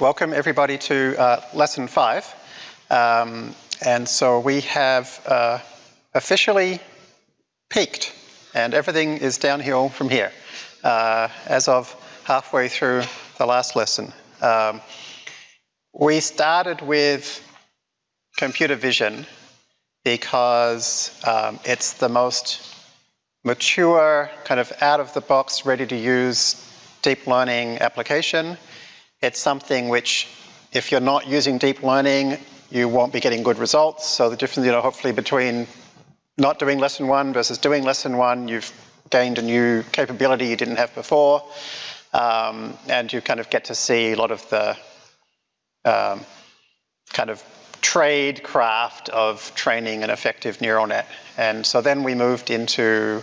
welcome everybody to uh, lesson five. Um, and so we have uh, officially peaked and everything is downhill from here uh, as of halfway through the last lesson. Um, we started with computer vision because um, it's the most mature, kind of out of the box, ready to use deep learning application. It's something which, if you're not using deep learning, you won't be getting good results. So the difference, you know, hopefully between not doing lesson one versus doing lesson one, you've gained a new capability you didn't have before. Um, and you kind of get to see a lot of the um, kind of trade craft of training an effective neural net. And so then we moved into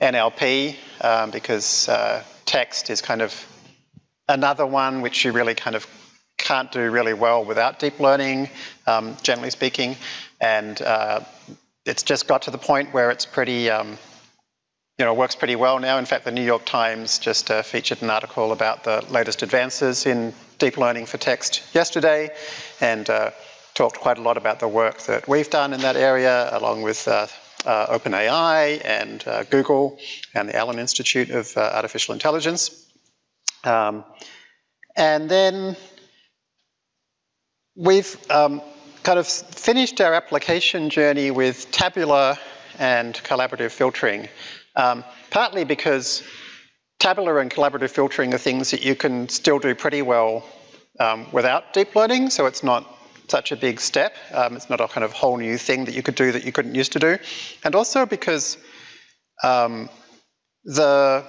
NLP um, because uh, text is kind of another one which you really kind of can't do really well without deep learning, um, generally speaking. And uh, it's just got to the point where it's pretty, um, you know, works pretty well now. In fact, the New York Times just uh, featured an article about the latest advances in deep learning for text yesterday and uh, talked quite a lot about the work that we've done in that area along with uh, uh, OpenAI and uh, Google and the Allen Institute of Artificial Intelligence. Um, and then we've um, kind of finished our application journey with tabular and collaborative filtering, um, partly because tabular and collaborative filtering are things that you can still do pretty well um, without deep learning, so it's not such a big step. Um, it's not a kind of whole new thing that you could do that you couldn't used to do. And also because um, the,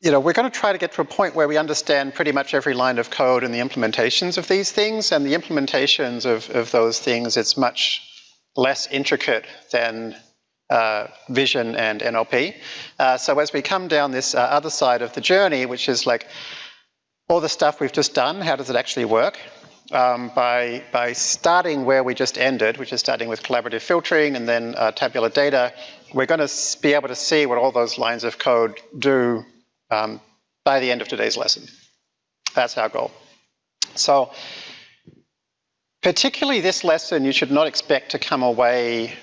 you know, we're going to try to get to a point where we understand pretty much every line of code and the implementations of these things. And the implementations of, of those things, it's much less intricate than uh, vision and NLP. Uh, so as we come down this uh, other side of the journey, which is like all the stuff we've just done, how does it actually work? um, by, by starting where we just ended, which is starting with collaborative filtering and then uh, tabular data, we're going to be able to see what all those lines of code do um, by the end of today's lesson. That's our goal. So particularly this lesson, you should not expect to come away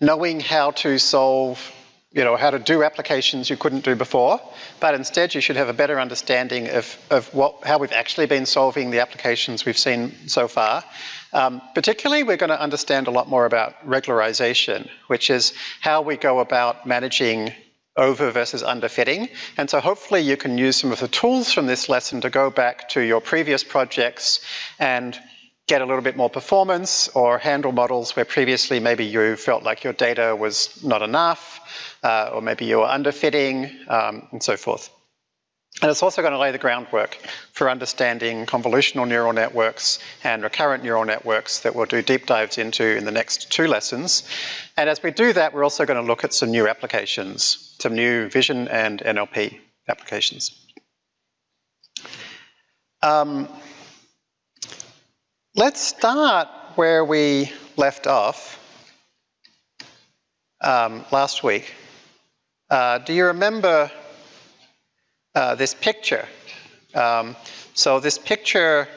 knowing how to solve you know, how to do applications you couldn't do before, but instead you should have a better understanding of, of what, how we've actually been solving the applications we've seen so far. Um, particularly, we're going to understand a lot more about regularization, which is how we go about managing over versus underfitting. And so hopefully you can use some of the tools from this lesson to go back to your previous projects and get a little bit more performance or handle models where previously maybe you felt like your data was not enough uh, or maybe you were underfitting um, and so forth. And it's also going to lay the groundwork for understanding convolutional neural networks and recurrent neural networks that we'll do deep dives into in the next two lessons. And as we do that, we're also going to look at some new applications, some new vision and NLP applications. Um, Let's start where we left off um, last week. Uh, do you remember uh, this picture? Um, so this picture,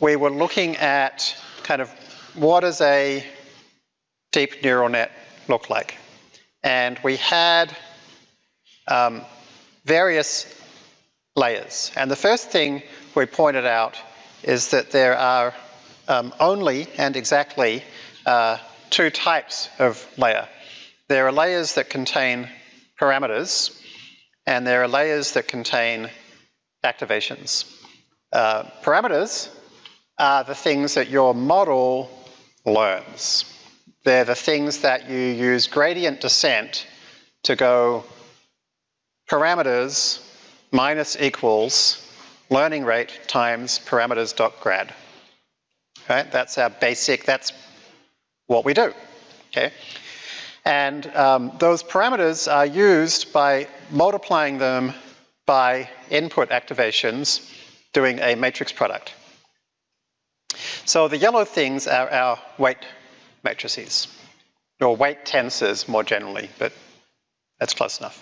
we were looking at kind of what does a deep neural net look like? And we had um, various layers. And the first thing we pointed out is that there are um, only and exactly uh, two types of layer. There are layers that contain parameters and there are layers that contain activations. Uh, parameters are the things that your model learns. They're the things that you use gradient descent to go parameters minus equals learning rate times parameters dot grad right? That's our basic, that's what we do, okay? And um, those parameters are used by multiplying them by input activations doing a matrix product. So the yellow things are our weight matrices, or weight tensors more generally, but that's close enough.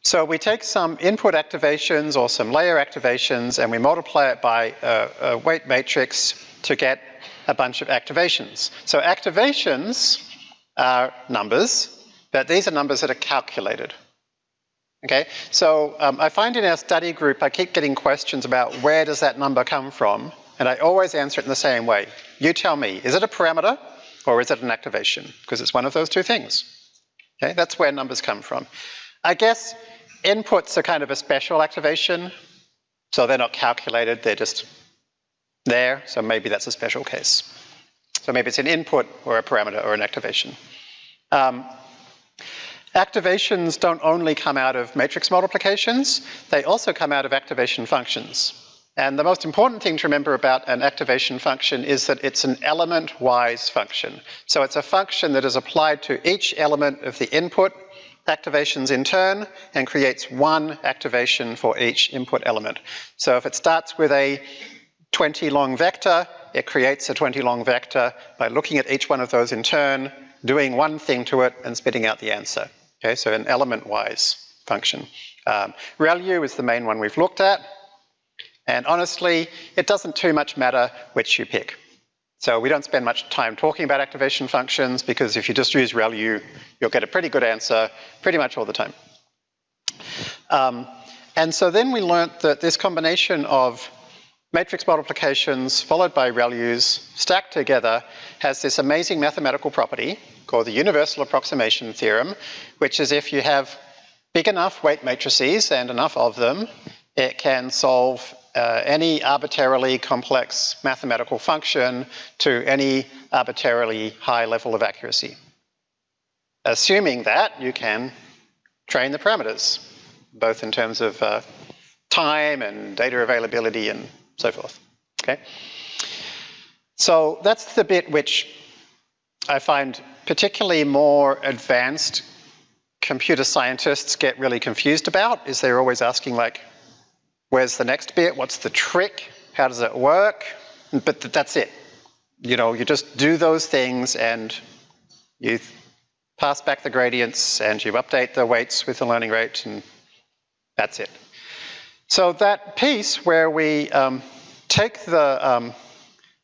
So we take some input activations or some layer activations and we multiply it by a, a weight matrix to get a bunch of activations. So activations are numbers, but these are numbers that are calculated. Okay, so um, I find in our study group, I keep getting questions about where does that number come from, and I always answer it in the same way. You tell me, is it a parameter or is it an activation? Because it's one of those two things. Okay, that's where numbers come from. I guess inputs are kind of a special activation, so they're not calculated, they're just there, so maybe that's a special case. So maybe it's an input or a parameter or an activation. Um, activations don't only come out of matrix multiplications, they also come out of activation functions. And the most important thing to remember about an activation function is that it's an element-wise function. So it's a function that is applied to each element of the input activations in turn and creates one activation for each input element. So if it starts with a 20 long vector, it creates a 20 long vector by looking at each one of those in turn, doing one thing to it and spitting out the answer. Okay, so an element-wise function. Um, ReLU is the main one we've looked at. And honestly, it doesn't too much matter which you pick. So we don't spend much time talking about activation functions because if you just use ReLU, you'll get a pretty good answer pretty much all the time. Um, and so then we learnt that this combination of matrix multiplications followed by ReLUs stacked together has this amazing mathematical property called the universal approximation theorem, which is if you have big enough weight matrices and enough of them, it can solve uh, any arbitrarily complex mathematical function to any arbitrarily high level of accuracy. Assuming that you can train the parameters, both in terms of uh, time and data availability and so forth, okay? So that's the bit which I find particularly more advanced computer scientists get really confused about, is they're always asking like, where's the next bit? What's the trick? How does it work? But that's it. You know, you just do those things and you pass back the gradients and you update the weights with the learning rate and that's it. So that piece where we um, take the, um,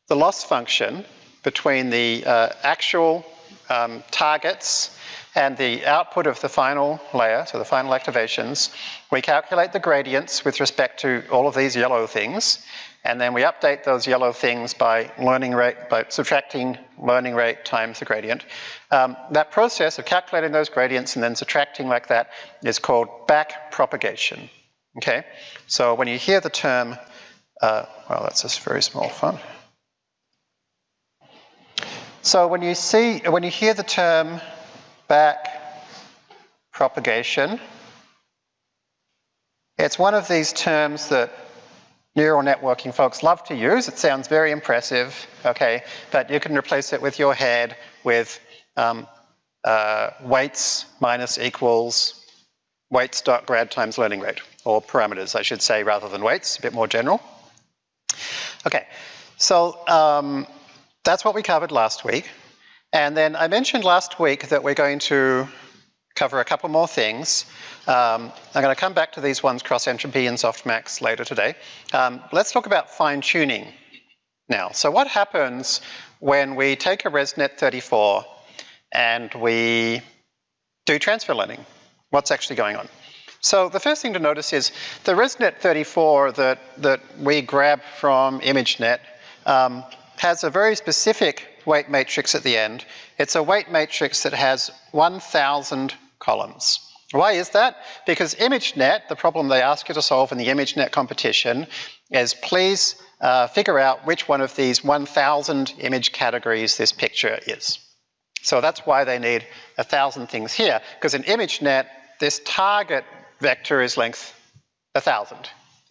the loss function between the uh, actual um, targets and the output of the final layer, so the final activations, we calculate the gradients with respect to all of these yellow things, and then we update those yellow things by learning rate, by subtracting learning rate times the gradient. Um, that process of calculating those gradients and then subtracting like that is called back propagation. Okay, so when you hear the term, uh, well, that's a very small font. So when you see, when you hear the term back propagation, it's one of these terms that neural networking folks love to use. It sounds very impressive, okay, but you can replace it with your head with um, uh, weights minus equals weights dot grad times learning rate, or parameters, I should say, rather than weights, a bit more general. Okay, so um, that's what we covered last week. And then I mentioned last week that we're going to cover a couple more things. Um, I'm going to come back to these ones, cross entropy and softmax, later today. Um, let's talk about fine tuning now. So what happens when we take a ResNet 34 and we do transfer learning? what's actually going on. So the first thing to notice is the ResNet 34 that, that we grab from ImageNet um, has a very specific weight matrix at the end. It's a weight matrix that has 1,000 columns. Why is that? Because ImageNet, the problem they ask you to solve in the ImageNet competition is please uh, figure out which one of these 1,000 image categories this picture is. So that's why they need a thousand things here, because in ImageNet, this target vector is length 1,000.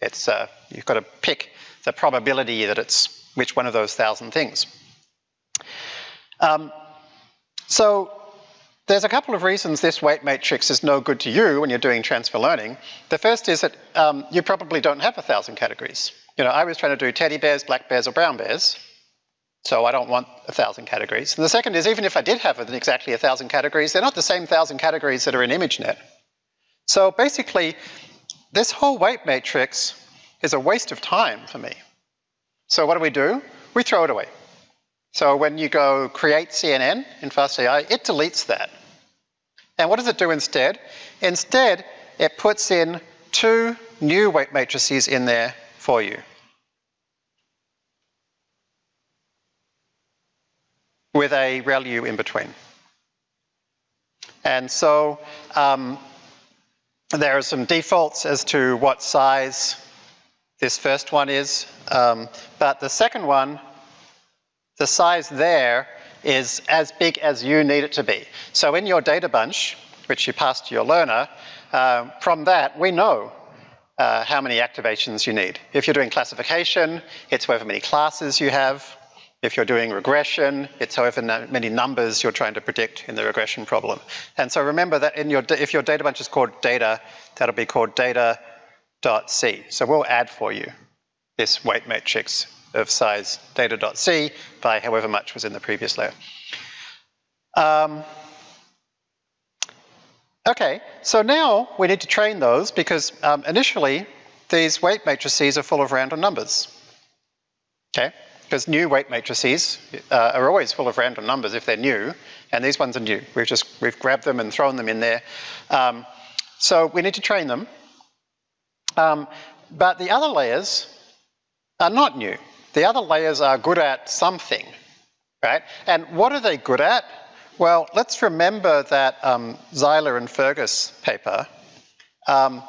It's, uh, you've got to pick the probability that it's which one of those thousand things. Um, so there's a couple of reasons this weight matrix is no good to you when you're doing transfer learning. The first is that um, you probably don't have a thousand categories. You know, I was trying to do teddy bears, black bears, or brown bears, so I don't want a thousand categories. And the second is even if I did have exactly a thousand categories, they're not the same thousand categories that are in ImageNet. So basically, this whole weight matrix is a waste of time for me. So what do we do? We throw it away. So when you go create CNN in FastAI, it deletes that. And what does it do instead? Instead, it puts in two new weight matrices in there for you. with a ReLU in between. And so um, there are some defaults as to what size this first one is, um, but the second one, the size there is as big as you need it to be. So in your data bunch, which you pass to your learner, uh, from that we know uh, how many activations you need. If you're doing classification, it's however many classes you have. If you're doing regression, it's however many numbers you're trying to predict in the regression problem. And so remember that in your, if your data bunch is called data, that'll be called data.c. So we'll add for you this weight matrix of size data.c by however much was in the previous layer. Um, okay, so now we need to train those because um, initially these weight matrices are full of random numbers. Okay, because new weight matrices uh, are always full of random numbers if they're new, and these ones are new. We've just, we've grabbed them and thrown them in there. Um, so we need to train them. Um, but the other layers are not new. The other layers are good at something, right? And what are they good at? Well, let's remember that um, Zeiler and Fergus paper. Um,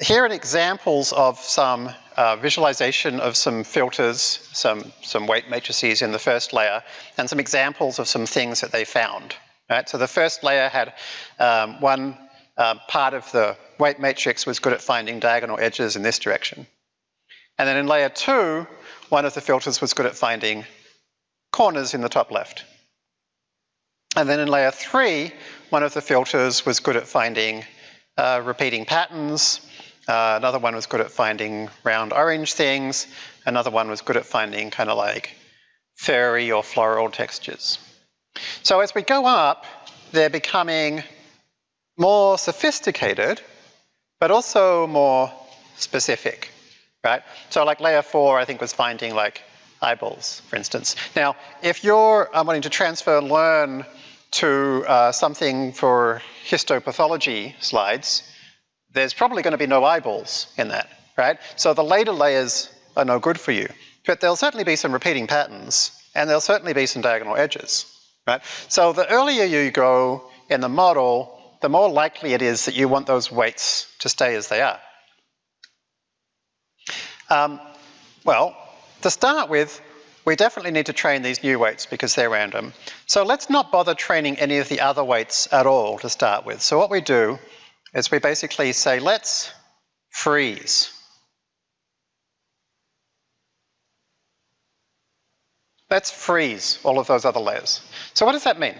here are examples of some uh, visualization of some filters, some, some weight matrices in the first layer, and some examples of some things that they found. Right? So the first layer had um, one uh, part of the weight matrix was good at finding diagonal edges in this direction. And then in layer two, one of the filters was good at finding corners in the top left. And then in layer three, one of the filters was good at finding uh, repeating patterns, uh, another one was good at finding round orange things. Another one was good at finding kind of like furry or floral textures. So as we go up, they're becoming more sophisticated, but also more specific, right? So like layer four, I think was finding like eyeballs, for instance. Now, if you're wanting to transfer learn to uh, something for histopathology slides, there's probably going to be no eyeballs in that, right? So the later layers are no good for you. But there'll certainly be some repeating patterns, and there'll certainly be some diagonal edges, right? So the earlier you go in the model, the more likely it is that you want those weights to stay as they are. Um, well, to start with, we definitely need to train these new weights because they're random. So let's not bother training any of the other weights at all to start with. So what we do is we basically say, let's freeze. Let's freeze all of those other layers. So what does that mean?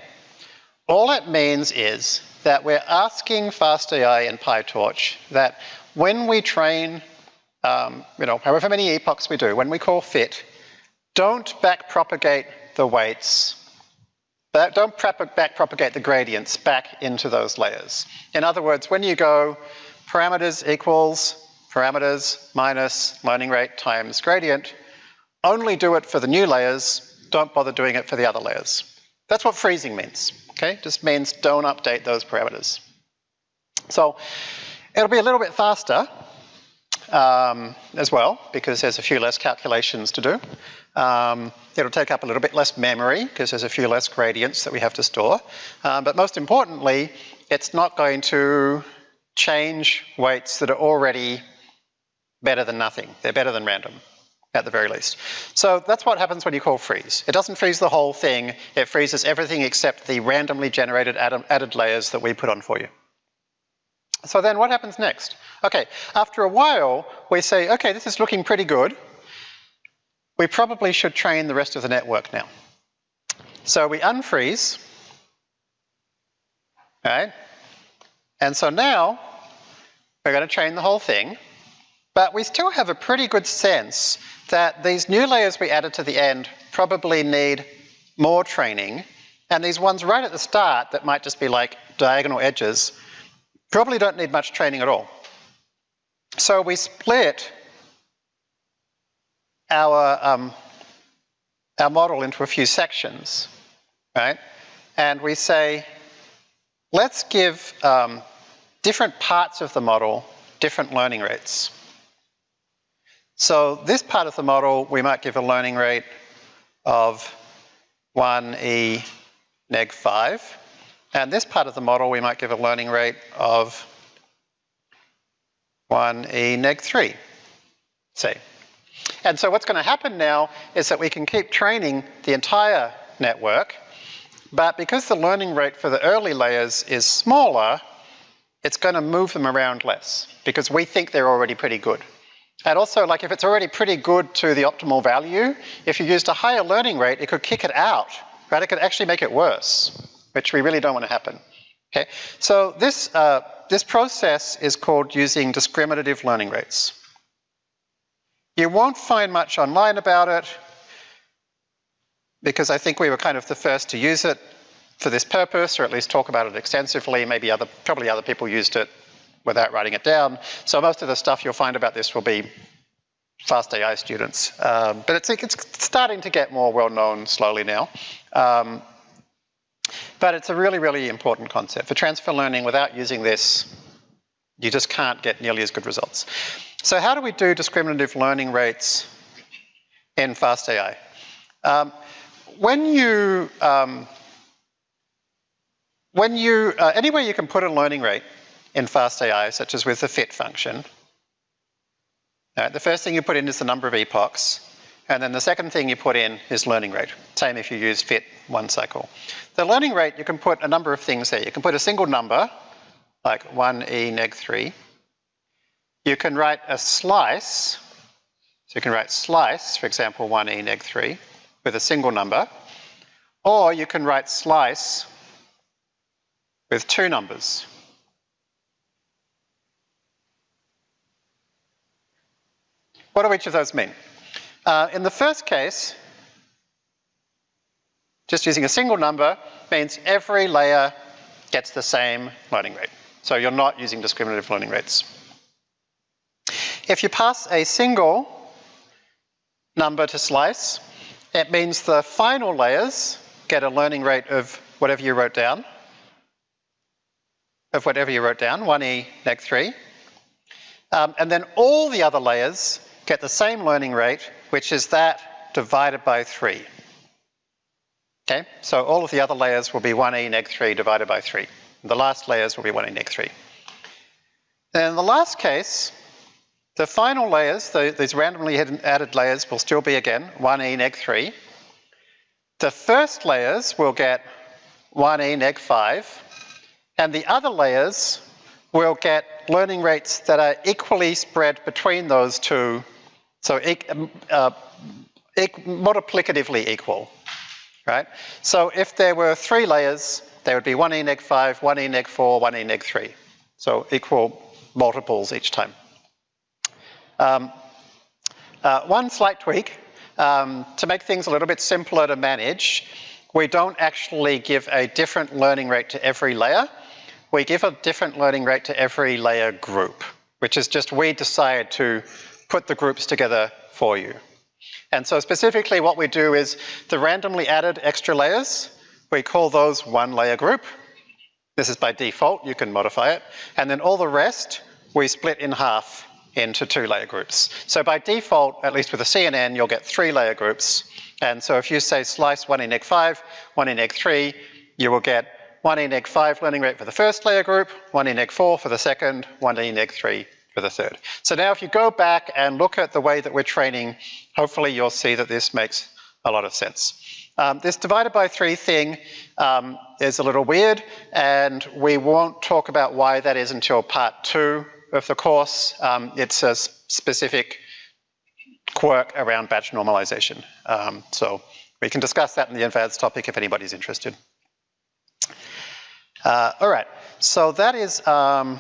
All it means is that we're asking FastAI and PyTorch that when we train, um, you know, however many epochs we do, when we call fit, don't backpropagate the weights but don't backpropagate the gradients back into those layers. In other words, when you go parameters equals parameters minus learning rate times gradient, only do it for the new layers, don't bother doing it for the other layers. That's what freezing means, okay? Just means don't update those parameters. So it'll be a little bit faster um, as well because there's a few less calculations to do. Um, it'll take up a little bit less memory because there's a few less gradients that we have to store. Um, but most importantly, it's not going to change weights that are already better than nothing. They're better than random at the very least. So that's what happens when you call freeze. It doesn't freeze the whole thing, it freezes everything except the randomly generated added layers that we put on for you. So then what happens next? Okay, after a while, we say, okay, this is looking pretty good. We probably should train the rest of the network now. So we unfreeze, right? And so now we're going to train the whole thing, but we still have a pretty good sense that these new layers we added to the end probably need more training, and these ones right at the start that might just be like diagonal edges probably don't need much training at all. So we split our, um, our model into a few sections, right? And we say, let's give um, different parts of the model different learning rates. So this part of the model, we might give a learning rate of 1e neg 5. And this part of the model, we might give a learning rate of 1e neg 3, say. And so what's going to happen now is that we can keep training the entire network, but because the learning rate for the early layers is smaller, it's going to move them around less because we think they're already pretty good. And also, like if it's already pretty good to the optimal value, if you used a higher learning rate, it could kick it out, right? It could actually make it worse, which we really don't want to happen. Okay, so this, uh, this process is called using discriminative learning rates. You won't find much online about it because I think we were kind of the first to use it for this purpose, or at least talk about it extensively. Maybe other, probably other people used it without writing it down. So most of the stuff you'll find about this will be fast AI students. Um, but it's, it's starting to get more well known slowly now. Um, but it's a really, really important concept. For transfer learning, without using this, you just can't get nearly as good results. So how do we do discriminative learning rates in FastAI? Um, when you, um, when you, uh, anywhere you can put a learning rate in FastAI, such as with the fit function, uh, the first thing you put in is the number of epochs, and then the second thing you put in is learning rate. Same if you use fit one cycle. The learning rate, you can put a number of things there. You can put a single number, like 1e neg 3. You can write a slice, so you can write slice, for example, 1e neg 3, with a single number. Or you can write slice with two numbers. What do each of those mean? Uh, in the first case, just using a single number means every layer gets the same learning rate. So you're not using discriminative learning rates. If you pass a single number to slice, it means the final layers get a learning rate of whatever you wrote down, of whatever you wrote down, 1e neg 3. Um, and then all the other layers get the same learning rate, which is that divided by 3. Okay, so all of the other layers will be 1e neg 3 divided by 3. The last layers will be 1e neg 3. And in the last case, the final layers, the, these randomly added layers will still be again 1e neg 3. The first layers will get 1e neg 5, and the other layers will get learning rates that are equally spread between those two so um, uh, multiplicatively equal, right? So if there were three layers, there would be 1e neg 5, 1e neg 4, 1e neg 3. So equal multiples each time. Um, uh, one slight tweak, um, to make things a little bit simpler to manage, we don't actually give a different learning rate to every layer. We give a different learning rate to every layer group, which is just we decide to put the groups together for you. And so specifically what we do is the randomly added extra layers, we call those one layer group. This is by default, you can modify it. And then all the rest, we split in half into two layer groups. So by default, at least with a CNN, you'll get three layer groups. And so if you say slice one in neg 5, one in neg 3, you will get one in neg 5 learning rate for the first layer group, one in neg 4 for the second, one in neg 3 for the third. So now if you go back and look at the way that we're training, hopefully you'll see that this makes a lot of sense. Um, this divided by three thing um, is a little weird and we won't talk about why that is until part two of the course. Um, it's a specific quirk around batch normalization. Um, so we can discuss that in the advanced topic if anybody's interested. Uh, all right, so that is um,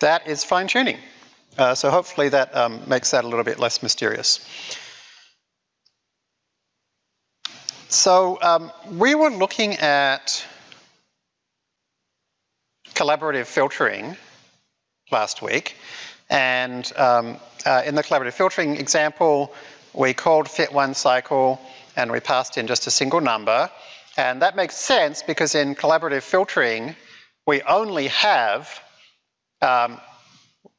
that is fine tuning. Uh, so hopefully that um, makes that a little bit less mysterious. So um, we were looking at collaborative filtering last week. And um, uh, in the collaborative filtering example, we called fit one cycle and we passed in just a single number. And that makes sense because in collaborative filtering, we only have um,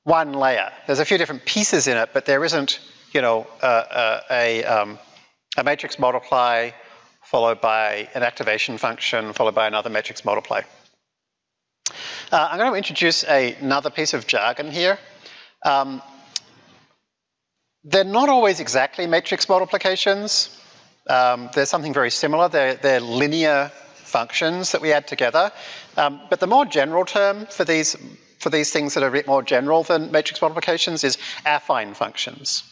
one layer. There's a few different pieces in it, but there isn't, you know, a, a, um, a matrix multiply followed by an activation function followed by another matrix multiply. Uh, I'm going to introduce a, another piece of jargon here. Um, they're not always exactly matrix multiplications. Um, there's something very similar. They're, they're, linear functions that we add together. Um, but the more general term for these, for these things that are a bit more general than matrix multiplications is affine functions.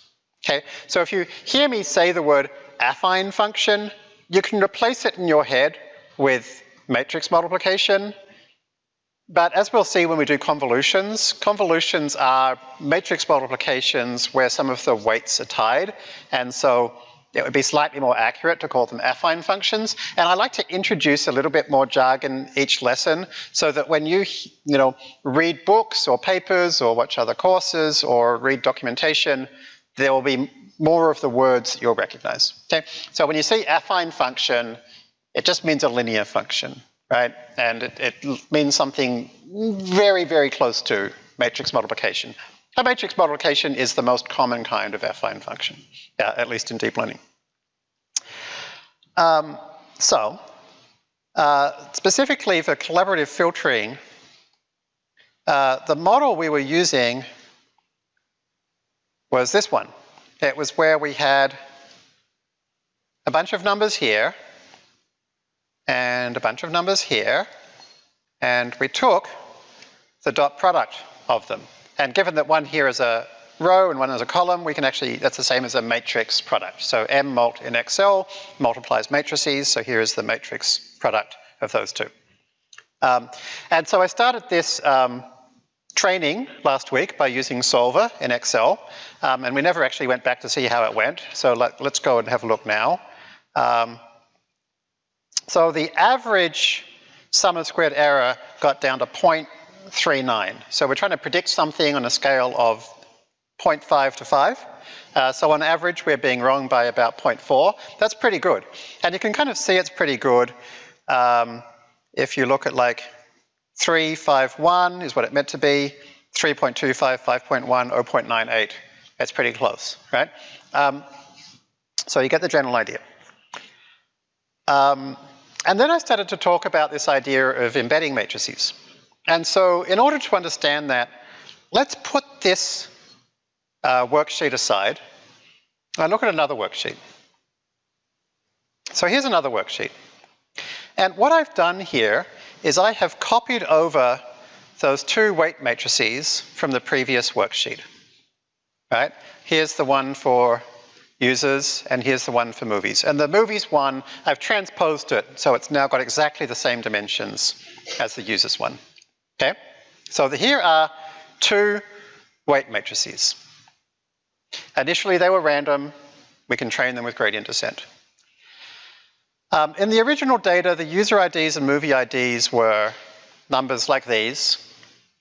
Okay, so if you hear me say the word affine function, you can replace it in your head with matrix multiplication but as we'll see when we do convolutions, convolutions are matrix multiplications where some of the weights are tied. And so it would be slightly more accurate to call them affine functions. And I like to introduce a little bit more jargon each lesson so that when you, you know, read books or papers or watch other courses or read documentation, there will be more of the words that you'll recognize. Okay? So when you see affine function, it just means a linear function right? And it, it means something very, very close to matrix multiplication. A matrix multiplication is the most common kind of affine function, at least in deep learning. Um, so, uh, specifically for collaborative filtering, uh, the model we were using was this one. It was where we had a bunch of numbers here, and a bunch of numbers here, and we took the dot product of them. And given that one here is a row and one is a column, we can actually, that's the same as a matrix product. So M mult in Excel multiplies matrices, so here is the matrix product of those two. Um, and so I started this um, training last week by using Solver in Excel, um, and we never actually went back to see how it went, so let, us go and have a look now. Um, so the average sum of squared error got down to 0.39. So we're trying to predict something on a scale of 0.5 to 5. Uh, so on average, we're being wrong by about 0.4. That's pretty good. And you can kind of see it's pretty good um, if you look at like 351 is what it meant to be, 3.25, 5.1, 0.98. It's pretty close, right? Um, so you get the general idea. Um, and then I started to talk about this idea of embedding matrices. And so in order to understand that, let's put this uh, worksheet aside and look at another worksheet. So here's another worksheet. And what I've done here is I have copied over those two weight matrices from the previous worksheet. Right? Here's the one for users, and here's the one for movies. And the movies one, I've transposed it, so it's now got exactly the same dimensions as the users one. Okay? So the, here are two weight matrices. Initially they were random, we can train them with gradient descent. Um, in the original data, the user IDs and movie IDs were numbers like these,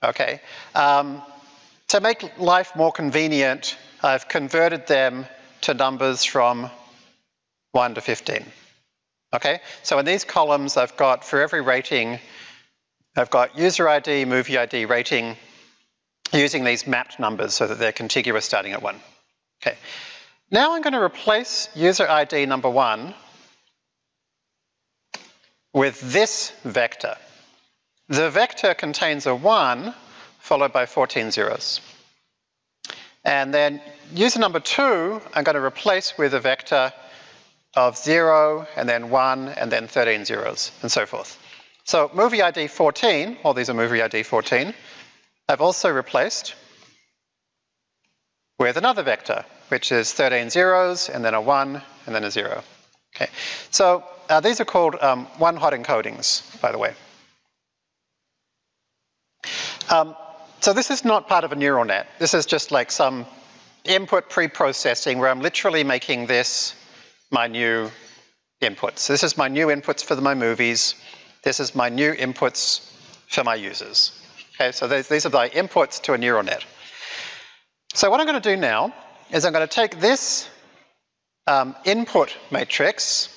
okay? Um, to make life more convenient, I've converted them to numbers from 1 to 15. Okay, so in these columns I've got, for every rating, I've got user ID, movie ID, rating, using these mapped numbers so that they're contiguous starting at 1. Okay, now I'm going to replace user ID number 1 with this vector. The vector contains a 1 followed by 14 zeros. And then user number two, I'm going to replace with a vector of zero, and then one, and then 13 zeros, and so forth. So movie ID 14, all these are movie ID 14, I've also replaced with another vector, which is 13 zeros, and then a one, and then a zero. Okay, so uh, these are called um, one-hot encodings, by the way. Um, so this is not part of a neural net. This is just like some input pre-processing where I'm literally making this my new inputs. This is my new inputs for my movies. This is my new inputs for my users. Okay, so these, are my inputs to a neural net. So what I'm going to do now is I'm going to take this um, input matrix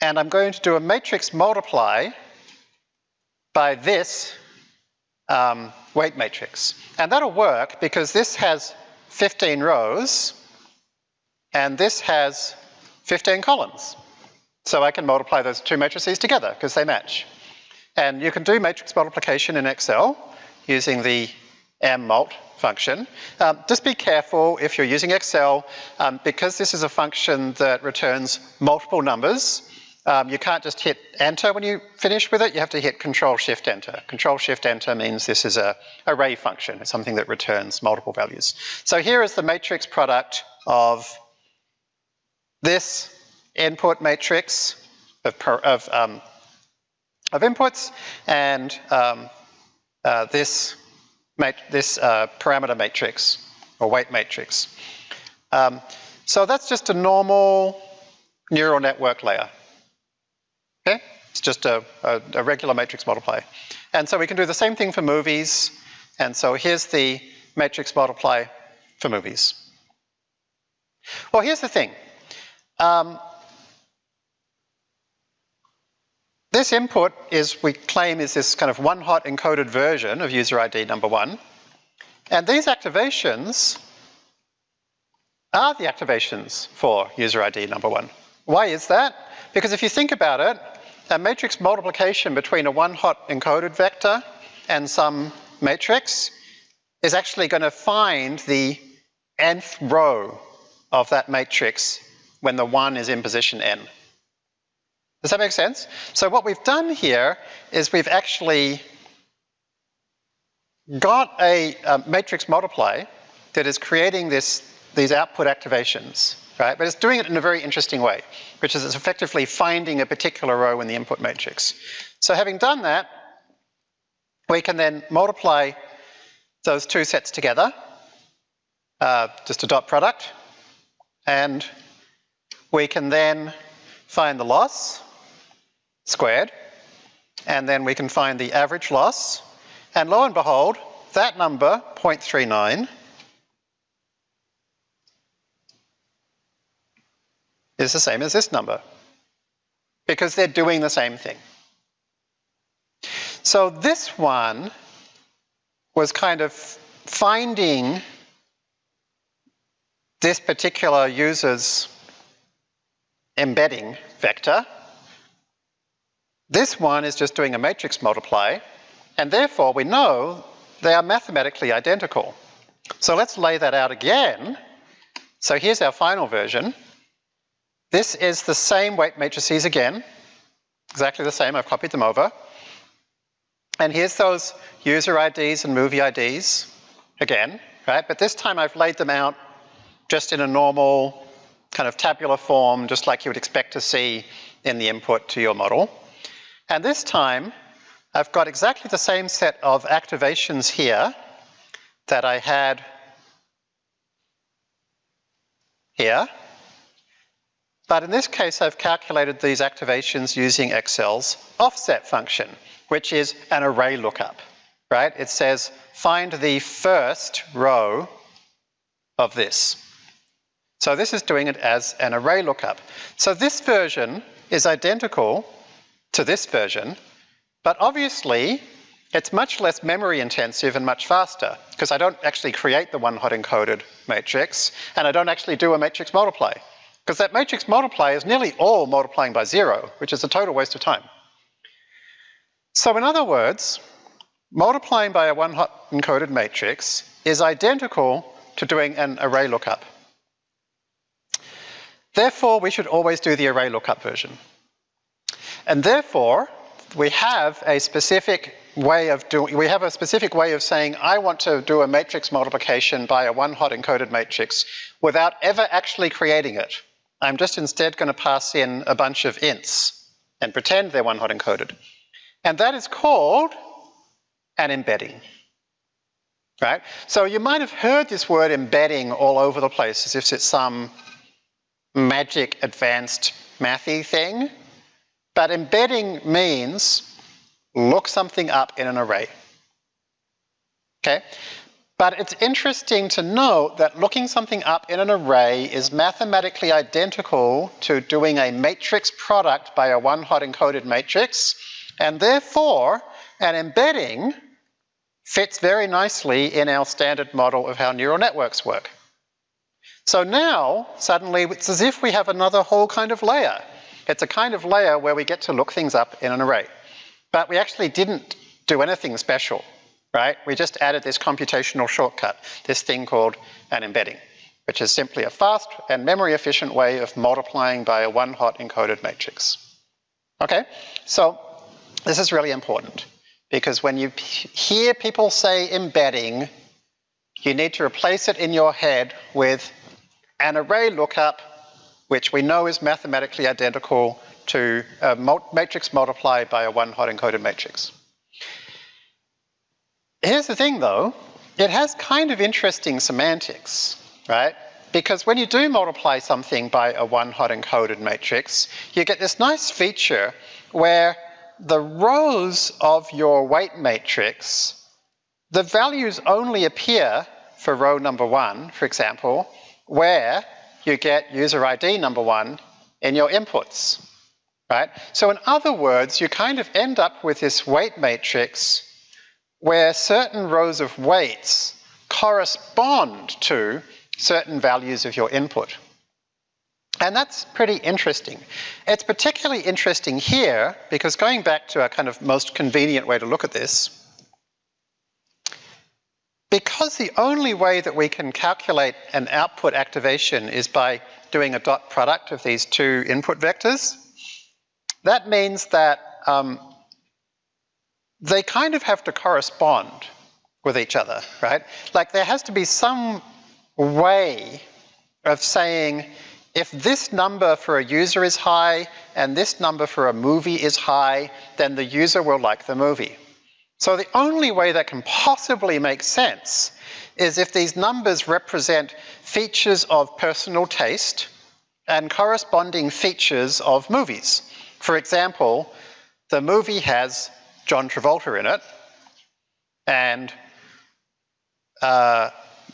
and I'm going to do a matrix multiply by this um, weight matrix. And that'll work because this has 15 rows and this has 15 columns. So I can multiply those two matrices together because they match. And you can do matrix multiplication in Excel using the mmult function. Um, just be careful if you're using Excel, um, because this is a function that returns multiple numbers, um, you can't just hit enter when you finish with it, you have to hit control shift enter. Control shift enter means this is a array function, it's something that returns multiple values. So here is the matrix product of this input matrix of, of, um, of inputs and um, uh, this, this uh, parameter matrix or weight matrix. Um, so that's just a normal neural network layer. Okay? It's just a, a, a regular matrix multiply. And so we can do the same thing for movies. And so here's the matrix multiply for movies. Well, here's the thing. Um, this input is, we claim, is this kind of one-hot encoded version of user ID number one. And these activations are the activations for user ID number one. Why is that? Because if you think about it, a matrix multiplication between a one-hot encoded vector and some matrix is actually going to find the nth row of that matrix when the 1 is in position n. Does that make sense? So what we've done here is we've actually got a, a matrix multiply that is creating this, these output activations right? But it's doing it in a very interesting way, which is it's effectively finding a particular row in the input matrix. So having done that, we can then multiply those two sets together, uh, just a dot product, and we can then find the loss squared, and then we can find the average loss, and lo and behold, that number, 0.39, is the same as this number because they're doing the same thing. So this one was kind of finding this particular user's embedding vector. This one is just doing a matrix multiply, and therefore we know they are mathematically identical. So let's lay that out again. So here's our final version. This is the same weight matrices again, exactly the same, I've copied them over. And here's those user IDs and movie IDs again, right? But this time I've laid them out just in a normal kind of tabular form, just like you would expect to see in the input to your model. And this time, I've got exactly the same set of activations here that I had here. But in this case, I've calculated these activations using Excel's offset function, which is an array lookup, right? It says, find the first row of this. So this is doing it as an array lookup. So this version is identical to this version, but obviously it's much less memory intensive and much faster because I don't actually create the one hot encoded matrix and I don't actually do a matrix multiply. Because that matrix multiply is nearly all multiplying by zero, which is a total waste of time. So in other words, multiplying by a one-hot encoded matrix is identical to doing an array lookup. Therefore, we should always do the array lookup version. And therefore, we have a specific way of doing, we have a specific way of saying, I want to do a matrix multiplication by a one-hot encoded matrix without ever actually creating it. I'm just instead going to pass in a bunch of ints and pretend they're one hot encoded. And that is called an embedding. Right? So you might have heard this word embedding all over the place as if it's some magic advanced mathy thing. But embedding means look something up in an array. Okay? But it's interesting to note that looking something up in an array is mathematically identical to doing a matrix product by a one-hot encoded matrix, and therefore an embedding fits very nicely in our standard model of how neural networks work. So now, suddenly, it's as if we have another whole kind of layer. It's a kind of layer where we get to look things up in an array. But we actually didn't do anything special right? We just added this computational shortcut, this thing called an embedding, which is simply a fast and memory efficient way of multiplying by a one hot encoded matrix. Okay, so this is really important because when you hear people say embedding, you need to replace it in your head with an array lookup, which we know is mathematically identical to a matrix multiplied by a one hot encoded matrix. Here's the thing though, it has kind of interesting semantics, right? Because when you do multiply something by a one hot encoded matrix, you get this nice feature where the rows of your weight matrix, the values only appear for row number one, for example, where you get user ID number one in your inputs, right? So in other words, you kind of end up with this weight matrix where certain rows of weights correspond to certain values of your input. And that's pretty interesting. It's particularly interesting here because going back to a kind of most convenient way to look at this, because the only way that we can calculate an output activation is by doing a dot product of these two input vectors, that means that um, they kind of have to correspond with each other, right? Like there has to be some way of saying if this number for a user is high and this number for a movie is high, then the user will like the movie. So the only way that can possibly make sense is if these numbers represent features of personal taste and corresponding features of movies. For example, the movie has John Travolta in it, and uh,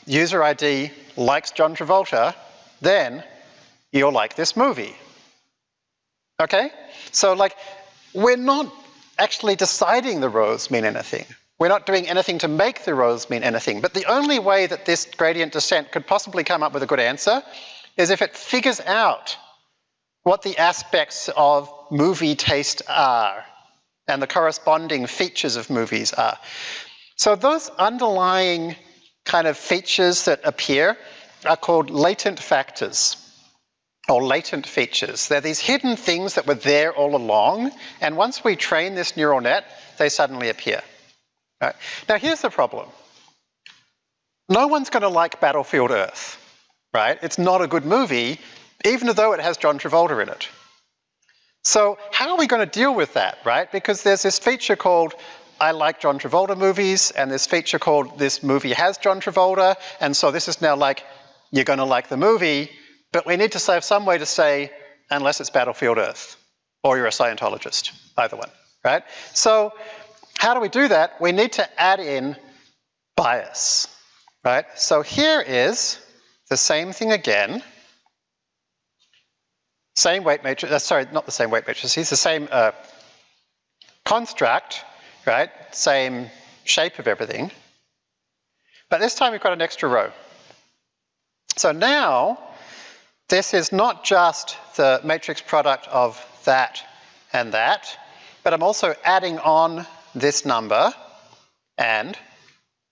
user ID likes John Travolta, then you'll like this movie. Okay? So like, we're not actually deciding the rows mean anything. We're not doing anything to make the rows mean anything. But the only way that this gradient descent could possibly come up with a good answer is if it figures out what the aspects of movie taste are and the corresponding features of movies are. So those underlying kind of features that appear are called latent factors or latent features. They're these hidden things that were there all along, and once we train this neural net, they suddenly appear. Right? Now here's the problem. No one's going to like Battlefield Earth, right? It's not a good movie, even though it has John Travolta in it. So how are we going to deal with that, right? Because there's this feature called I like John Travolta movies, and this feature called this movie has John Travolta, and so this is now like, you're going to like the movie, but we need to have some way to say, unless it's Battlefield Earth, or you're a Scientologist, either one, right? So how do we do that? We need to add in bias, right? So here is the same thing again, same weight matrix, uh, sorry, not the same weight matrix, it's the same uh, construct, right? Same shape of everything. But this time we've got an extra row. So now, this is not just the matrix product of that and that, but I'm also adding on this number and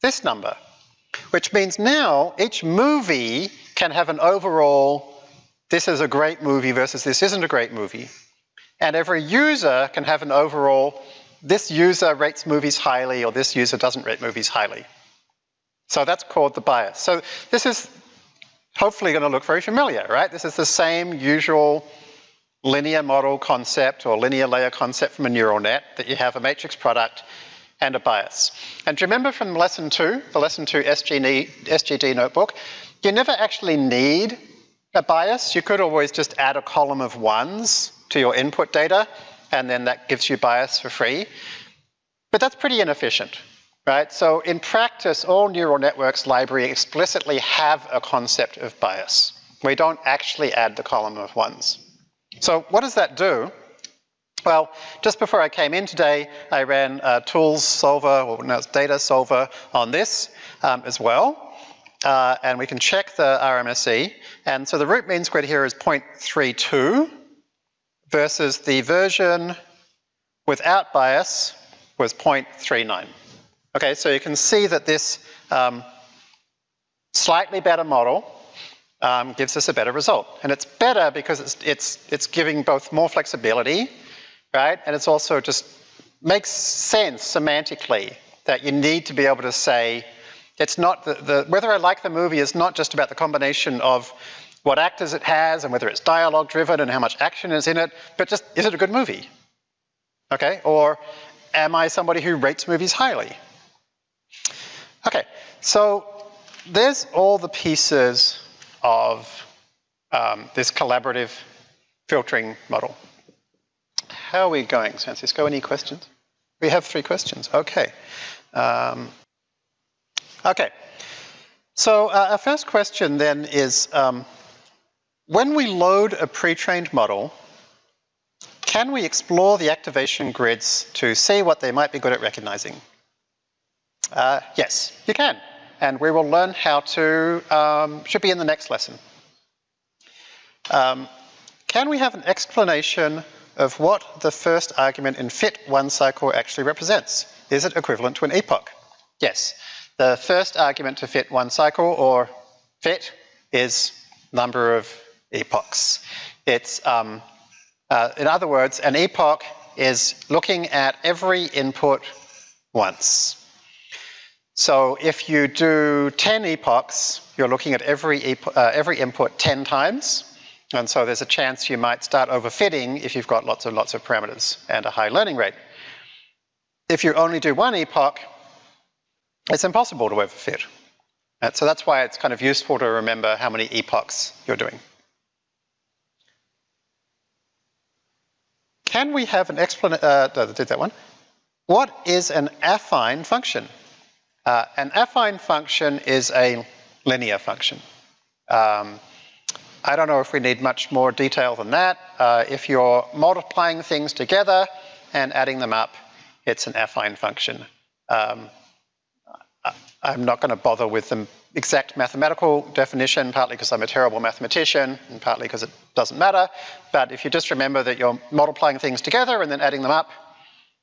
this number, which means now each movie can have an overall this is a great movie versus this isn't a great movie. And every user can have an overall, this user rates movies highly or this user doesn't rate movies highly. So that's called the bias. So this is hopefully going to look very familiar, right? This is the same usual linear model concept or linear layer concept from a neural net that you have a matrix product and a bias. And remember from lesson two, the lesson two SGD, SGD notebook, you never actually need a bias, you could always just add a column of ones to your input data, and then that gives you bias for free. But that's pretty inefficient, right? So in practice, all neural networks library explicitly have a concept of bias. We don't actually add the column of ones. So what does that do? Well, just before I came in today, I ran a tools solver, or now it's data solver on this um, as well. Uh, and we can check the RMSE. And so the root mean squared here is 0.32 versus the version without bias was 0.39. Okay, so you can see that this um, slightly better model um, gives us a better result. And it's better because it's, it's, it's giving both more flexibility right? And it's also just makes sense semantically that you need to be able to say, it's not the, the, whether I like the movie is not just about the combination of what actors it has and whether it's dialogue driven and how much action is in it, but just, is it a good movie? Okay, or am I somebody who rates movies highly? Okay, so there's all the pieces of um, this collaborative filtering model. How are we going, Francisco? Any questions? We have three questions. Okay. Um, okay. So uh, our first question then is, um, when we load a pre-trained model, can we explore the activation grids to see what they might be good at recognizing? Uh, yes, you can. And we will learn how to, um, should be in the next lesson. Um, can we have an explanation of what the first argument in fit one cycle actually represents. Is it equivalent to an epoch? Yes. The first argument to fit one cycle or fit is number of epochs. It's, um, uh, in other words, an epoch is looking at every input once. So if you do 10 epochs, you're looking at every, uh, every input 10 times. And so there's a chance you might start overfitting if you've got lots and lots of parameters and a high learning rate. If you only do one epoch, it's impossible to overfit. And so that's why it's kind of useful to remember how many epochs you're doing. Can we have an explanation, uh, did that one? What is an affine function? Uh, an affine function is a linear function. Um, I don't know if we need much more detail than that. Uh, if you're multiplying things together and adding them up, it's an affine function. Um, I'm not going to bother with the exact mathematical definition, partly because I'm a terrible mathematician and partly because it doesn't matter. But if you just remember that you're multiplying things together and then adding them up,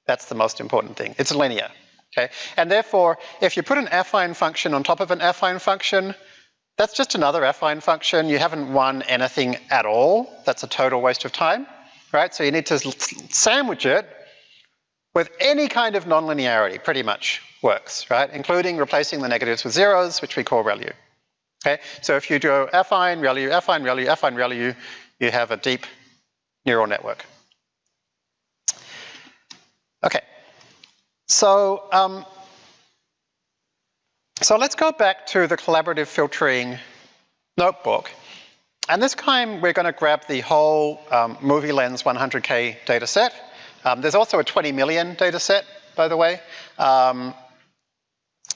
that's the most important thing. It's linear. Okay? And therefore, if you put an affine function on top of an affine function, that's just another affine function. You haven't won anything at all. That's a total waste of time, right? So you need to sandwich it with any kind of nonlinearity, pretty much works, right? Including replacing the negatives with zeros, which we call ReLU. Okay, so if you do affine, ReLU, affine, ReLU, affine, ReLU, you have a deep neural network. Okay, so um, so let's go back to the collaborative filtering notebook. And this time we're going to grab the whole um, MovieLens 100K data set. Um, there's also a 20 million data set, by the way. Um,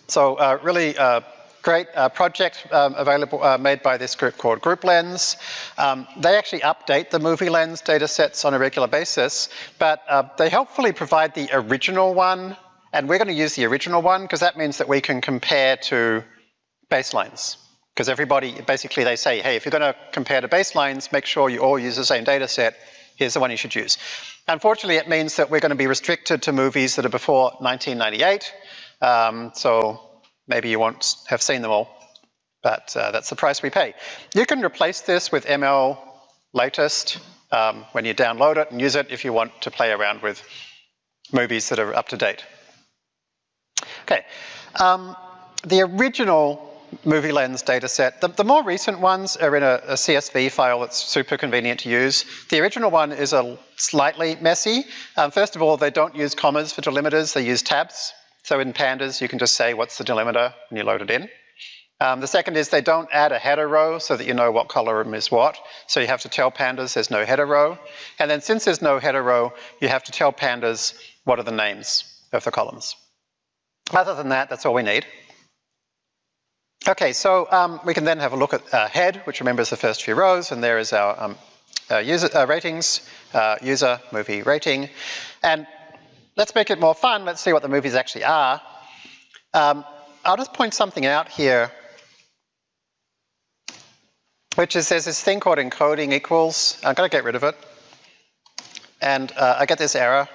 so uh, really uh, great uh, project um, available, uh, made by this group called GroupLens. Um, they actually update the MovieLens data sets on a regular basis, but uh, they helpfully provide the original one and we're going to use the original one because that means that we can compare to baselines. Because everybody, basically they say, hey, if you're going to compare to baselines, make sure you all use the same data set. Here's the one you should use. Unfortunately, it means that we're going to be restricted to movies that are before 1998. Um, so maybe you won't have seen them all, but uh, that's the price we pay. You can replace this with ML latest um, when you download it and use it if you want to play around with movies that are up to date. Okay, um, the original movie lens dataset, the, the more recent ones are in a, a, CSV file that's super convenient to use. The original one is a slightly messy. Um, first of all, they don't use commas for delimiters, they use tabs. So in pandas, you can just say what's the delimiter when you load it in. Um, the second is they don't add a header row so that you know what column is what. So you have to tell pandas there's no header row. And then since there's no header row, you have to tell pandas what are the names of the columns. Other than that, that's all we need. Okay, so um, we can then have a look at uh, head, which remembers the first few rows, and there is our um, uh, user uh, ratings, uh, user movie rating. And let's make it more fun. Let's see what the movies actually are. Um, I'll just point something out here, which is there's this thing called encoding equals. I'm going to get rid of it. And uh, I get this error,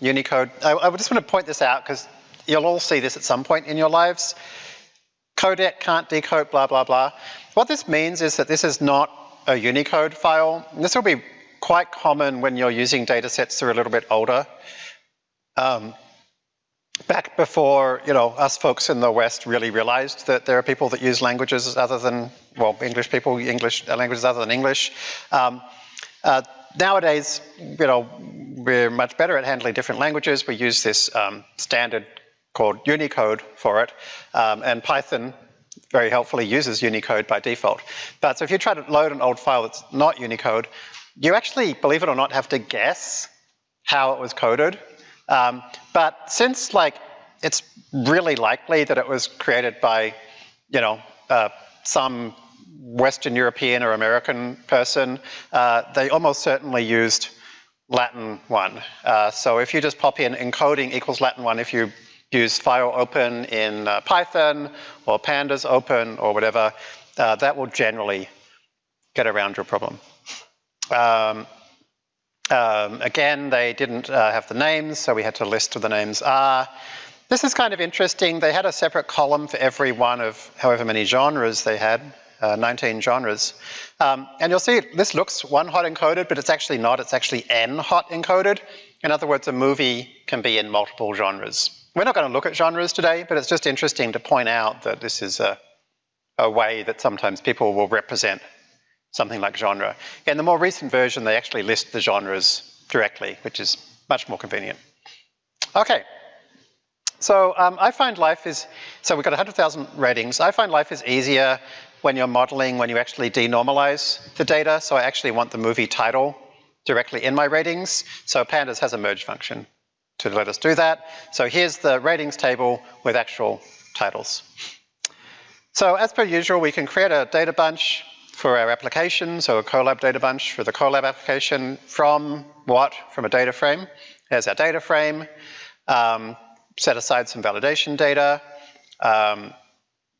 Unicode. I, I just want to point this out because you'll all see this at some point in your lives codec can't decode blah, blah, blah. What this means is that this is not a Unicode file. This will be quite common when you're using data sets that are a little bit older. Um, back before, you know, us folks in the West really realized that there are people that use languages other than, well, English people, English uh, languages other than English. Um, uh, nowadays, you know, we're much better at handling different languages. We use this um, standard called Unicode for it, um, and Python very helpfully uses Unicode by default. But so if you try to load an old file that's not Unicode, you actually, believe it or not, have to guess how it was coded. Um, but since like it's really likely that it was created by, you know, uh, some Western European or American person, uh, they almost certainly used Latin 1. Uh, so if you just pop in encoding equals Latin 1, if you use file open in uh, Python or pandas open or whatever, uh, that will generally get around your problem. Um, um, again, they didn't uh, have the names, so we had to list what the names are. This is kind of interesting. They had a separate column for every one of however many genres they had, uh, 19 genres. Um, and you'll see this looks one hot encoded, but it's actually not. It's actually n hot encoded. In other words, a movie can be in multiple genres. We're not going to look at genres today, but it's just interesting to point out that this is a, a way that sometimes people will represent something like genre. In the more recent version, they actually list the genres directly, which is much more convenient. Okay. So um, I find life is, so we've got 100,000 ratings. I find life is easier when you're modeling, when you actually denormalize the data. So I actually want the movie title directly in my ratings. So Pandas has a merge function to let us do that. So here's the ratings table with actual titles. So as per usual, we can create a data bunch for our application, so a Collab data bunch for the Collab application from what? From a data frame. There's our data frame. Um, set aside some validation data. Um,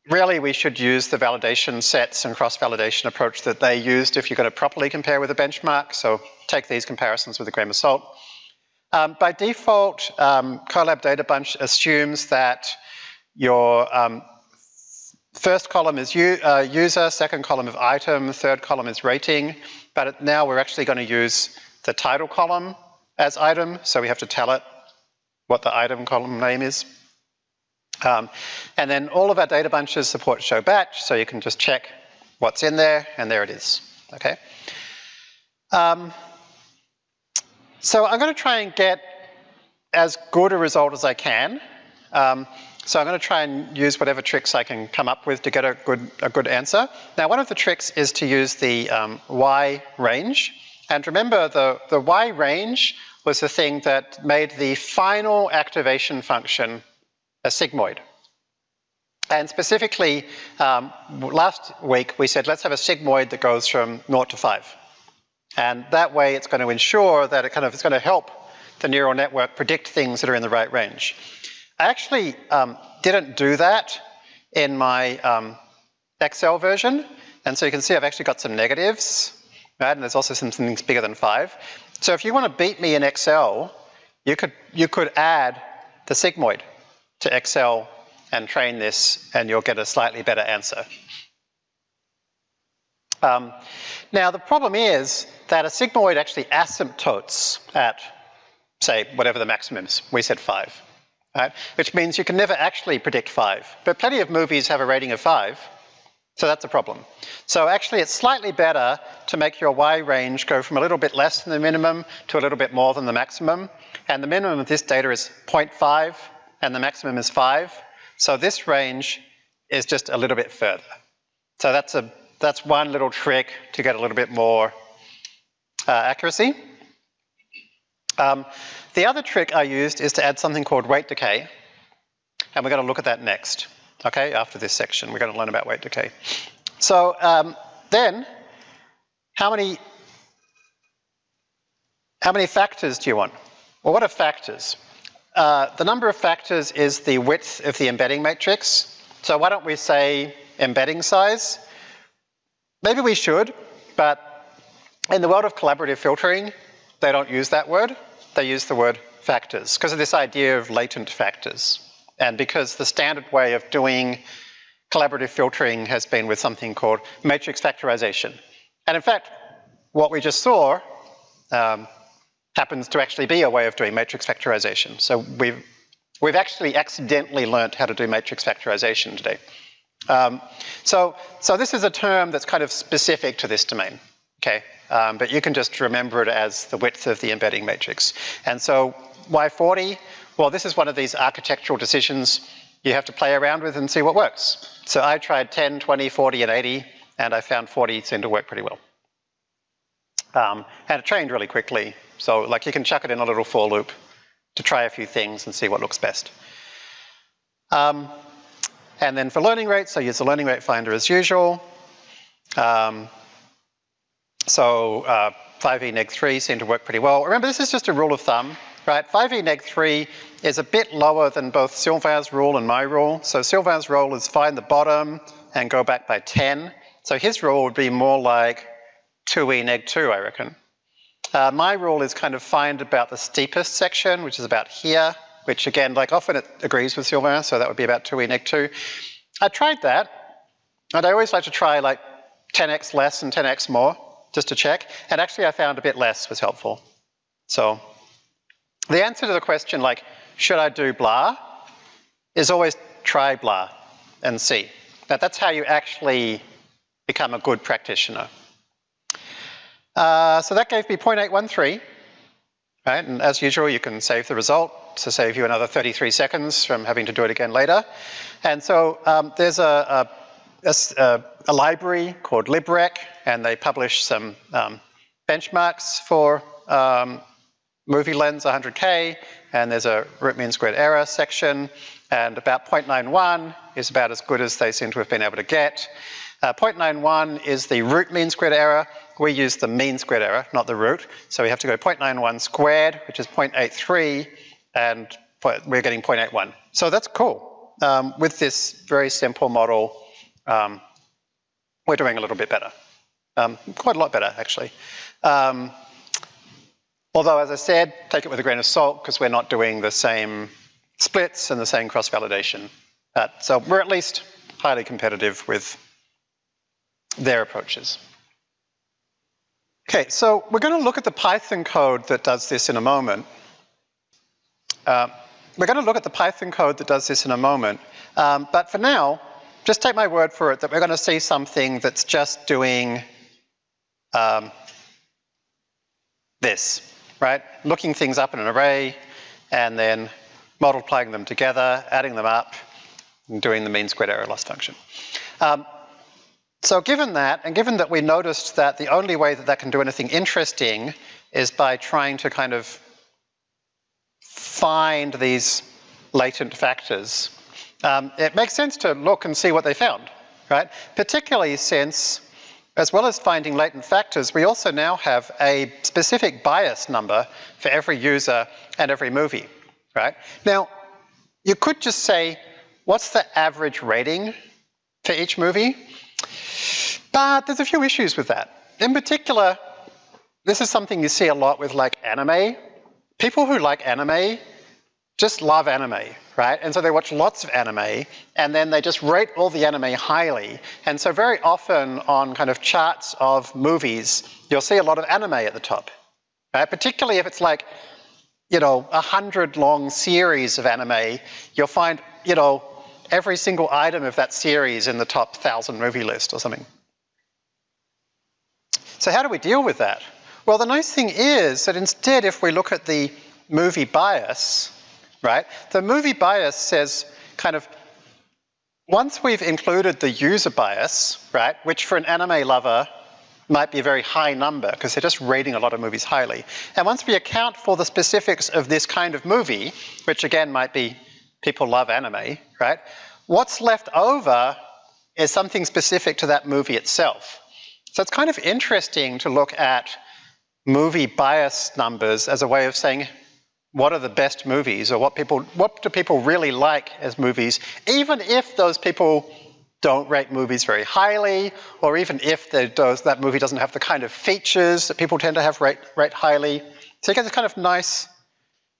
really, we should use the validation sets and cross-validation approach that they used if you're going to properly compare with a benchmark. So take these comparisons with a grain of salt. Um, by default, um, Collab Data Bunch assumes that your um, first column is uh, user, second column is item, third column is rating, but now we're actually going to use the title column as item, so we have to tell it what the item column name is. Um, and then all of our data bunches support show batch, so you can just check what's in there, and there it is, okay? Um, so I'm going to try and get as good a result as I can. Um, so I'm going to try and use whatever tricks I can come up with to get a good, a good answer. Now one of the tricks is to use the um, Y range. And remember the, the Y range was the thing that made the final activation function a sigmoid. And specifically, um, last week we said let's have a sigmoid that goes from 0 to 5. And that way it's going to ensure that it kind of is going to help the neural network predict things that are in the right range. I actually um, didn't do that in my um, Excel version. And so you can see I've actually got some negatives, right? And there's also some things bigger than five. So if you want to beat me in Excel, you could, you could add the sigmoid to Excel and train this and you'll get a slightly better answer. Um, now the problem is that a sigmoid actually asymptotes at, say, whatever the maximum is. We said five, right? Which means you can never actually predict five. But plenty of movies have a rating of five, so that's a problem. So actually it's slightly better to make your Y range go from a little bit less than the minimum to a little bit more than the maximum. And the minimum of this data is 0.5 and the maximum is five. So this range is just a little bit further. So that's a that's one little trick to get a little bit more uh, accuracy. Um, the other trick I used is to add something called weight decay, and we're going to look at that next, okay, after this section. We're going to learn about weight decay. So um, then, how many, how many factors do you want? Well, what are factors? Uh, the number of factors is the width of the embedding matrix. So why don't we say embedding size? Maybe we should, but in the world of collaborative filtering, they don't use that word. They use the word factors because of this idea of latent factors. And because the standard way of doing collaborative filtering has been with something called matrix factorization. And in fact, what we just saw um, happens to actually be a way of doing matrix factorization. So we've, we've actually accidentally learned how to do matrix factorization today. Um, so, so this is a term that's kind of specific to this domain, okay? Um, but you can just remember it as the width of the embedding matrix. And so Y40, Well, this is one of these architectural decisions you have to play around with and see what works. So I tried 10, 20, 40, and 80, and I found 40 seemed to work pretty well. Um, and it trained really quickly. So like you can chuck it in a little for loop to try a few things and see what looks best. Um, and then for learning rates, I use the learning rate finder as usual. Um, so uh, 5e neg 3 seem to work pretty well. Remember, this is just a rule of thumb, right? 5e neg 3 is a bit lower than both Sylvain's rule and my rule. So Sylvain's rule is find the bottom and go back by 10. So his rule would be more like 2e neg 2, I reckon. Uh, my rule is kind of find about the steepest section, which is about here, which again, like often it agrees with Sylvain, so that would be about 2e neg 2. I tried that, and I always like to try like 10x less and 10x more, just to check, and actually I found a bit less was helpful. So the answer to the question like, should I do blah, is always try blah and see. Now that's how you actually become a good practitioner. Uh, so that gave me 0.813, right? And as usual, you can save the result to save you another 33 seconds from having to do it again later. And so um, there's a, a, a, a, library called LibRec, and they publish some um, benchmarks for um, movie lens 100K, and there's a root mean squared error section, and about 0.91 is about as good as they seem to have been able to get. Uh, 0.91 is the root mean squared error. We use the mean squared error, not the root. So we have to go 0.91 squared, which is 0.83, and we're getting 0.81. So that's cool. Um, with this very simple model, um, we're doing a little bit better. Um, quite a lot better, actually. Um, although, as I said, take it with a grain of salt because we're not doing the same splits and the same cross-validation. Uh, so we're at least highly competitive with their approaches. Okay, so we're going to look at the Python code that does this in a moment. Uh, we're going to look at the Python code that does this in a moment. Um, but for now, just take my word for it that we're going to see something that's just doing um, this, right? Looking things up in an array and then multiplying them together, adding them up, and doing the mean squared error loss function. Um, so given that, and given that we noticed that the only way that that can do anything interesting is by trying to kind of find these latent factors, um, it makes sense to look and see what they found, right? Particularly since, as well as finding latent factors, we also now have a specific bias number for every user and every movie, right? Now, you could just say, what's the average rating for each movie? But there's a few issues with that. In particular, this is something you see a lot with like anime. People who like anime just love anime, right? And so they watch lots of anime and then they just rate all the anime highly. And so very often on kind of charts of movies, you'll see a lot of anime at the top, right? Particularly if it's like, you know, a hundred long series of anime, you'll find, you know, every single item of that series in the top thousand movie list or something. So how do we deal with that? Well, the nice thing is that instead, if we look at the movie bias, right, the movie bias says kind of, once we've included the user bias, right, which for an anime lover might be a very high number because they're just rating a lot of movies highly. And once we account for the specifics of this kind of movie, which again might be people love anime, right? What's left over is something specific to that movie itself. So it's kind of interesting to look at movie bias numbers as a way of saying what are the best movies or what people what do people really like as movies, even if those people don't rate movies very highly, or even if does, that movie doesn't have the kind of features that people tend to have rate, rate highly. So you get this kind of nice,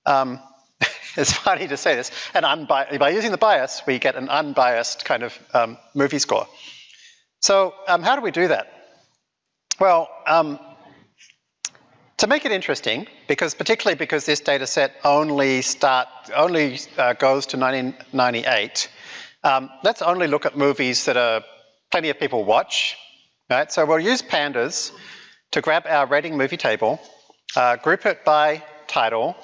um, it's funny to say this, an unbi by using the bias, we get an unbiased kind of um, movie score. So um, how do we do that? Well, um, to make it interesting, because particularly because this data set only start only uh, goes to 1998, um, let's only look at movies that are plenty of people watch. Right? So we'll use pandas to grab our rating movie table, uh, group it by title,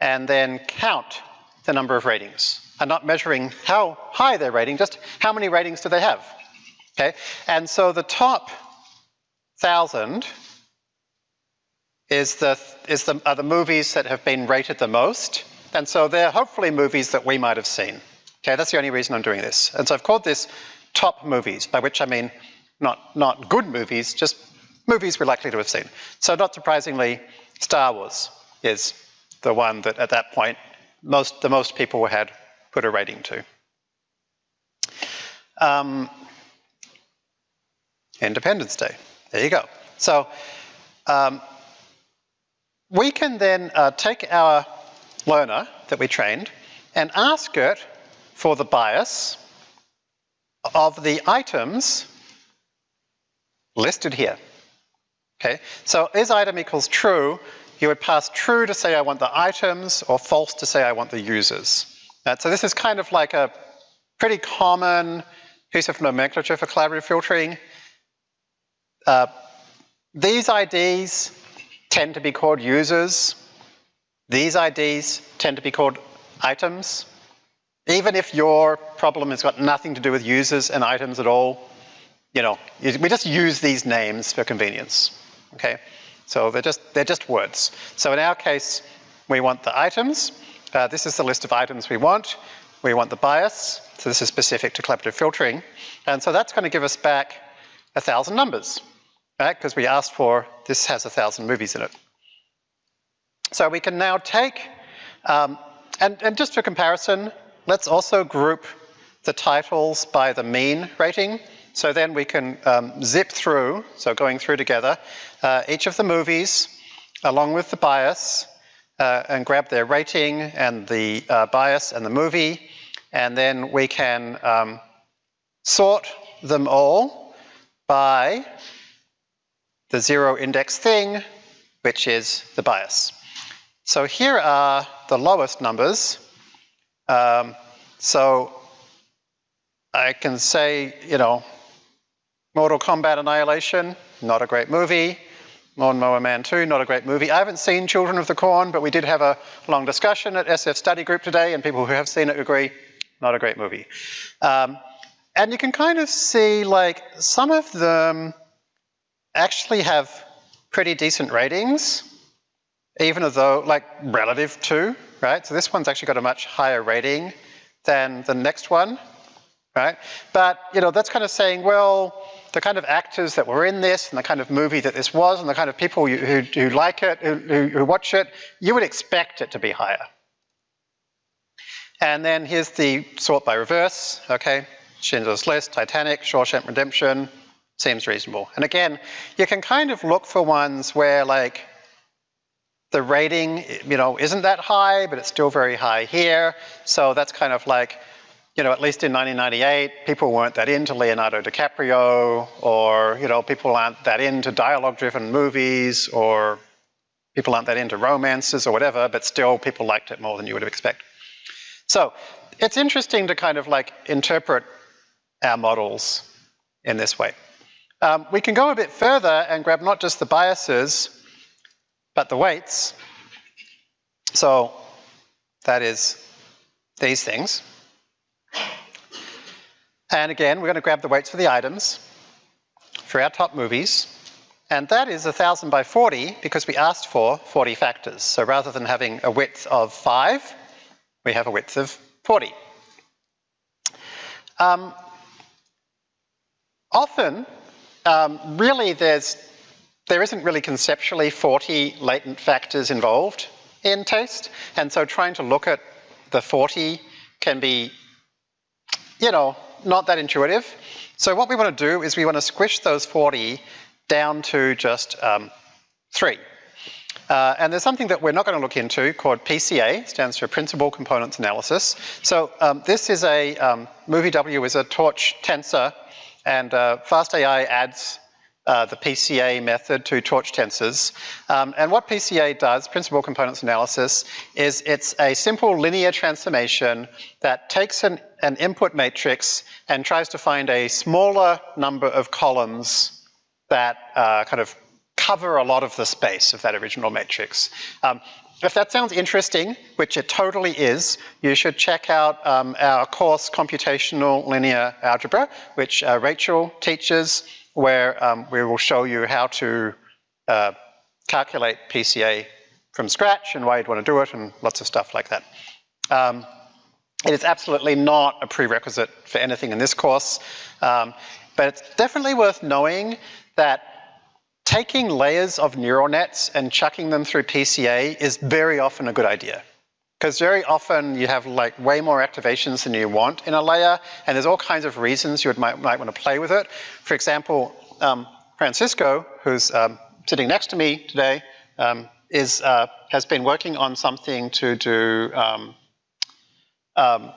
and then count the number of ratings. I'm not measuring how high they're rating, just how many ratings do they have. Okay, and so the top thousand is the, is the, are the movies that have been rated the most. And so they're hopefully movies that we might have seen. Okay, that's the only reason I'm doing this. And so I've called this top movies, by which I mean not, not good movies, just movies we're likely to have seen. So not surprisingly, Star Wars is the one that at that point most, the most people had put a rating to. Um, Independence Day. There you go. So um, we can then uh, take our learner that we trained and ask it for the bias of the items listed here. Okay, so is item equals true, you would pass true to say I want the items or false to say I want the users. So this is kind of like a pretty common piece of nomenclature for collaborative filtering. Uh, these IDs tend to be called users. These IDs tend to be called items. Even if your problem has got nothing to do with users and items at all, you know, we just use these names for convenience, okay? So they're just, they're just words. So in our case, we want the items. Uh, this is the list of items we want. We want the bias. So this is specific to collaborative filtering. And so that's going to give us back a thousand numbers right? Because we asked for, this has a thousand movies in it. So we can now take, um, and, and just for comparison, let's also group the titles by the mean rating. So then we can um, zip through, so going through together, uh, each of the movies along with the bias uh, and grab their rating and the uh, bias and the movie. And then we can um, sort them all by the zero index thing, which is the bias. So here are the lowest numbers. Um, so I can say, you know, Mortal Kombat Annihilation, not a great movie. Lawnmower Man 2, not a great movie. I haven't seen Children of the Corn, but we did have a long discussion at SF study group today, and people who have seen it agree, not a great movie. Um, and you can kind of see like some of them actually have pretty decent ratings, even though, like, relative to, right? So this one's actually got a much higher rating than the next one, right? But, you know, that's kind of saying, well, the kind of actors that were in this and the kind of movie that this was and the kind of people who, who, like it, who, who watch it, you would expect it to be higher. And then here's the sort by reverse, okay? Schindler's List, Titanic, Shawshank Redemption, seems reasonable. And again, you can kind of look for ones where like the rating, you know, isn't that high, but it's still very high here. So that's kind of like, you know, at least in 1998, people weren't that into Leonardo DiCaprio, or, you know, people aren't that into dialogue-driven movies, or people aren't that into romances or whatever, but still people liked it more than you would have expected. So it's interesting to kind of like interpret our models in this way. Um, we can go a bit further and grab not just the biases, but the weights. So that is these things. And again, we're going to grab the weights for the items for our top movies. And that is 1,000 by 40 because we asked for 40 factors. So rather than having a width of 5, we have a width of 40. Um, often, um, really there's, there isn't really conceptually 40 latent factors involved in taste. And so trying to look at the 40 can be, you know, not that intuitive. So what we want to do is we want to squish those 40 down to just um, three. Uh, and there's something that we're not going to look into called PCA, stands for Principal Components Analysis. So um, this is a, um, movie W is a torch tensor, and uh, FastAI adds uh, the PCA method to torch tensors. Um, and what PCA does, Principal Components Analysis, is it's a simple linear transformation that takes an, an input matrix and tries to find a smaller number of columns that uh, kind of cover a lot of the space of that original matrix. Um, if that sounds interesting, which it totally is, you should check out um, our course Computational Linear Algebra, which uh, Rachel teaches, where um, we will show you how to uh, calculate PCA from scratch and why you'd want to do it and lots of stuff like that. Um, it is absolutely not a prerequisite for anything in this course, um, but it's definitely worth knowing that taking layers of neural nets and chucking them through PCA is very often a good idea. Because very often you have like way more activations than you want in a layer, and there's all kinds of reasons you might, might want to play with it. For example, um, Francisco, who's um, sitting next to me today, um, is, uh, has been working on something to do um, um,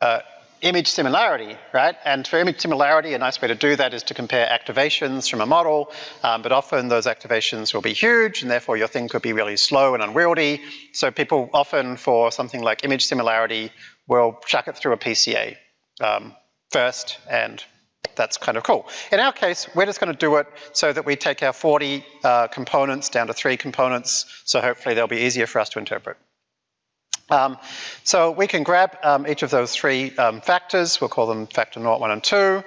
uh, image similarity, right? And for image similarity, a nice way to do that is to compare activations from a model, um, but often those activations will be huge and therefore your thing could be really slow and unwieldy. So people often for something like image similarity will chuck it through a PCA um, first and that's kind of cool. In our case, we're just going to do it so that we take our 40 uh, components down to three components, so hopefully they'll be easier for us to interpret. Um, so we can grab um, each of those three um, factors, we'll call them factor 0, 1 and 2,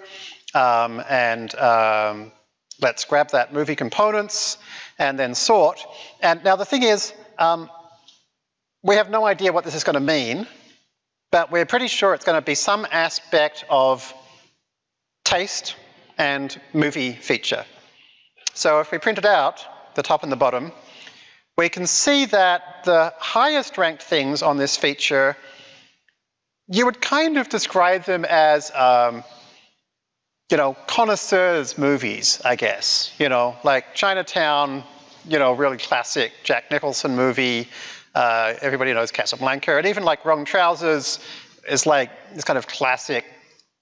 um, and um, let's grab that movie components and then sort. And now the thing is, we have no idea what this is going to mean, but we're pretty sure it's going to be some aspect of taste and movie feature. So if we print it out, the top and the bottom, we can see that the highest ranked things on this feature, you would kind of describe them as, um, you know, connoisseurs movies, I guess. You know, like Chinatown, you know, really classic Jack Nicholson movie. Uh, everybody knows Casablanca. And even like Wrong Trousers is like this kind of classic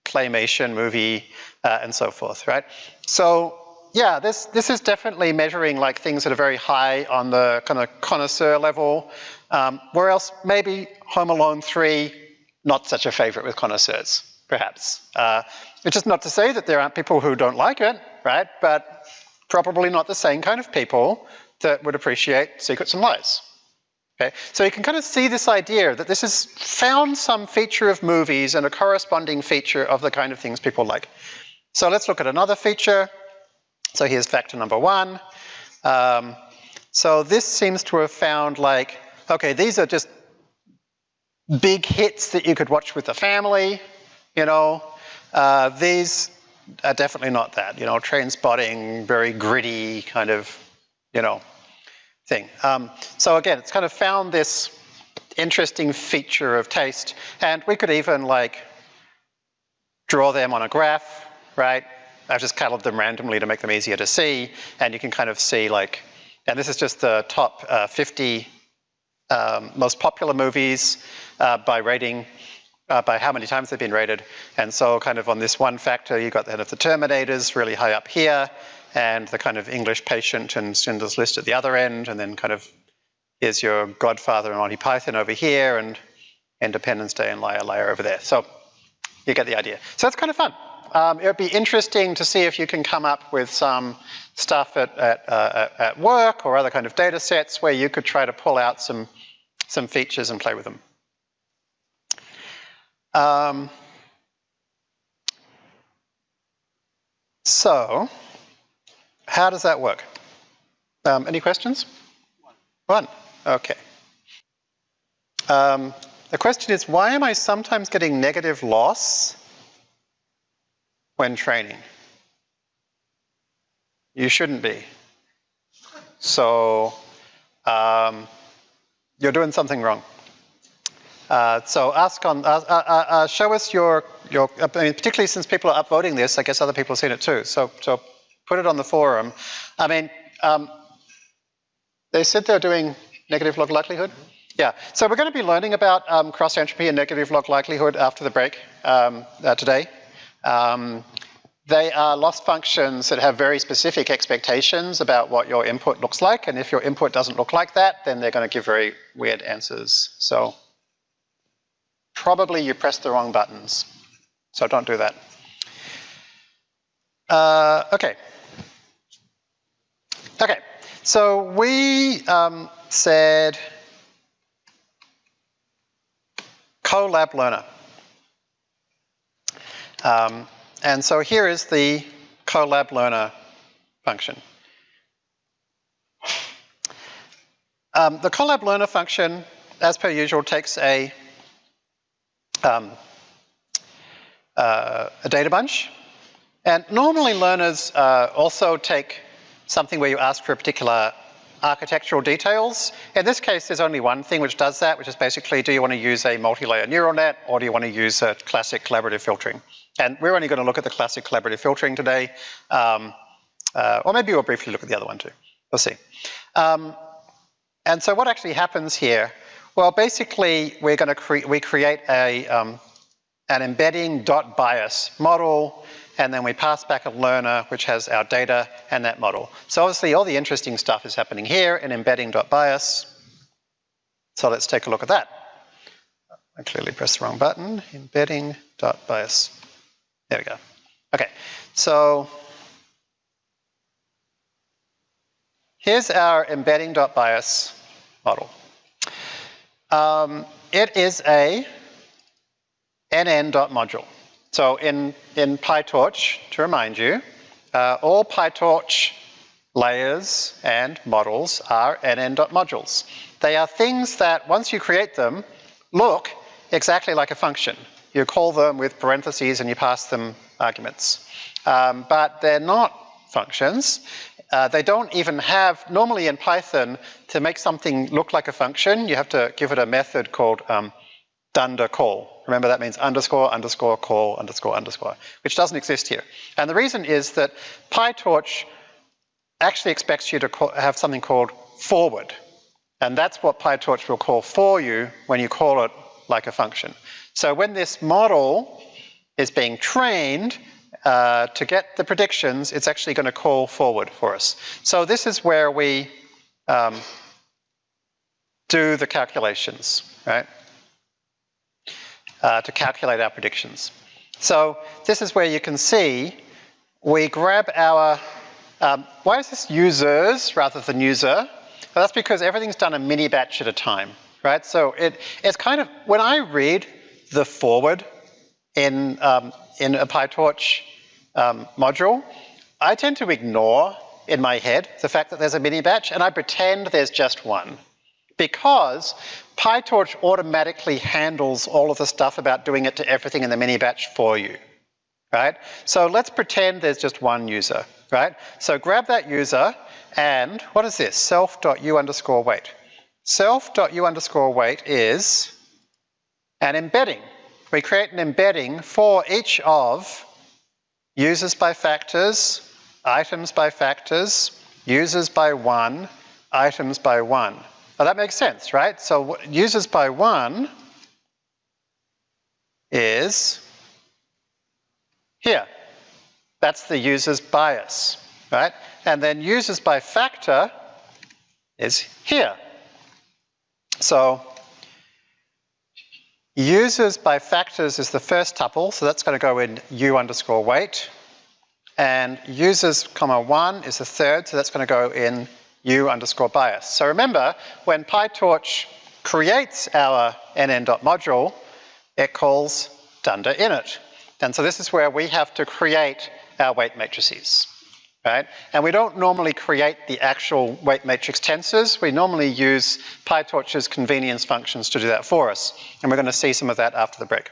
claymation movie uh, and so forth, right? So yeah, this, this is definitely measuring like things that are very high on the kind of connoisseur level, um, whereas maybe Home Alone 3, not such a favorite with connoisseurs, perhaps. Uh, which is not to say that there aren't people who don't like it, right? But probably not the same kind of people that would appreciate Secrets and Lies. Okay, so you can kind of see this idea that this has found some feature of movies and a corresponding feature of the kind of things people like. So let's look at another feature. So here's factor number one. Um, so this seems to have found like, okay, these are just big hits that you could watch with the family, you know. Uh, these are definitely not that, you know, Trainspotting, very gritty kind of, you know, thing. Um, so again, it's kind of found this interesting feature of taste, and we could even like draw them on a graph, right? I've just colored them randomly to make them easier to see, and you can kind of see like, and this is just the top uh, 50 um, most popular movies uh, by rating, uh, by how many times they've been rated. And so kind of on this one factor, you've got the of the Terminators really high up here, and the kind of English patient and Schindler's List at the other end, and then kind of here's your Godfather and Monty Python over here, and Independence Day and Liar Liar over there. So you get the idea. So it's kind of fun. Um, it would be interesting to see if you can come up with some stuff at, at, uh, at work or other kind of data sets where you could try to pull out some, some features and play with them. Um, so, how does that work? Um, any questions? One. Okay. Um, the question is, why am I sometimes getting negative loss when training? You shouldn't be. So um, you're doing something wrong. Uh, so ask on, uh, uh, uh, uh show us your, your I mean, particularly since people are upvoting this, I guess other people have seen it too. So, so put it on the forum. I mean, um, they said they're doing negative log likelihood. Yeah, so we're going to be learning about um, cross entropy and negative log likelihood after the break um, uh, today. Um, they are loss functions that have very specific expectations about what your input looks like, and if your input doesn't look like that, then they're going to give very weird answers. So probably you pressed the wrong buttons, so don't do that. Uh, okay. Okay, so we um, said Collab learner. Um, and so here is the Collab learner function. Um, the Collab learner function, as per usual, takes a, um, uh, a data bunch. And normally learners uh, also take something where you ask for a particular architectural details. In this case, there's only one thing which does that, which is basically, do you want to use a multi-layer neural net or do you want to use a classic collaborative filtering? And we're only going to look at the classic collaborative filtering today, um, uh, or maybe we'll briefly look at the other one too. We'll see. Um, and so what actually happens here? Well, basically, we're going to create, we create a, um, an embedding dot bias model and then we pass back a learner which has our data and that model. So obviously all the interesting stuff is happening here in embedding.bias. So let's take a look at that. I clearly pressed the wrong button, embedding.bias. There we go. Okay, so here's our embedding.bias model. Um, it is a nn.module. So in, in PyTorch, to remind you, uh, all PyTorch layers and models are nn.modules. They are things that once you create them, look exactly like a function. You call them with parentheses and you pass them arguments. Um, but they're not functions. Uh, they don't even have, normally in Python, to make something look like a function, you have to give it a method called um, dunder call. Remember that means underscore, underscore, call, underscore, underscore, which doesn't exist here. And the reason is that PyTorch actually expects you to call, have something called forward. And that's what PyTorch will call for you when you call it like a function. So when this model is being trained uh, to get the predictions, it's actually going to call forward for us. So this is where we um, do the calculations, right? uh, to calculate our predictions. So this is where you can see we grab our, um, why is this users rather than user? Well, that's because everything's done a mini batch at a time, right? So it, it's kind of, when I read the forward in, um, in a PyTorch um, module, I tend to ignore in my head the fact that there's a mini batch and I pretend there's just one because PyTorch automatically handles all of the stuff about doing it to everything in the mini batch for you, right? So let's pretend there's just one user, right? So grab that user and what is this? Self.u underscore weight. Self.u underscore weight is an embedding. We create an embedding for each of users by factors, items by factors, users by one, items by one. Now that makes sense, right? So users by one is here. That's the user's bias, right? And then users by factor is here. So users by factors is the first tuple, so that's going to go in u underscore weight. And users comma one is the third, so that's going to go in u underscore bias. So remember, when PyTorch creates our nn.module, it calls dunder init. And so this is where we have to create our weight matrices. Right? And we don't normally create the actual weight matrix tensors. We normally use PyTorch's convenience functions to do that for us. And we're going to see some of that after the break.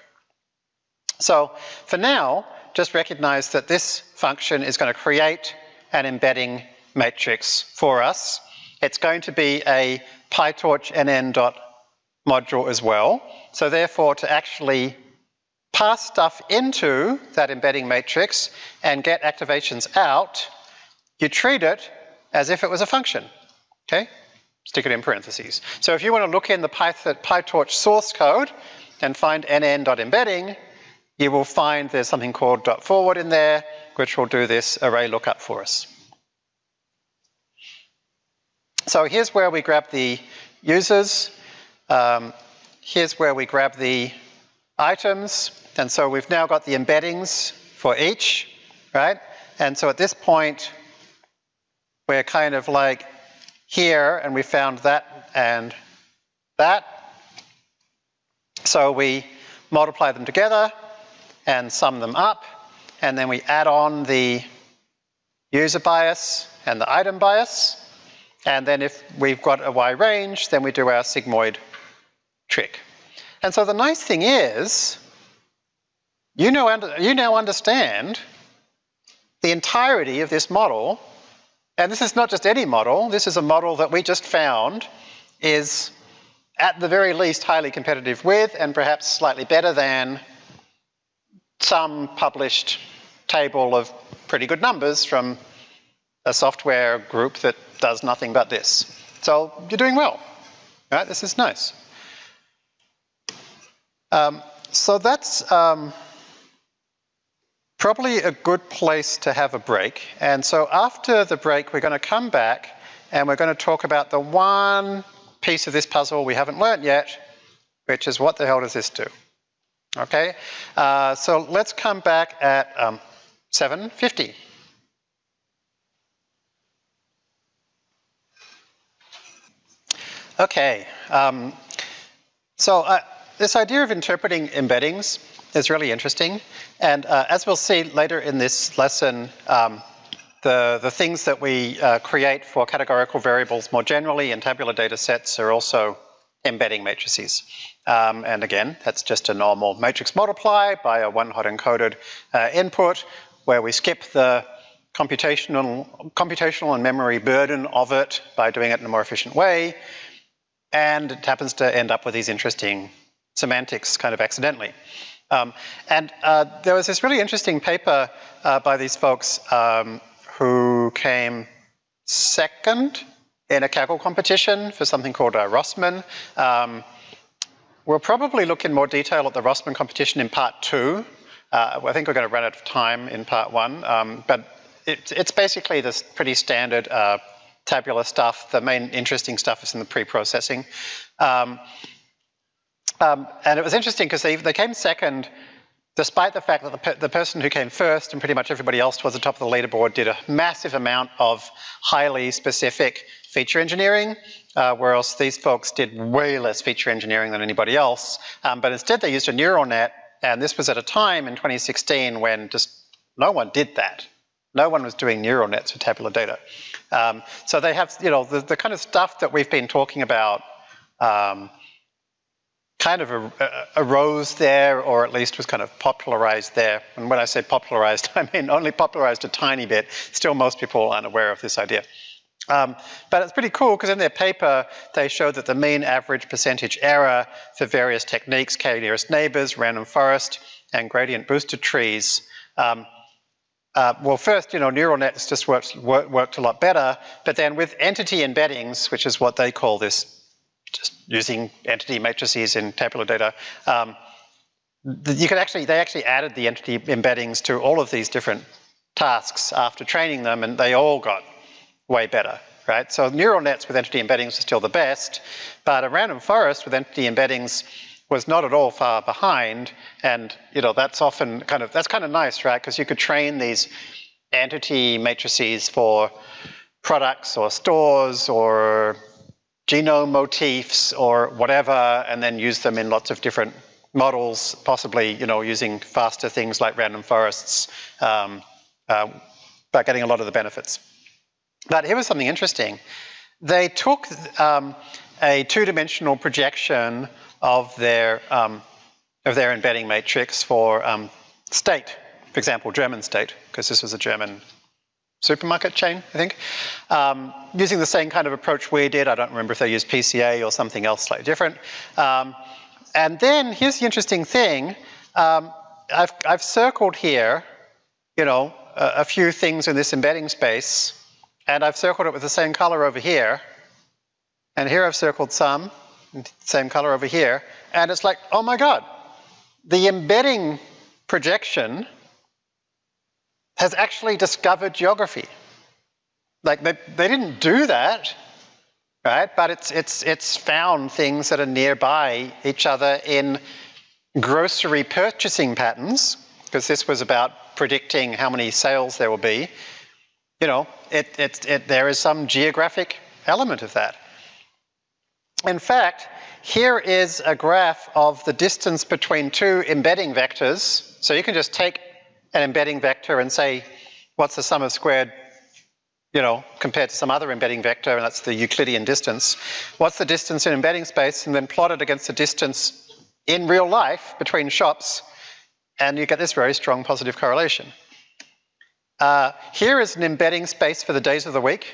So for now, just recognize that this function is going to create an embedding matrix for us. It's going to be a PyTorch nn dot module as well. So therefore, to actually pass stuff into that embedding matrix and get activations out, you treat it as if it was a function, okay? Stick it in parentheses. So if you want to look in the PyTorch source code and find nn.embedding, you will find there's something called dot forward in there, which will do this array lookup for us. So here's where we grab the users. Um, here's where we grab the items. And so we've now got the embeddings for each, right? And so at this point, we're kind of like here, and we found that and that. So we multiply them together and sum them up, and then we add on the user bias and the item bias, and then if we've got a Y range, then we do our sigmoid trick. And so the nice thing is, you, know, you now understand the entirety of this model and this is not just any model, this is a model that we just found is at the very least highly competitive with and perhaps slightly better than some published table of pretty good numbers from a software group that does nothing but this. So you're doing well, right? This is nice. Um, so that's um, probably a good place to have a break. And so after the break, we're going to come back and we're going to talk about the one piece of this puzzle we haven't learnt yet, which is what the hell does this do? Okay, uh, so let's come back at um, 7.50. Okay, um, so uh, this idea of interpreting embeddings is really interesting. And uh, as we'll see later in this lesson, um, the, the things that we uh, create for categorical variables more generally in tabular data sets are also embedding matrices. Um, and again, that's just a normal matrix multiply by a one-hot encoded uh, input where we skip the computational, computational and memory burden of it by doing it in a more efficient way. And it happens to end up with these interesting semantics kind of accidentally. Um, and uh, there was this really interesting paper uh, by these folks um, who came second in a Kaggle competition for something called uh, Rossmann. Um, we'll probably look in more detail at the Rossmann competition in part two. Uh, I think we're going to run out of time in part one, um, but it, it's basically this pretty standard uh, tabular stuff. The main interesting stuff is in the pre-processing. Um, and it was interesting because they, they came second despite the fact that the, the, person who came first and pretty much everybody else towards the top of the leaderboard did a massive amount of highly specific feature engineering, uh, whereas these folks did way less feature engineering than anybody else. Um, but instead they used a neural net, and this was at a time in 2016 when just no one did that. No one was doing neural nets for tabular data. Um, so they have, you know, the, the, kind of stuff that we've been talking about um, kind of arose there, or at least was kind of popularized there. And when I say popularized, I mean only popularized a tiny bit. Still, most people aren't aware of this idea. Um, but it's pretty cool because in their paper, they showed that the mean average percentage error for various techniques, k nearest neighbors, random forest, and gradient boosted trees, um, uh, well, first, you know, neural nets just worked, worked a lot better, but then with entity embeddings, which is what they call this just using entity matrices in tabular data, um, you could actually, they actually added the entity embeddings to all of these different tasks after training them and they all got way better, right? So neural nets with entity embeddings are still the best, but a random forest with entity embeddings was not at all far behind and you know that's often kind of, that's kind of nice, right? Because you could train these entity matrices for products or stores or genome motifs or whatever, and then use them in lots of different models, possibly, you know, using faster things like random forests, um, uh, but getting a lot of the benefits. But here was something interesting. They took um, a two-dimensional projection of their um, of their embedding matrix for um, state, for example, German state, because this was a German supermarket chain, I think, um, using the same kind of approach we did. I don't remember if they used PCA or something else slightly different. Um, and then here's the interesting thing. Um, I've, I've circled here, you know, a, a few things in this embedding space, and I've circled it with the same color over here. And here I've circled some, same color over here, and it's like, oh my God, the embedding projection has actually discovered geography. Like they, they didn't do that, right? But it's, it's, it's found things that are nearby each other in grocery purchasing patterns, because this was about predicting how many sales there will be. You know, it, it, it, there is some geographic element of that. In fact, here is a graph of the distance between two embedding vectors. So you can just take an embedding vector and say, what's the sum of squared, you know, compared to some other embedding vector, and that's the Euclidean distance. What's the distance in embedding space, and then plot it against the distance in real life between shops, and you get this very strong positive correlation. Uh, here is an embedding space for the days of the week,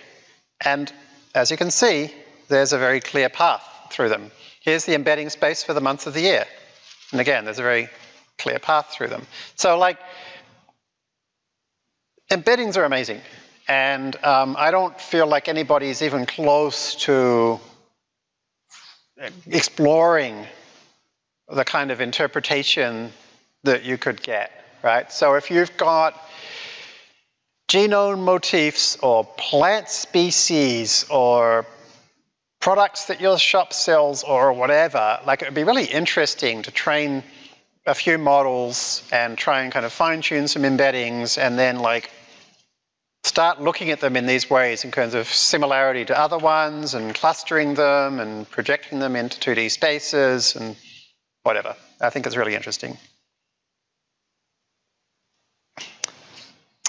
and as you can see, there's a very clear path through them. Here's the embedding space for the month of the year. And again, there's a very clear path through them. So like, embeddings are amazing. And um, I don't feel like anybody's even close to exploring the kind of interpretation that you could get, right? So if you've got genome motifs or plant species or products that your shop sells or whatever, like it would be really interesting to train a few models and try and kind of fine tune some embeddings and then like start looking at them in these ways in terms of similarity to other ones and clustering them and projecting them into 2D spaces and whatever. I think it's really interesting.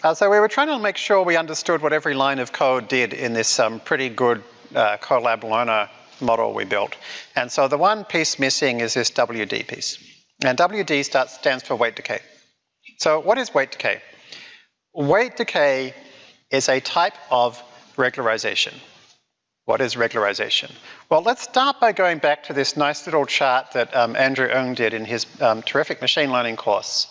Uh, so we were trying to make sure we understood what every line of code did in this um, pretty good uh, Collab learner model we built. And so the one piece missing is this WD piece. And WD starts, stands for weight decay. So what is weight decay? Weight decay is a type of regularization. What is regularization? Well, let's start by going back to this nice little chart that um, Andrew Ng did in his um, terrific machine learning course,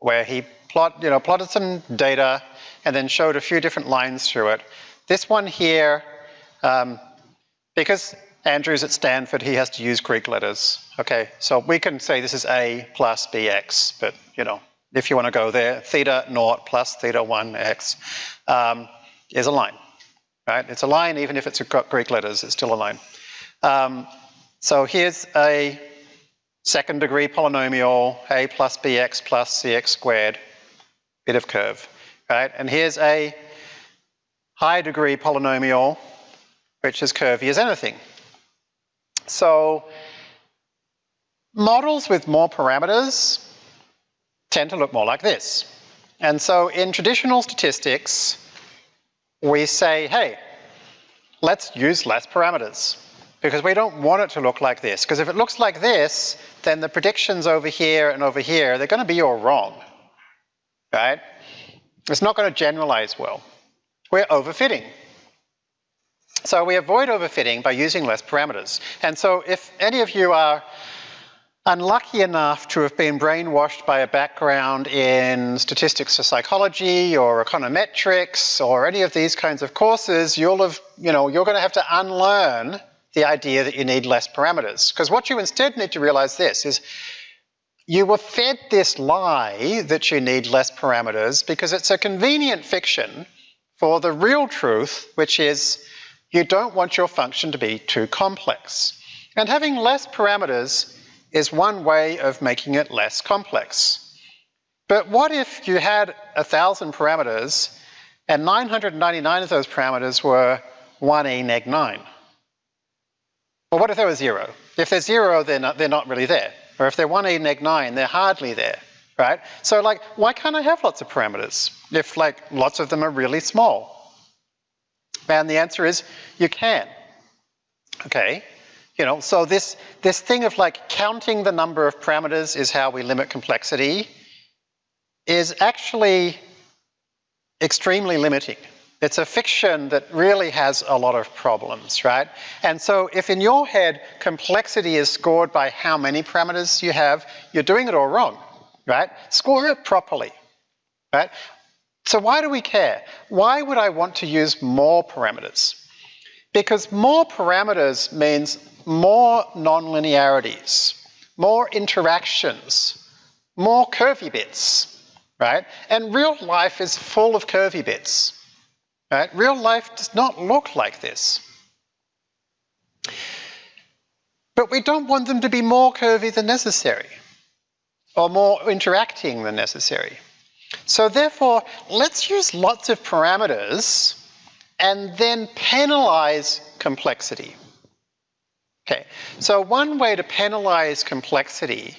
where he plot, you know, plotted some data and then showed a few different lines through it. This one here um, because Andrew's at Stanford, he has to use Greek letters. Okay, so we can say this is A plus BX, but you know, if you want to go there, theta naught plus theta 1x um, is a line, right? It's a line even if it's got Greek letters, it's still a line. Um, so here's a second degree polynomial, A plus BX plus CX squared, bit of curve, right? And here's a high degree polynomial, which is curvy as anything. So models with more parameters tend to look more like this. And so in traditional statistics, we say, hey, let's use less parameters because we don't want it to look like this. Because if it looks like this, then the predictions over here and over here, they're going to be all wrong, right? It's not going to generalize well. We're overfitting. So we avoid overfitting by using less parameters. And so if any of you are unlucky enough to have been brainwashed by a background in statistics or psychology or econometrics or any of these kinds of courses, you'll have, you know, you're going to have to unlearn the idea that you need less parameters. Because what you instead need to realize this is you were fed this lie that you need less parameters because it's a convenient fiction for the real truth, which is you don't want your function to be too complex. And having less parameters is one way of making it less complex. But what if you had a thousand parameters and 999 of those parameters were 1e neg 9? Well, what if there were zero? If they're zero, they're not, they're not really there. Or if they're 1e neg 9, they're hardly there. right? So like, why can't I have lots of parameters if like lots of them are really small? And the answer is you can. Okay, you know, so this, this thing of like counting the number of parameters is how we limit complexity is actually extremely limiting. It's a fiction that really has a lot of problems, right? And so if in your head complexity is scored by how many parameters you have, you're doing it all wrong, right? Score it properly, right? So why do we care? Why would I want to use more parameters? Because more parameters means more nonlinearities, more interactions, more curvy bits, right? And real life is full of curvy bits, right? Real life does not look like this. But we don't want them to be more curvy than necessary or more interacting than necessary. So therefore, let's use lots of parameters and then penalize complexity. Okay, so one way to penalize complexity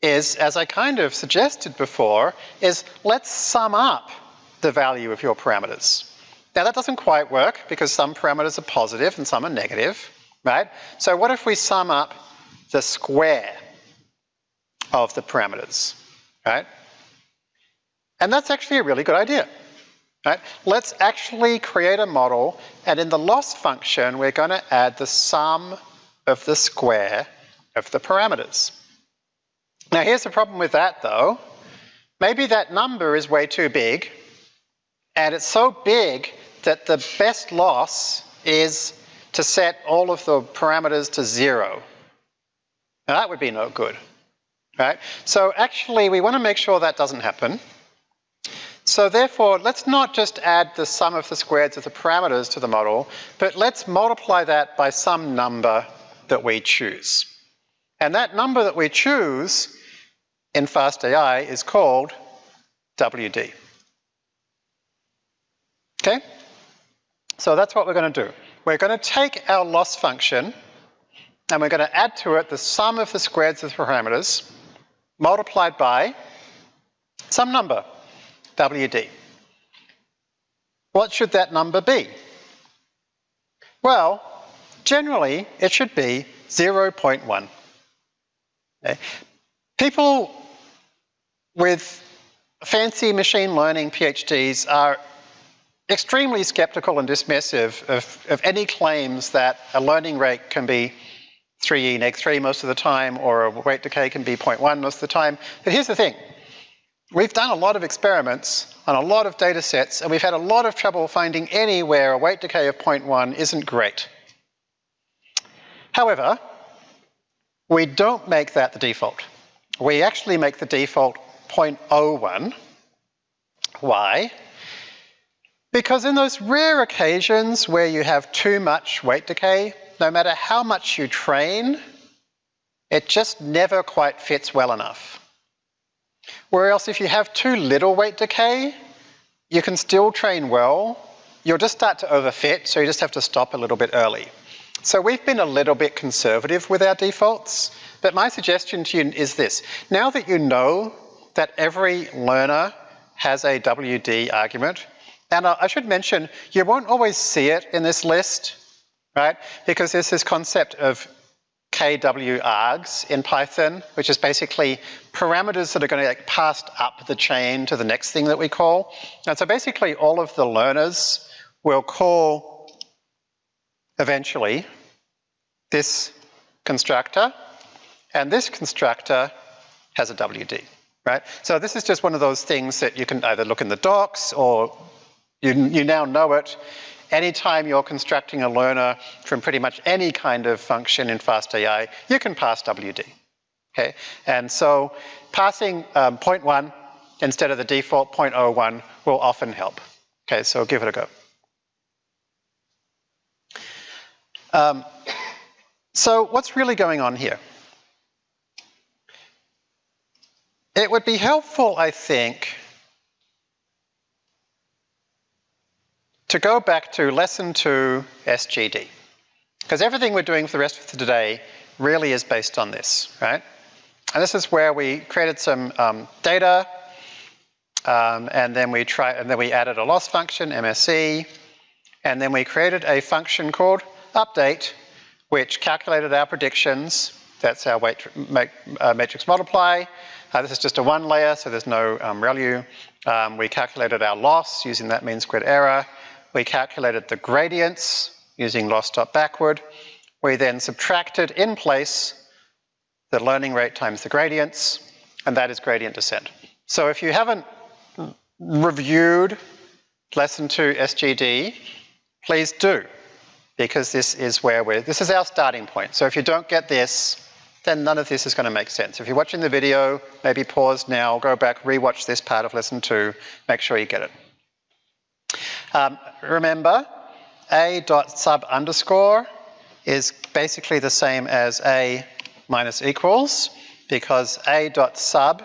is, as I kind of suggested before, is let's sum up the value of your parameters. Now that doesn't quite work because some parameters are positive and some are negative, right? So what if we sum up the square of the parameters, right? And that's actually a really good idea. Right? Let's actually create a model and in the loss function we're going to add the sum of the square of the parameters. Now here's the problem with that though. Maybe that number is way too big and it's so big that the best loss is to set all of the parameters to zero. Now that would be no good, right? So actually we want to make sure that doesn't happen. So therefore, let's not just add the sum of the squares of the parameters to the model, but let's multiply that by some number that we choose. And that number that we choose in FastAI is called WD. Okay? So that's what we're going to do. We're going to take our loss function and we're going to add to it the sum of the squares of the parameters multiplied by some number. WD. What should that number be? Well, generally it should be 0.1. Okay. People with fancy machine learning PhDs are extremely skeptical and dismissive of, of any claims that a learning rate can be 3e neg 3 most of the time or a weight decay can be 0.1 most of the time. But here's the thing, We've done a lot of experiments on a lot of data sets and we've had a lot of trouble finding anywhere a weight decay of 0.1 isn't great. However, we don't make that the default. We actually make the default 0.01. Why? Because in those rare occasions where you have too much weight decay, no matter how much you train, it just never quite fits well enough. Whereas if you have too little weight decay, you can still train well. You'll just start to overfit, so you just have to stop a little bit early. So we've been a little bit conservative with our defaults, but my suggestion to you is this. Now that you know that every learner has a WD argument, and I should mention, you won't always see it in this list, right? Because there's this concept of KW args in Python, which is basically parameters that are going to get passed up the chain to the next thing that we call. And so basically all of the learners will call eventually this constructor, and this constructor has a WD, right? So this is just one of those things that you can either look in the docs or you, you now know it anytime you're constructing a learner from pretty much any kind of function in FastAI, you can pass WD. Okay, and so passing um, 0.1 instead of the default 0.01 will often help. Okay, so give it a go. Um, so what's really going on here? It would be helpful, I think, to go back to lesson two SGD. Because everything we're doing for the rest of today really is based on this, right? and this is where we created some um, data, um, and then we try, and then we added a loss function, MSE, and then we created a function called update, which calculated our predictions. That's our weight uh, matrix multiply. Uh, this is just a one layer, so there's no um, ReLU. Um, we calculated our loss using that mean squared error. We calculated the gradients using loss dot backward. We then subtracted in place the learning rate times the gradients, and that is gradient descent. So if you haven't reviewed lesson two SGD, please do, because this is where we're, this is our starting point. So if you don't get this, then none of this is going to make sense. If you're watching the video, maybe pause now, go back, rewatch this part of lesson two, make sure you get it. Um, remember, a dot sub underscore is basically the same as a minus equals because a dot sub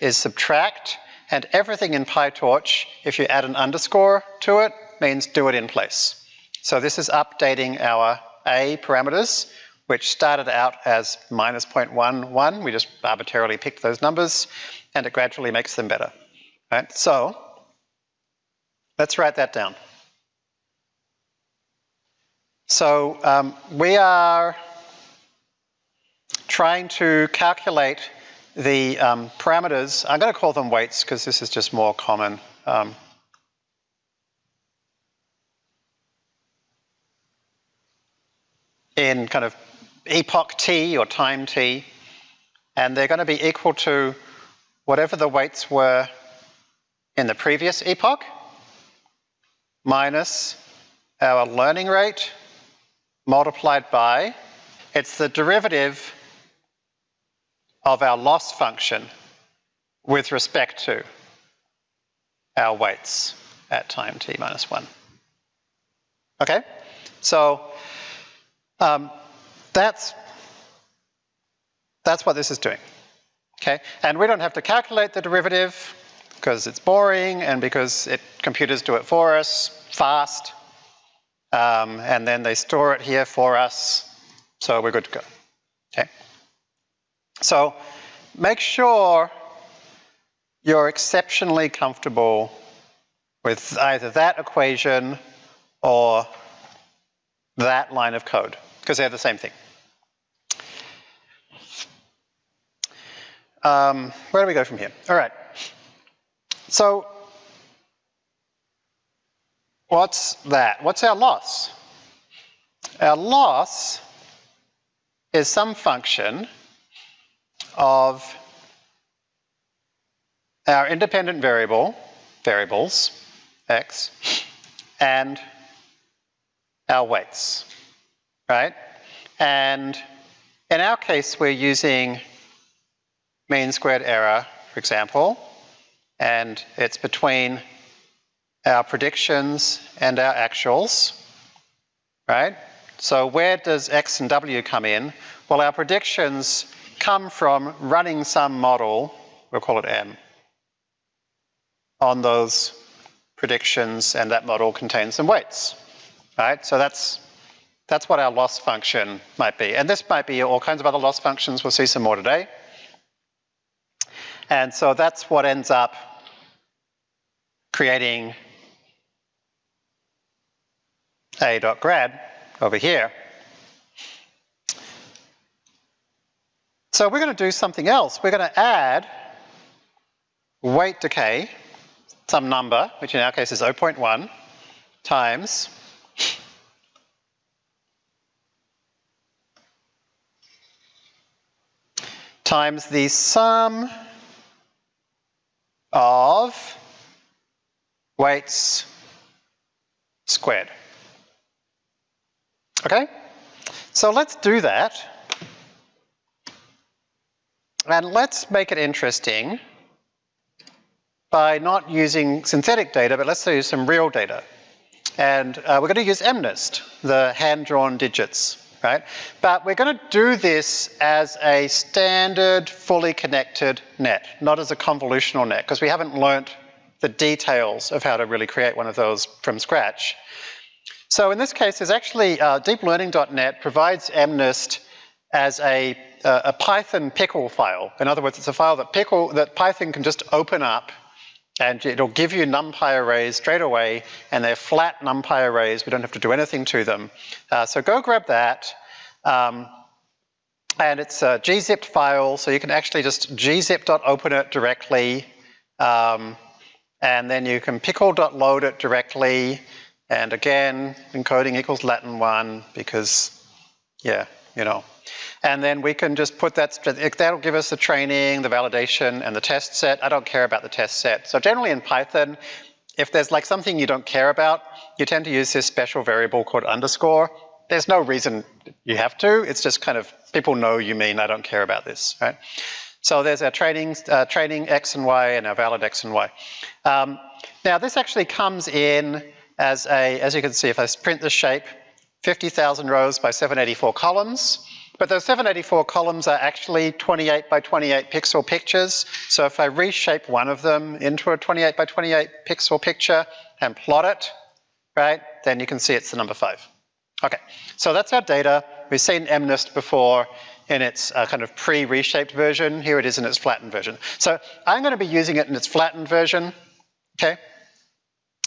is subtract and everything in PyTorch, if you add an underscore to it, means do it in place. So this is updating our A parameters, which started out as minus 0.11. We just arbitrarily picked those numbers and it gradually makes them better. Right? So let's write that down. So um, we are trying to calculate the um, parameters, I'm going to call them weights because this is just more common. Um, in kind of epoch t or time t, and they're going to be equal to whatever the weights were in the previous epoch minus our learning rate multiplied by, it's the derivative of our loss function with respect to our weights at time t minus 1. Okay? So um, that's, that's what this is doing. Okay? And we don't have to calculate the derivative because it's boring and because it, computers do it for us fast. Um, and then they store it here for us. So we're good to go. Okay? So make sure you're exceptionally comfortable with either that equation or that line of code, because they're the same thing. Um, where do we go from here? All right. So what's that? What's our loss? Our loss is some function of our independent variable, variables, x, and our weights, right? And in our case, we're using mean squared error, for example, and it's between our predictions and our actuals, right? So where does x and w come in? Well, our predictions come from running some model, we'll call it M, on those predictions and that model contains some weights, right? So that's, that's what our loss function might be. And this might be all kinds of other loss functions. We'll see some more today. And so that's what ends up creating a.grad over here. So we're going to do something else. We're going to add weight decay, some number, which in our case is 0.1, times times the sum of weights squared. Okay? So let's do that. And let's make it interesting by not using synthetic data, but let's use some real data. And uh, we're going to use MNIST, the hand-drawn digits, right? But we're going to do this as a standard, fully connected net, not as a convolutional net, because we haven't learnt the details of how to really create one of those from scratch. So in this case, there's actually uh, deeplearning.net provides MNIST as a uh, a Python pickle file. In other words, it's a file that pickle that Python can just open up and it'll give you NumPy arrays straight away, and they're flat NumPy arrays. We don't have to do anything to them. Uh, so go grab that. Um, and it's a gzipped file, so you can actually just gzip.open it directly. Um, and then you can pickle.load it directly. And again, encoding equals Latin 1 because, yeah, you know. And then we can just put that, that'll give us the training, the validation, and the test set. I don't care about the test set. So generally in Python, if there's like something you don't care about, you tend to use this special variable called underscore. There's no reason you have to. It's just kind of, people know you mean I don't care about this, right? So there's our training, uh, training X and Y and our valid X and Y. Um, now this actually comes in as a, as you can see, if I print the shape, 50,000 rows by 784 columns. But those 784 columns are actually 28 by 28 pixel pictures. So if I reshape one of them into a 28 by 28 pixel picture and plot it, right, then you can see it's the number five. Okay, so that's our data. We've seen MNIST before in its uh, kind of pre-reshaped version. Here it is in its flattened version. So I'm going to be using it in its flattened version, okay?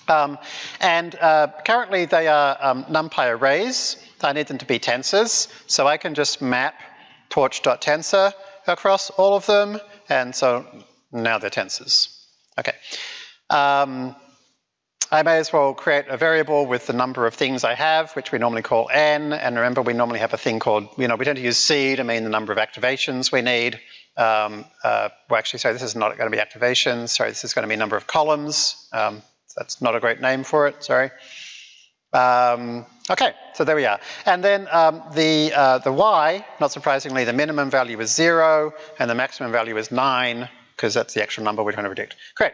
Um, and uh, currently they are um, NumPy arrays. I need them to be tensors. So I can just map torch.tensor across all of them. And so now they're tensors. Okay. Um, I may as well create a variable with the number of things I have, which we normally call n. And remember, we normally have a thing called, you know, we tend to use c to mean the number of activations we need. Um, uh, well, actually, sorry, this is not going to be activations. Sorry, this is going to be number of columns. Um, that's not a great name for it, sorry. Um, okay, so there we are. And then um, the, uh, the y, not surprisingly, the minimum value is zero and the maximum value is nine because that's the actual number we're trying to predict. Great.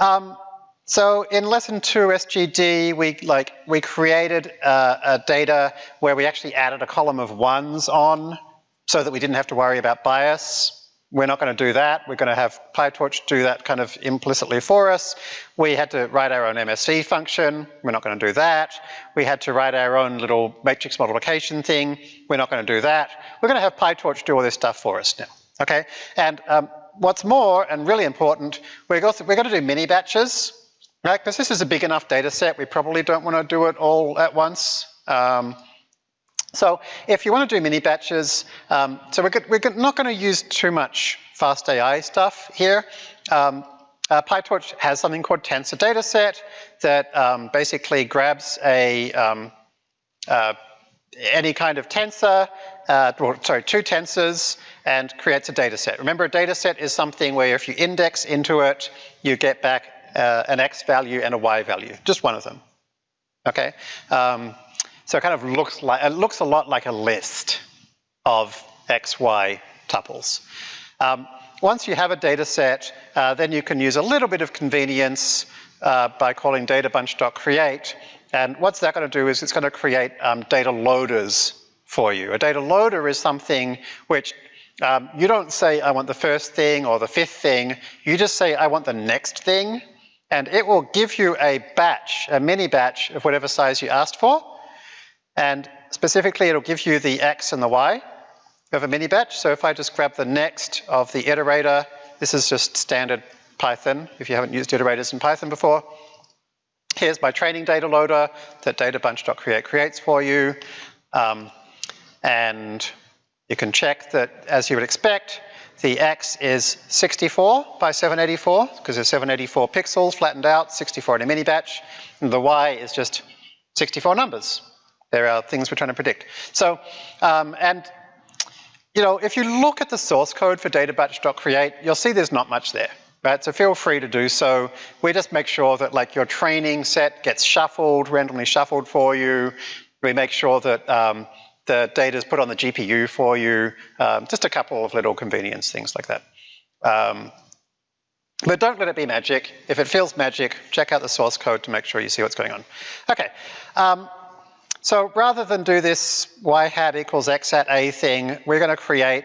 Um, so in lesson two SGD, we like we created uh, a data where we actually added a column of ones on so that we didn't have to worry about bias. We're not going to do that. We're going to have PyTorch do that kind of implicitly for us. We had to write our own MSE function. We're not going to do that. We had to write our own little matrix multiplication thing. We're not going to do that. We're going to have PyTorch do all this stuff for us now. Okay? And um, what's more, and really important, we're, we're going to do mini batches. Right? Because this is a big enough data set, we probably don't want to do it all at once. Um, so if you want to do mini batches, um, so we're, we're, not going to use too much fast AI stuff here. Um, uh, PyTorch has something called tensor dataset that um, basically grabs a um, uh, any kind of tensor, uh, or, sorry, two tensors, and creates a dataset. Remember, a dataset is something where if you index into it, you get back uh, an x value and a y value, just one of them. Okay. Um, so it kind of looks like, it looks a lot like a list of X, Y tuples. Um, once you have a data set, uh, then you can use a little bit of convenience uh, by calling databunch.create. And what's that going to do is it's going to create um, data loaders for you. A data loader is something which um, you don't say, I want the first thing or the fifth thing. You just say, I want the next thing. And it will give you a batch, a mini batch of whatever size you asked for. And specifically, it'll give you the X and the Y of a mini batch. So if I just grab the next of the iterator, this is just standard Python, if you haven't used iterators in Python before. Here's my training data loader that databunch.create creates for you. Um, and you can check that, as you would expect, the X is 64 by 784, because there's 784 pixels flattened out, 64 in a mini batch. And the Y is just 64 numbers. There are things we're trying to predict. So, um, and you know, if you look at the source code for databunch.create, you'll see there's not much there, right? So feel free to do so. We just make sure that like your training set gets shuffled, randomly shuffled for you. We make sure that um, the data is put on the GPU for you. Um, just a couple of little convenience things like that. Um, but don't let it be magic. If it feels magic, check out the source code to make sure you see what's going on. Okay. Um, so rather than do this y hat equals x at a thing, we're going to create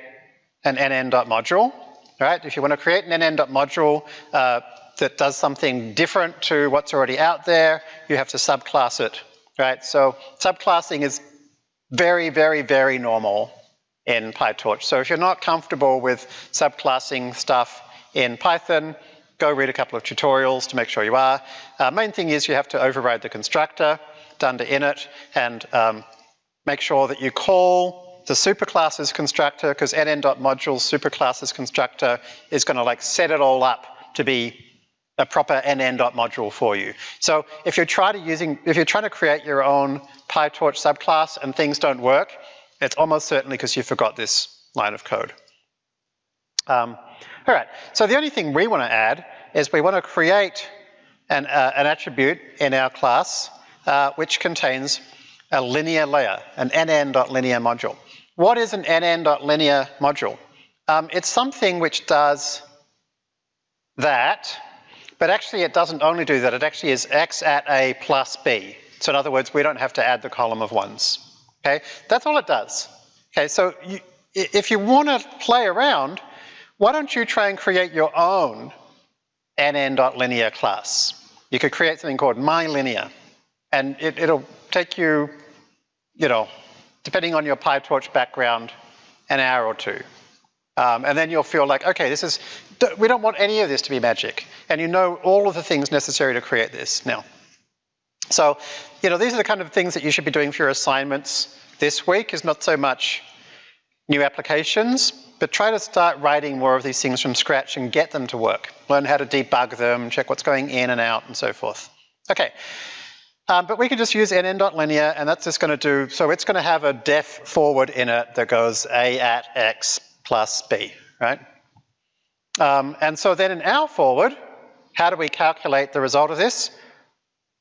an nn.module, right? If you want to create an nn.module uh, that does something different to what's already out there, you have to subclass it, right? So subclassing is very, very, very normal in PyTorch. So if you're not comfortable with subclassing stuff in Python, go read a couple of tutorials to make sure you are. Uh, main thing is you have to override the constructor to init and um, make sure that you call the superclasses constructor because nn.modules superclasses constructor is going to like set it all up to be a proper nn.module for you. So if you're trying to using if you're trying to create your own PyTorch subclass and things don't work, it's almost certainly because you forgot this line of code. Um, all right, so the only thing we want to add is we want to create an, uh, an attribute in our class uh, which contains a linear layer, an nn.linear module. What is an nn.linear module? Um, it's something which does that, but actually it doesn't only do that, it actually is x at a plus b. So in other words, we don't have to add the column of ones. Okay, that's all it does. Okay, so you, if you want to play around, why don't you try and create your own nn.linear class? You could create something called mylinear, and it, it'll take you, you know, depending on your PyTorch background, an hour or two. Um, and then you'll feel like, okay, this is, we don't want any of this to be magic. And you know all of the things necessary to create this now. So, you know, these are the kind of things that you should be doing for your assignments this week is not so much new applications, but try to start writing more of these things from scratch and get them to work. Learn how to debug them, check what's going in and out and so forth. Okay, um, but we can just use nn.linear and that's just going to do, so it's going to have a def forward in it that goes a at x plus b, right? Um, and so then in our forward, how do we calculate the result of this?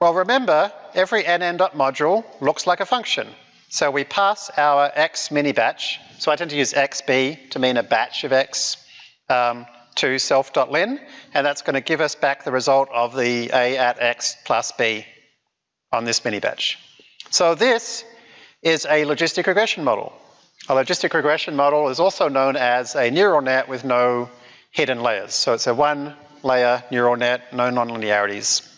Well, remember, every nn.module looks like a function. So we pass our x mini batch, so I tend to use xb to mean a batch of x, um, to self.lin, and that's going to give us back the result of the a at x plus b on this mini batch. So this is a logistic regression model. A logistic regression model is also known as a neural net with no hidden layers. So it's a one layer neural net, no nonlinearities.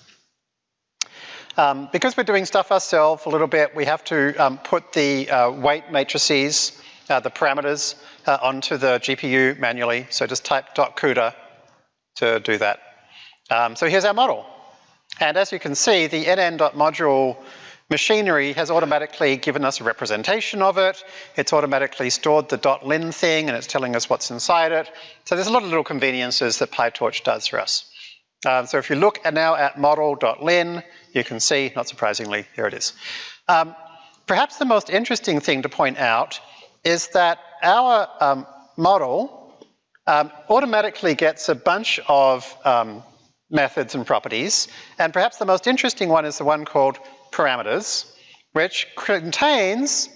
Um, because we're doing stuff ourselves a little bit, we have to um, put the uh, weight matrices, uh, the parameters, uh, onto the GPU manually. So just type .cuda to do that. Um, so here's our model. And as you can see, the nn.module machinery has automatically given us a representation of it. It's automatically stored the .lin thing and it's telling us what's inside it. So there's a lot of little conveniences that PyTorch does for us. Um, so if you look now at model.lin, you can see, not surprisingly, here it is. Um, perhaps the most interesting thing to point out is that our um, model um, automatically gets a bunch of um, methods and properties, and perhaps the most interesting one is the one called parameters, which contains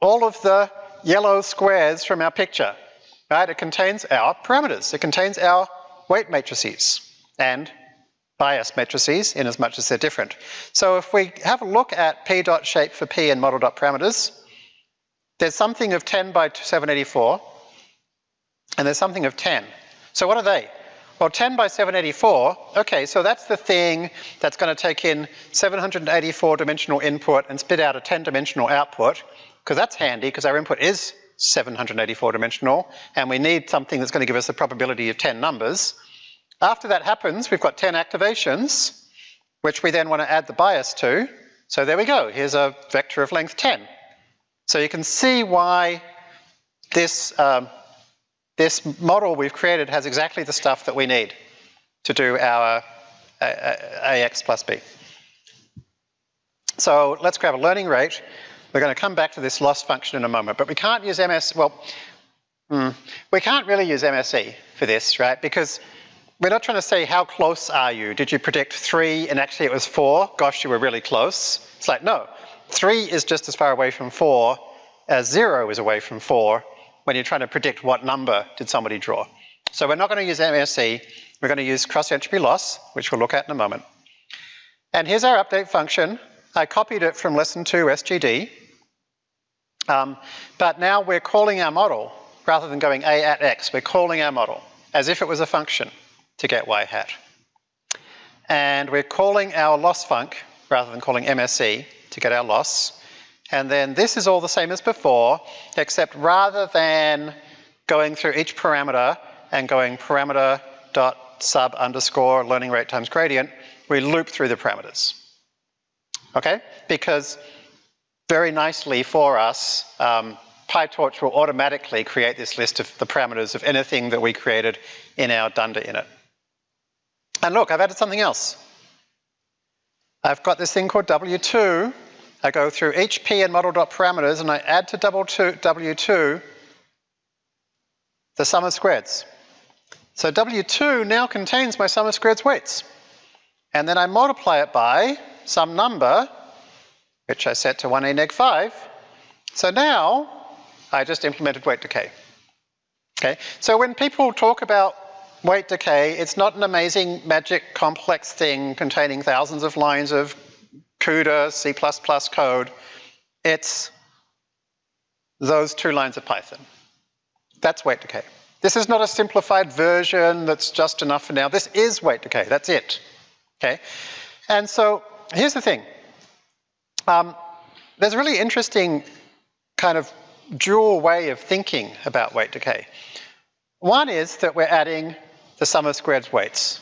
all of the yellow squares from our picture, right? It contains our parameters. It contains our weight matrices and bias matrices in as much as they're different. So if we have a look at p dot shape for p and model dot parameters, there's something of 10 by 784, and there's something of 10. So what are they? Well, 10 by 784, okay, so that's the thing that's going to take in 784 dimensional input and spit out a 10 dimensional output, because that's handy, because our input is 784 dimensional, and we need something that's going to give us a probability of 10 numbers. After that happens, we've got 10 activations, which we then want to add the bias to. So there we go, here's a vector of length 10. So you can see why this, um, this model we've created has exactly the stuff that we need to do our AX plus B. So let's grab a learning rate. We're going to come back to this loss function in a moment, but we can't use MS, well, hmm, we can't really use MSE for this, right? Because we're not trying to say how close are you? Did you predict three and actually it was four? Gosh, you were really close. It's like, no, three is just as far away from four as zero is away from four when you're trying to predict what number did somebody draw. So we're not going to use MSE, we're going to use cross entropy loss, which we'll look at in a moment. And here's our update function. I copied it from lesson two SGD, um, but now we're calling our model rather than going a at x, we're calling our model as if it was a function to get y hat. And we're calling our loss func rather than calling MSE to get our loss. And then this is all the same as before, except rather than going through each parameter and going parameter dot sub underscore learning rate times gradient, we loop through the parameters. Okay? Because very nicely for us, um, PyTorch will automatically create this list of the parameters of anything that we created in our dunder init. And look, I've added something else. I've got this thing called W2. I go through each P and model.parameters and I add to W2 the sum of squares. So W2 now contains my sum of squares weights. And then I multiply it by some number, which I set to 1a neg 5. So now I just implemented weight decay. Okay, so when people talk about weight decay, it's not an amazing magic complex thing containing thousands of lines of CUDA, C++ code. It's those two lines of Python. That's weight decay. This is not a simplified version that's just enough for now. This is weight decay, that's it. Okay, and so here's the thing. Um, there's a really interesting kind of dual way of thinking about weight decay. One is that we're adding the sum of squared weights.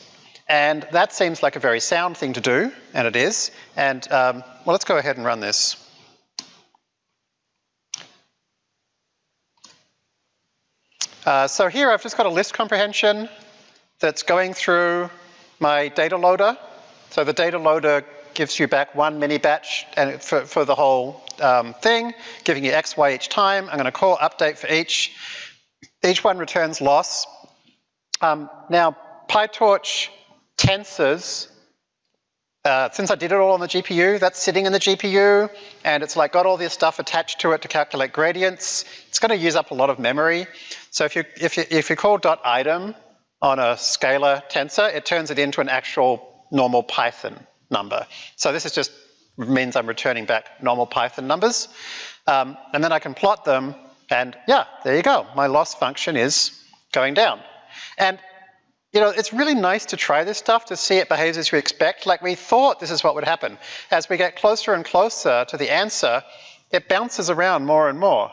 And that seems like a very sound thing to do, and it is. And um, well, let's go ahead and run this. Uh, so here I've just got a list comprehension that's going through my data loader. So the data loader gives you back one mini batch and for, for the whole um, thing, giving you x, y each time. I'm going to call update for each. Each one returns loss. Um, now, PyTorch tensors, uh, since I did it all on the GPU, that's sitting in the GPU, and it's like got all this stuff attached to it to calculate gradients. It's going to use up a lot of memory. So if you if you if you call dot item on a scalar tensor, it turns it into an actual normal Python number. So this is just means I'm returning back normal Python numbers. Um, and then I can plot them and yeah, there you go. My loss function is going down. And you know, it's really nice to try this stuff to see it behaves as you expect. Like we thought this is what would happen. As we get closer and closer to the answer, it bounces around more and more,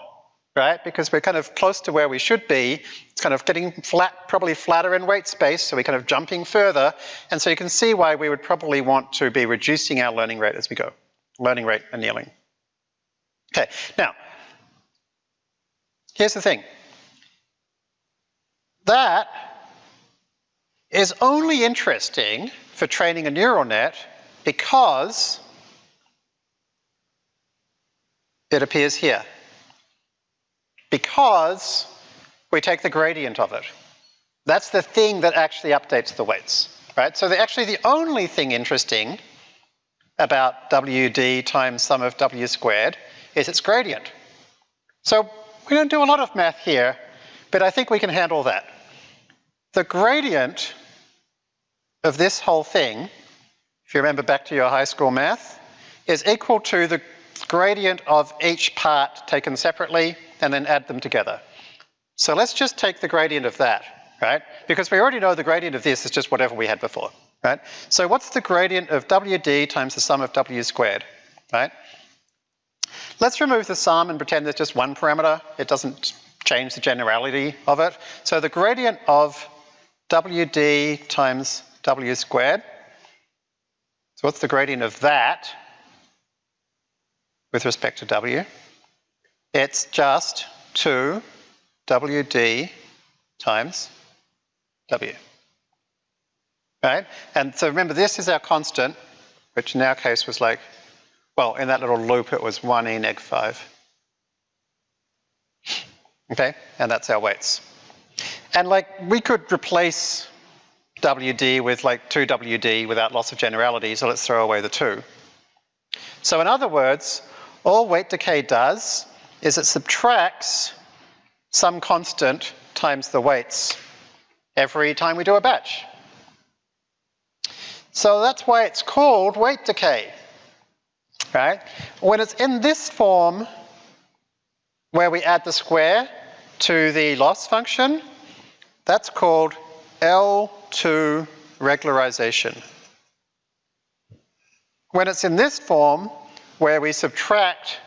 right? Because we're kind of close to where we should be. It's kind of getting flat, probably flatter in weight space, so we're kind of jumping further. And so you can see why we would probably want to be reducing our learning rate as we go. Learning rate annealing. Okay, now, here's the thing. That is only interesting for training a neural net because it appears here. Because we take the gradient of it. That's the thing that actually updates the weights, right? So actually the only thing interesting about WD times sum of W squared is its gradient. So we don't do a lot of math here, but I think we can handle that. The gradient of this whole thing, if you remember back to your high school math, is equal to the gradient of each part taken separately and then add them together. So let's just take the gradient of that, right? Because we already know the gradient of this is just whatever we had before, right? So what's the gradient of WD times the sum of W squared, right? Let's remove the sum and pretend there's just one parameter. It doesn't change the generality of it. So the gradient of WD times w squared. So what's the gradient of that with respect to w? It's just 2 wd times w. Right? And so remember, this is our constant, which in our case was like, well, in that little loop, it was 1 e neg 5. Okay? And that's our weights. And like, we could replace WD with like 2WD without loss of generality, so let's throw away the 2. So in other words, all weight decay does is it subtracts some constant times the weights every time we do a batch. So that's why it's called weight decay, right? When it's in this form, where we add the square to the loss function, that's called L to regularization. When it's in this form, where we subtract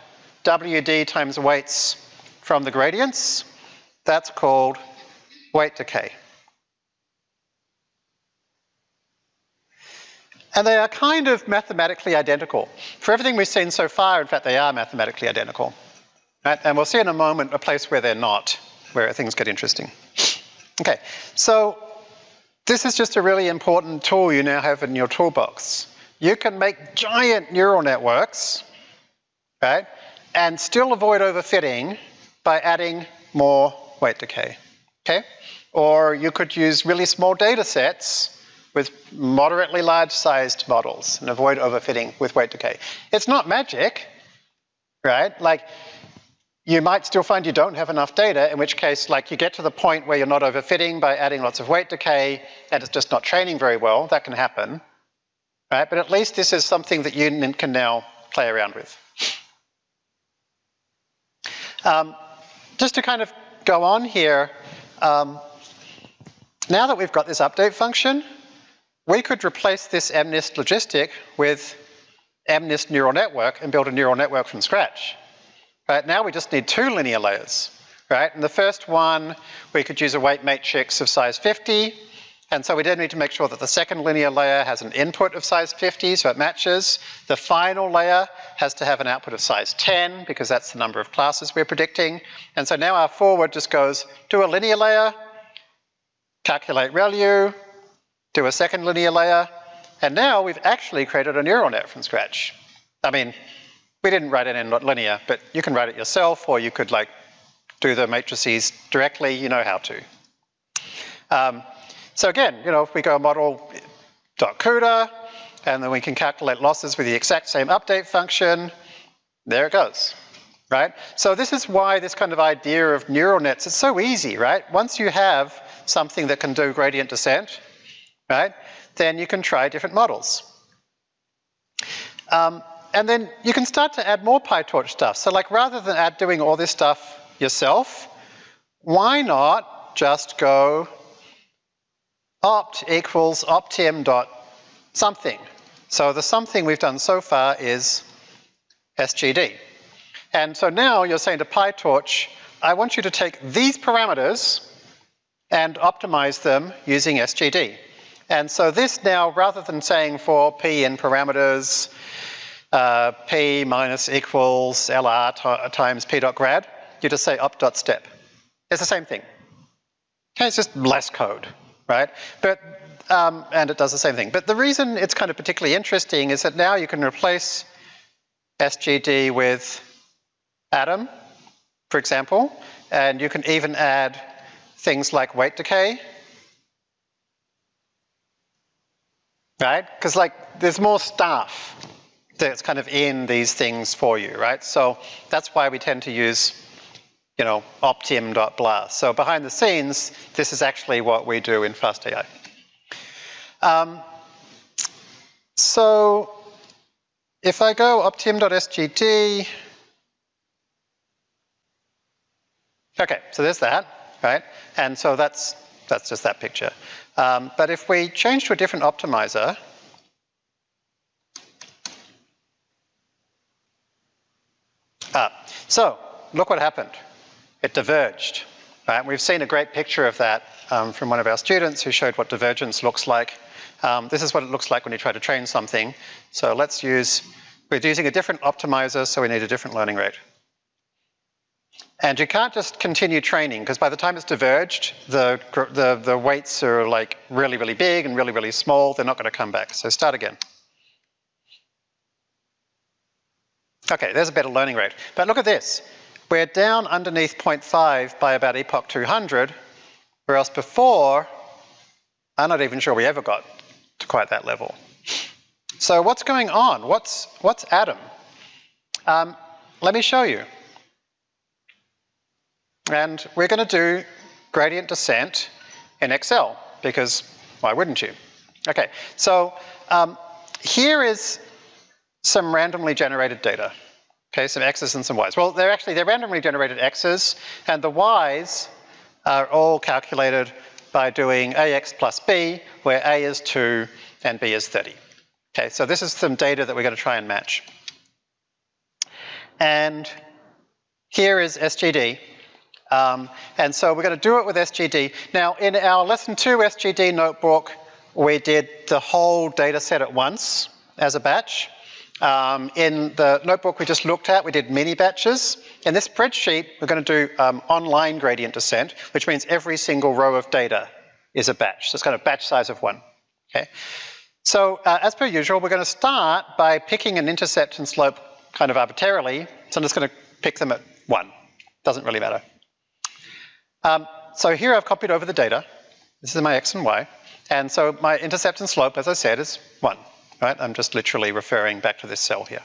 WD times weights from the gradients. That's called weight decay. And they are kind of mathematically identical. For everything we've seen so far, in fact, they are mathematically identical. Right? And we'll see in a moment a place where they're not, where things get interesting. Okay, so this is just a really important tool you now have in your toolbox. You can make giant neural networks, right, and still avoid overfitting by adding more weight decay, okay? Or you could use really small data sets with moderately large sized models and avoid overfitting with weight decay. It's not magic, right? Like you might still find you don't have enough data, in which case like you get to the point where you're not overfitting by adding lots of weight decay and it's just not training very well, that can happen, right? But at least this is something that you can now play around with. Um, just to kind of go on here, um, now that we've got this update function, we could replace this MNIST logistic with MNIST neural network and build a neural network from scratch. Right, now we just need two linear layers, right? And the first one, we could use a weight matrix of size 50, and so we then need to make sure that the second linear layer has an input of size 50, so it matches. The final layer has to have an output of size 10, because that's the number of classes we're predicting. And so now our forward just goes, do a linear layer, calculate ReLU, do a second linear layer, and now we've actually created a neural net from scratch. I mean, we didn't write it in linear, but you can write it yourself or you could like do the matrices directly, you know how to. Um, so again, you know, if we go model.cuda, and then we can calculate losses with the exact same update function, there it goes, right? So this is why this kind of idea of neural nets is so easy, right? Once you have something that can do gradient descent, right, then you can try different models. Um, and then you can start to add more PyTorch stuff. So like rather than add doing all this stuff yourself, why not just go opt equals optim dot something. So the something we've done so far is SGD. And so now you're saying to PyTorch, I want you to take these parameters and optimize them using SGD. And so this now, rather than saying for p in parameters, uh, p minus equals lr times p dot grad, you just say up dot step. It's the same thing. Okay, it's just less code, right? But um, and it does the same thing. But the reason it's kind of particularly interesting is that now you can replace SGD with Adam, for example, and you can even add things like weight decay, right? Because like there's more stuff that's kind of in these things for you, right? So that's why we tend to use, you know, optim.blah. So behind the scenes, this is actually what we do in FastAI. Um, so if I go optim.sgd, okay, so there's that, right? And so that's, that's just that picture. Um, but if we change to a different optimizer, Ah, so look what happened. It diverged. Right? We've seen a great picture of that um, from one of our students who showed what divergence looks like. Um, this is what it looks like when you try to train something. So let's use, we're using a different optimizer, so we need a different learning rate. And you can't just continue training because by the time it's diverged, the, the, the weights are like really, really big and really, really small. They're not going to come back. So start again. Okay, there's a better learning rate. But look at this. We're down underneath 0.5 by about epoch 200, whereas before, I'm not even sure we ever got to quite that level. So what's going on? What's, what's Adam? Um, let me show you. And we're going to do gradient descent in Excel, because why wouldn't you? Okay, so um, here is some randomly generated data. Okay, some x's and some y's. Well, they're actually, they're randomly generated x's, and the y's are all calculated by doing ax plus b, where a is 2 and b is 30. Okay, so this is some data that we're going to try and match. And here is SGD. Um, and so we're going to do it with SGD. Now, in our lesson two SGD notebook, we did the whole data set at once as a batch. Um, in the notebook we just looked at, we did mini batches. In this spreadsheet, we're going to do um, online gradient descent, which means every single row of data is a batch. So it's kind of batch size of one. Okay. So uh, as per usual, we're going to start by picking an intercept and slope kind of arbitrarily. So I'm just going to pick them at one. Doesn't really matter. Um, so here I've copied over the data. This is my x and y. And so my intercept and slope, as I said, is one right? I'm just literally referring back to this cell here.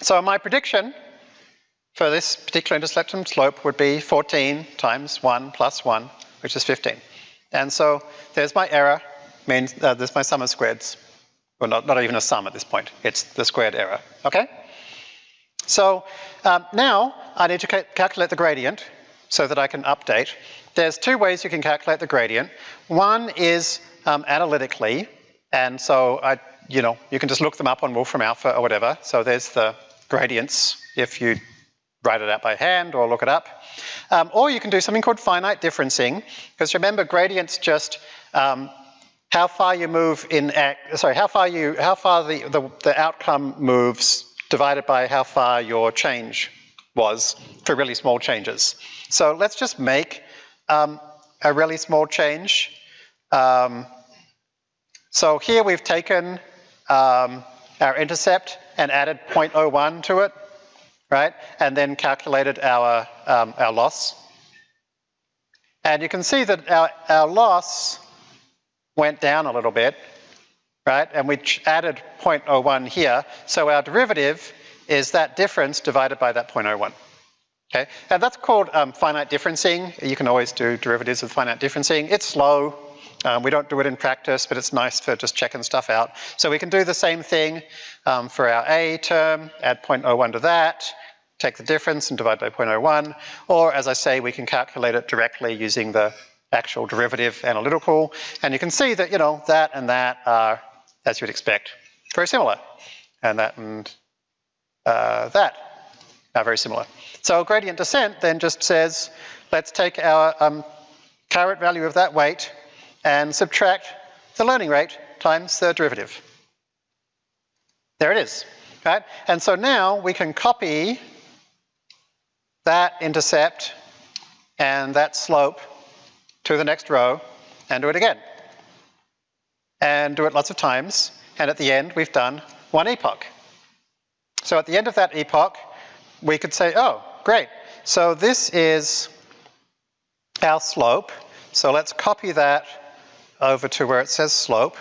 So my prediction for this particular intercept and slope would be 14 times 1 plus 1, which is 15. And so there's my error, means uh, there's my sum of squares. Well, not, not even a sum at this point, it's the squared error, okay? So um, now I need to ca calculate the gradient so that I can update. There's two ways you can calculate the gradient. One is um, analytically, and so I, you know, you can just look them up on Wolfram Alpha or whatever. So there's the gradients if you write it out by hand or look it up. Um, or you can do something called finite differencing, because remember gradients just um, how far you move in, sorry, how far you, how far the, the, the outcome moves divided by how far your change was for really small changes. So let's just make um, a really small change. Um, so here we've taken um, our intercept and added 0.01 to it, right? And then calculated our, um, our loss. And you can see that our, our loss went down a little bit, right? And we added 0.01 here. So our derivative is that difference divided by that 0.01. Okay, and that's called um, finite differencing. You can always do derivatives with finite differencing. It's slow, um, we don't do it in practice, but it's nice for just checking stuff out. So we can do the same thing um, for our A term, add 0.01 to that, take the difference and divide by 0.01, or as I say, we can calculate it directly using the actual derivative analytical, and you can see that, you know, that and that are, as you'd expect, very similar, and that and uh, that are very similar. So gradient descent then just says, let's take our um, caret value of that weight and subtract the learning rate times the derivative. There it is, right? And so now we can copy that intercept and that slope to the next row and do it again. And do it lots of times. And at the end, we've done one epoch. So at the end of that epoch, we could say, oh, great. So this is our slope. So let's copy that over to where it says slope.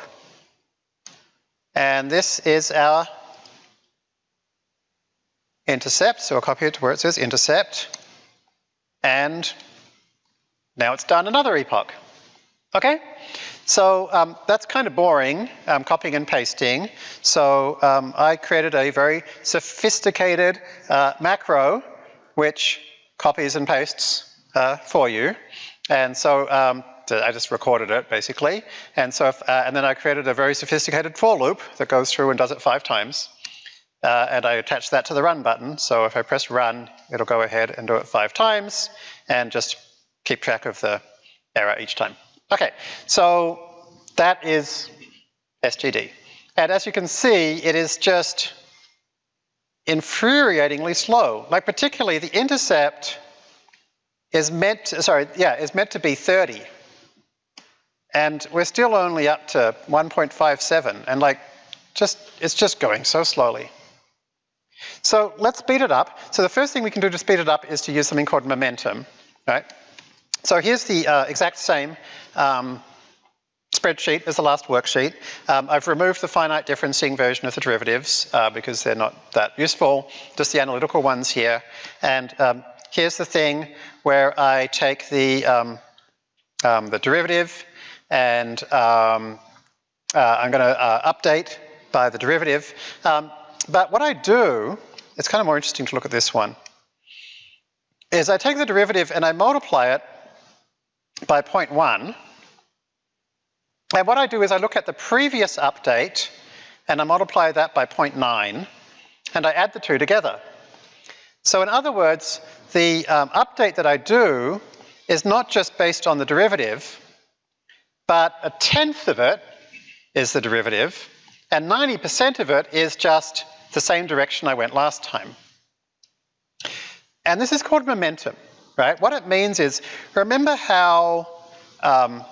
And this is our intercept, so I'll copy it to where it says intercept. And now it's done another epoch. Okay? So um, that's kind of boring, um, copying and pasting. So um, I created a very sophisticated uh, macro which copies and pastes uh, for you. And so um, I just recorded it basically. And so, if, uh, and then I created a very sophisticated for loop that goes through and does it five times. Uh, and I attach that to the run button. So if I press run, it'll go ahead and do it five times and just keep track of the error each time. Okay, so that is SGD. And as you can see, it is just infuriatingly slow. Like particularly the intercept is meant, to, sorry, yeah, is meant to be 30. And we're still only up to 1.57 and like just, it's just going so slowly. So let's speed it up. So the first thing we can do to speed it up is to use something called momentum, right? So here's the uh, exact same um, spreadsheet as the last worksheet. Um, I've removed the finite differencing version of the derivatives uh, because they're not that useful, just the analytical ones here. And um, here's the thing where I take the, um, um the derivative and um, uh, I'm going to uh, update by the derivative. Um, but what I do, it's kind of more interesting to look at this one, is I take the derivative and I multiply it by 0.1. And what I do is I look at the previous update and I multiply that by 0.9 and I add the two together. So in other words, the um, update that I do is not just based on the derivative, but a tenth of it is the derivative, and 90% of it is just the same direction I went last time. And this is called momentum, right? What it means is, remember how um,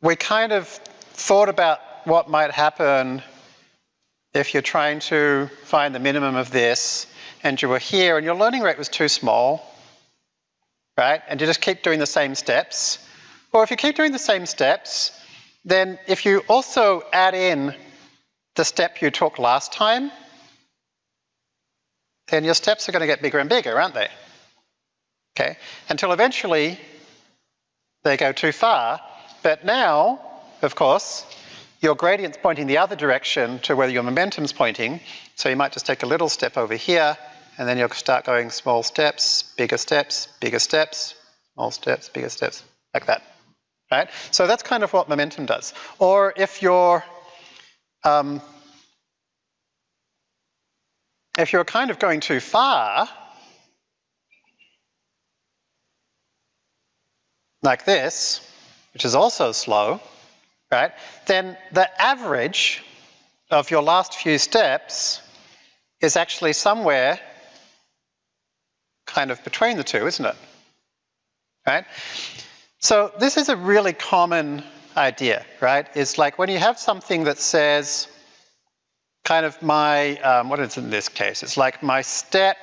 we kind of thought about what might happen if you're trying to find the minimum of this and you were here and your learning rate was too small, right? And you just keep doing the same steps. Or if you keep doing the same steps, then if you also add in the step you took last time, then your steps are going to get bigger and bigger, aren't they? Okay, until eventually they go too far. But now, of course, your gradient's pointing the other direction to where your momentum's pointing. So you might just take a little step over here, and then you'll start going small steps, bigger steps, bigger steps, small steps, bigger steps, like that. Right? So that's kind of what momentum does. Or if you're um, if you're kind of going too far, like this, which is also slow, right, then the average of your last few steps is actually somewhere kind of between the two, isn't it? Right? So this is a really common idea, right? It's like when you have something that says kind of my, um, what is it in this case? It's like my step,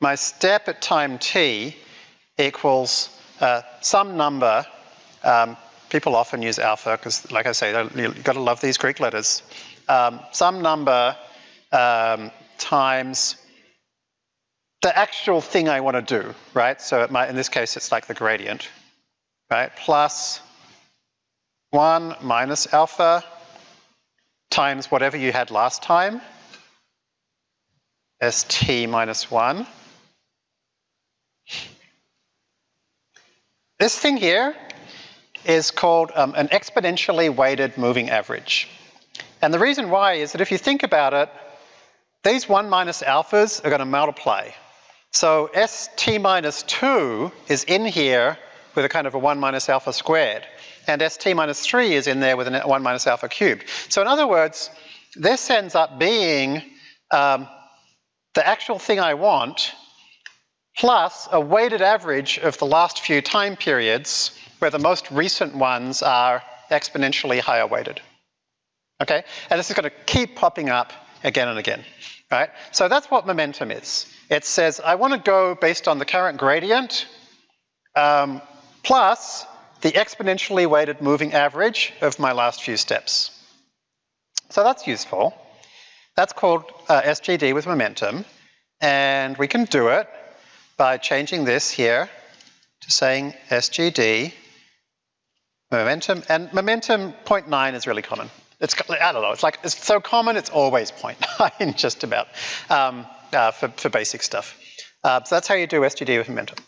my step at time t equals uh, some number. Um, people often use alpha because, like I say, you've got to love these Greek letters. Um, some number um, times the actual thing I want to do, right? So might, in this case, it's like the gradient, right? Plus 1 minus alpha times whatever you had last time, st minus 1. This thing here is called um, an exponentially weighted moving average. And the reason why is that if you think about it, these 1 minus alphas are going to multiply. So st minus 2 is in here with a kind of a 1 minus alpha squared and st minus 3 is in there with a 1 minus alpha cubed. So in other words, this ends up being um, the actual thing I want plus a weighted average of the last few time periods where the most recent ones are exponentially higher weighted. Okay, and this is going to keep popping up again and again, right? So that's what momentum is. It says I want to go based on the current gradient um, plus the exponentially weighted moving average of my last few steps. So that's useful. That's called uh, SGD with momentum. And we can do it by changing this here to saying SGD momentum. And momentum 0.9 is really common. It's, I don't know, it's like, it's so common, it's always 0.9 just about um, uh, for, for basic stuff. Uh, so that's how you do SGD with momentum.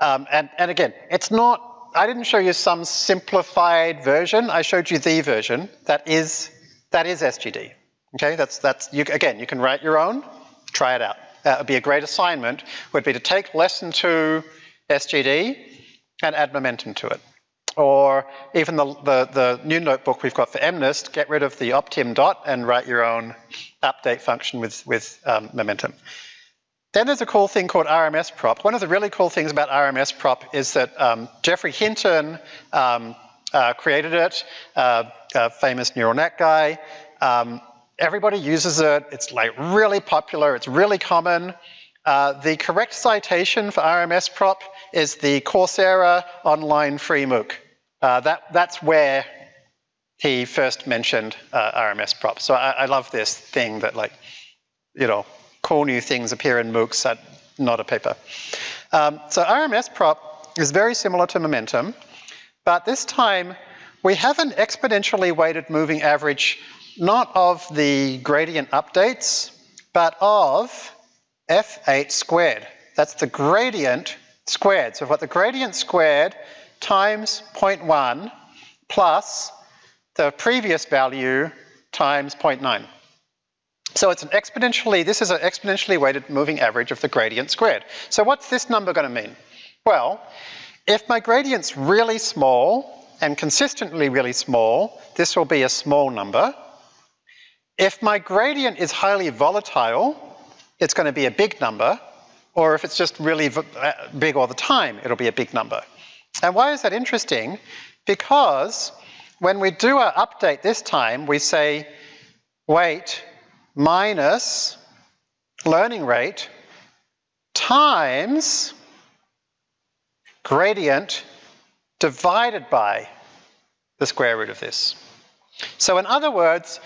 Um, and, and again, it's not I didn't show you some simplified version. I showed you the version that is that is SGD. Okay, that's that's you again. You can write your own. Try it out. That would be a great assignment. Would be to take lesson two SGD and add momentum to it. Or even the, the, the new notebook we've got for MNIST, get rid of the optim dot and write your own update function with, with um, momentum. Then there's a cool thing called RMS prop. One of the really cool things about RMS prop is that um, Geoffrey Hinton um, uh, created it, uh, a famous neural net guy. Um, everybody uses it. It's like really popular. It's really common. Uh, the correct citation for RMS prop is the Coursera online free MOOC. Uh, that, that's where he first mentioned uh, RMS prop. So I, I love this thing that like, you know, cool new things appear in MOOCs not a paper. Um, so RMS prop is very similar to momentum, but this time we have an exponentially weighted moving average not of the gradient updates, but of f8 squared. That's the gradient squared. So what the gradient squared times 0.1 plus the previous value times 0.9. So it's an exponentially, this is an exponentially weighted moving average of the gradient squared. So what's this number going to mean? Well, if my gradient's really small and consistently really small, this will be a small number. If my gradient is highly volatile, it's going to be a big number, or if it's just really uh, big all the time, it'll be a big number. And why is that interesting? Because when we do our update this time, we say weight minus learning rate times gradient divided by the square root of this. So in other words,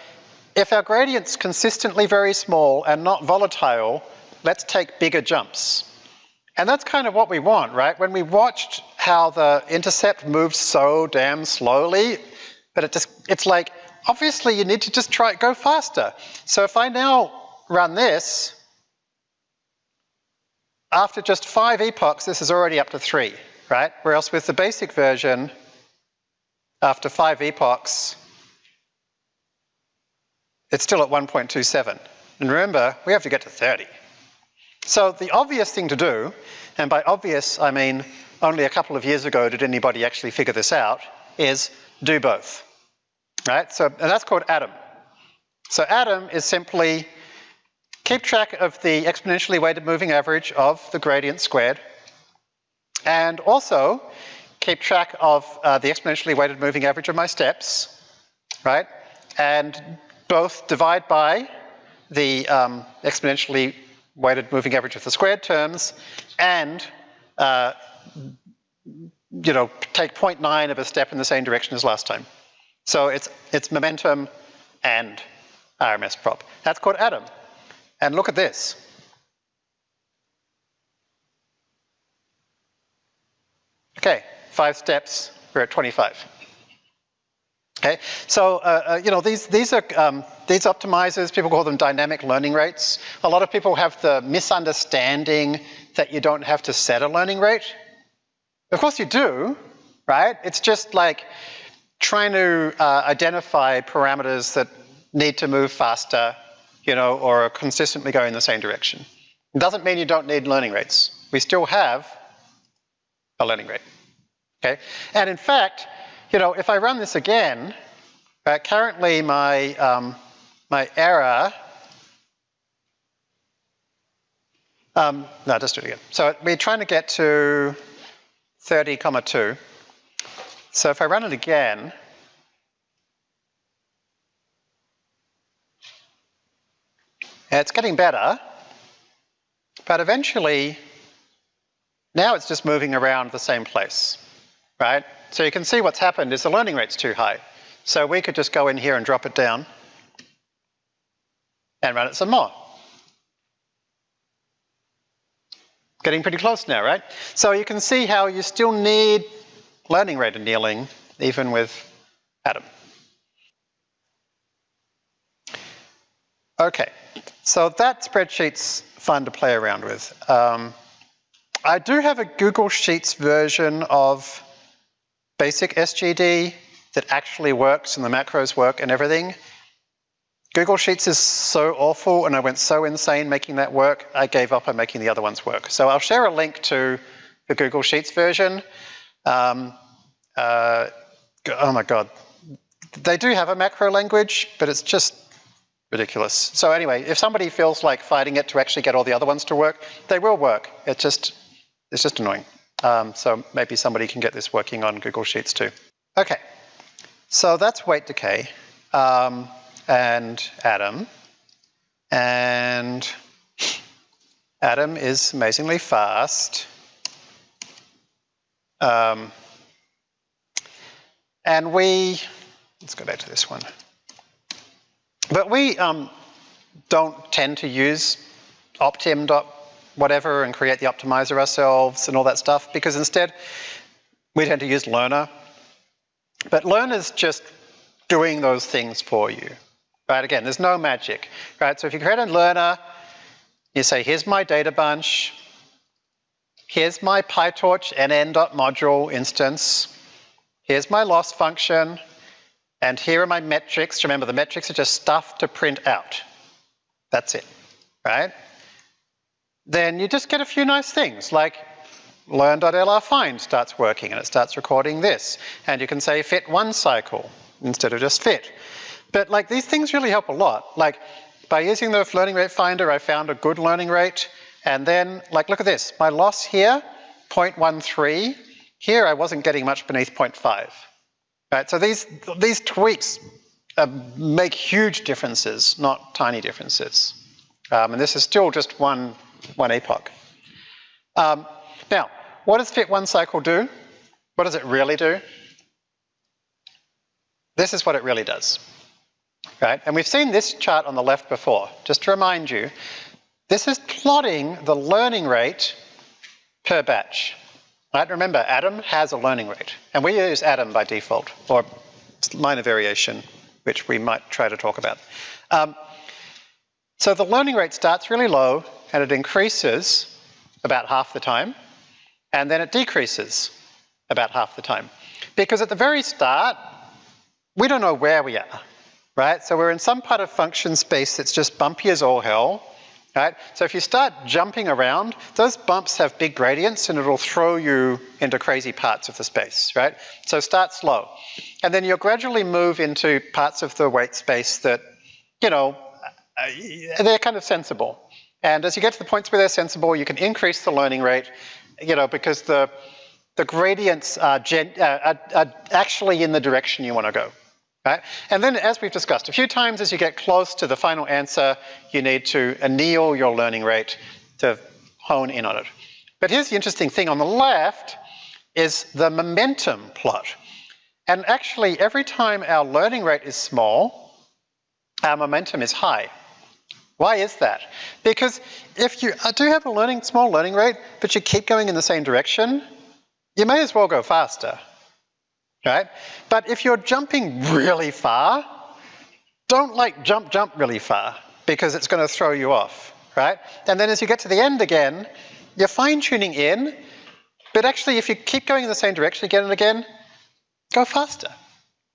if our gradient's consistently very small and not volatile, let's take bigger jumps. And that's kind of what we want, right? When we watched how the intercept moved so damn slowly, but it just, it's like, obviously you need to just try, it go faster. So if I now run this, after just five epochs, this is already up to three, right? Whereas with the basic version, after five epochs, it's still at 1.27. And remember, we have to get to 30. So the obvious thing to do, and by obvious I mean only a couple of years ago did anybody actually figure this out, is do both. Right? So and that's called ADAM. So ADAM is simply keep track of the exponentially weighted moving average of the gradient squared, and also keep track of uh, the exponentially weighted moving average of my steps, right? And both divide by the um, exponentially weighted moving average of the squared terms and uh, you know, take 0.9 of a step in the same direction as last time. So it's, it's momentum and RMS prop. That's called ADAM. And look at this. Okay, five steps, we're at 25. Okay, so uh, uh, you know these these are um, these optimizers. People call them dynamic learning rates. A lot of people have the misunderstanding that you don't have to set a learning rate. Of course you do, right? It's just like trying to uh, identify parameters that need to move faster, you know, or are consistently going in the same direction. It doesn't mean you don't need learning rates. We still have a learning rate. Okay, and in fact you know, if I run this again, uh, currently my, um, my error, um, no, just do it again. So we're trying to get to 30 comma 2. So if I run it again, it's getting better, but eventually, now it's just moving around the same place, right? So you can see what's happened is the learning rate's too high. So we could just go in here and drop it down and run it some more. Getting pretty close now, right? So you can see how you still need learning rate annealing even with Adam. Okay, so that spreadsheet's fun to play around with. Um, I do have a Google Sheets version of basic SGD that actually works and the macros work and everything. Google Sheets is so awful and I went so insane making that work, I gave up on making the other ones work. So I'll share a link to the Google Sheets version. Um, uh, oh my God. They do have a macro language, but it's just ridiculous. So anyway, if somebody feels like fighting it to actually get all the other ones to work, they will work. It's just, it's just annoying. Um, so maybe somebody can get this working on Google Sheets too. Okay, so that's weight decay um, and Adam. And Adam is amazingly fast. Um, and we, let's go back to this one. But we um, don't tend to use optim whatever and create the optimizer ourselves and all that stuff because instead we tend to use Learner. But Learner's just doing those things for you, right? Again, there's no magic, right? So if you create a Learner, you say, here's my data bunch, here's my PyTorch nn.module instance, here's my loss function, and here are my metrics. Remember, the metrics are just stuff to print out, That's it, right? Then you just get a few nice things like learn.lrfind starts working and it starts recording this. And you can say fit one cycle instead of just fit. But like these things really help a lot. Like by using the learning rate finder, I found a good learning rate. And then like, look at this, my loss here, 0.13. Here I wasn't getting much beneath 0.5. Right, so these, these tweaks uh, make huge differences, not tiny differences. Um, and this is still just one, one epoch. Um, now, what does fit one cycle do? What does it really do? This is what it really does. Right? And we've seen this chart on the left before. Just to remind you, this is plotting the learning rate per batch. Right? Remember, Adam has a learning rate, and we use Adam by default, or minor variation, which we might try to talk about. Um, so the learning rate starts really low, and it increases about half the time, and then it decreases about half the time. Because at the very start, we don't know where we are, right? So we're in some part of function space that's just bumpy as all hell, right? So if you start jumping around, those bumps have big gradients and it'll throw you into crazy parts of the space, right? So start slow. And then you'll gradually move into parts of the weight space that, you know, they're kind of sensible. And as you get to the points where they're sensible, you can increase the learning rate, you know, because the, the gradients are, gen, uh, are, are actually in the direction you want to go. Right? And then as we've discussed a few times, as you get close to the final answer, you need to anneal your learning rate to hone in on it. But here's the interesting thing on the left is the momentum plot. And actually every time our learning rate is small, our momentum is high. Why is that? Because if you uh, do have a learning small learning rate, but you keep going in the same direction, you may as well go faster right? But if you're jumping really far, don't like jump, jump really far because it's going to throw you off, right? And then as you get to the end again, you're fine tuning in, but actually if you keep going in the same direction again and again, go faster,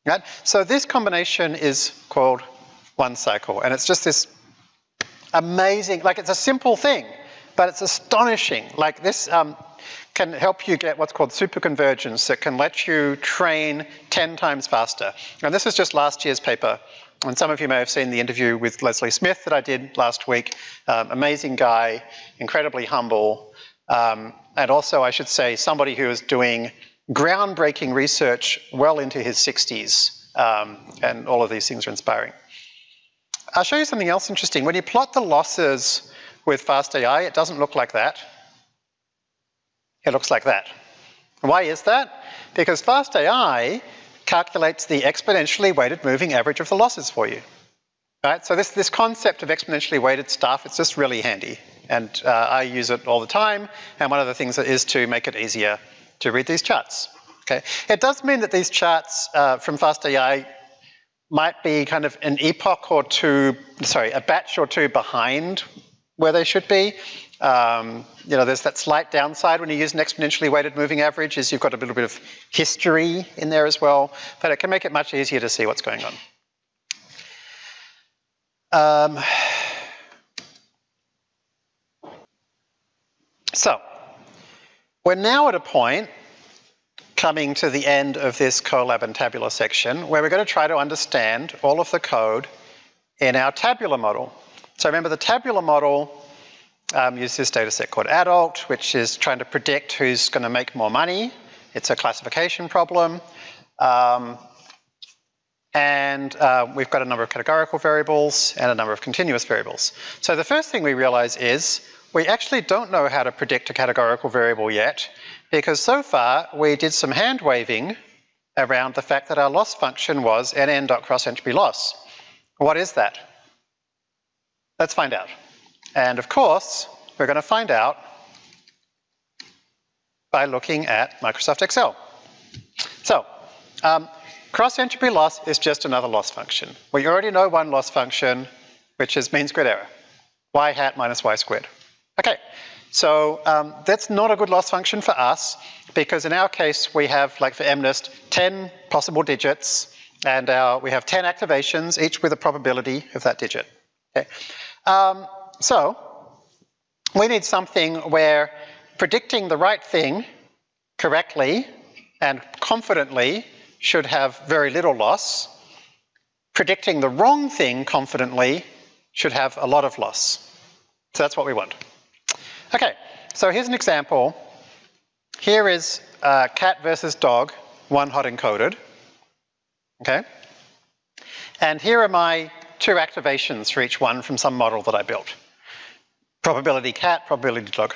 right? So this combination is called one cycle and it's just this amazing, like it's a simple thing, but it's astonishing. Like this, um, can help you get what's called superconvergence that can let you train 10 times faster. And this is just last year's paper. And some of you may have seen the interview with Leslie Smith that I did last week. Um, amazing guy, incredibly humble. Um, and also, I should say, somebody who is doing groundbreaking research well into his 60s. Um, and all of these things are inspiring. I'll show you something else interesting. When you plot the losses with FastAI, it doesn't look like that. It looks like that. Why is that? Because FastAI calculates the exponentially weighted moving average of the losses for you. Right? So this, this concept of exponentially weighted stuff, it's just really handy. And uh, I use it all the time. And one of the things is to make it easier to read these charts. Okay. It does mean that these charts uh, from FastAI might be kind of an epoch or two, sorry, a batch or two behind where they should be. Um, you know, there's that slight downside when you use an exponentially weighted moving average is you've got a little bit of history in there as well, but it can make it much easier to see what's going on. Um, so, we're now at a point coming to the end of this Collab and tabular section where we're going to try to understand all of the code in our tabular model. So remember the tabular model um, use this data set called adult, which is trying to predict who's going to make more money. It's a classification problem. Um, and uh, we've got a number of categorical variables and a number of continuous variables. So the first thing we realize is we actually don't know how to predict a categorical variable yet because so far we did some hand waving around the fact that our loss function was nn dot cross entropy loss. What is that? Let's find out. And of course, we're going to find out by looking at Microsoft Excel. So, um, cross entropy loss is just another loss function. We already know one loss function, which is mean squared error, y hat minus y squared. Okay, so um, that's not a good loss function for us because in our case we have, like for MNIST, 10 possible digits and our, we have 10 activations, each with a probability of that digit. Okay. Um, so we need something where predicting the right thing correctly and confidently should have very little loss. Predicting the wrong thing confidently should have a lot of loss. So that's what we want. Okay, so here's an example. Here is uh, cat versus dog, one hot encoded. Okay? And here are my two activations for each one from some model that I built. Probability cat, probability dog.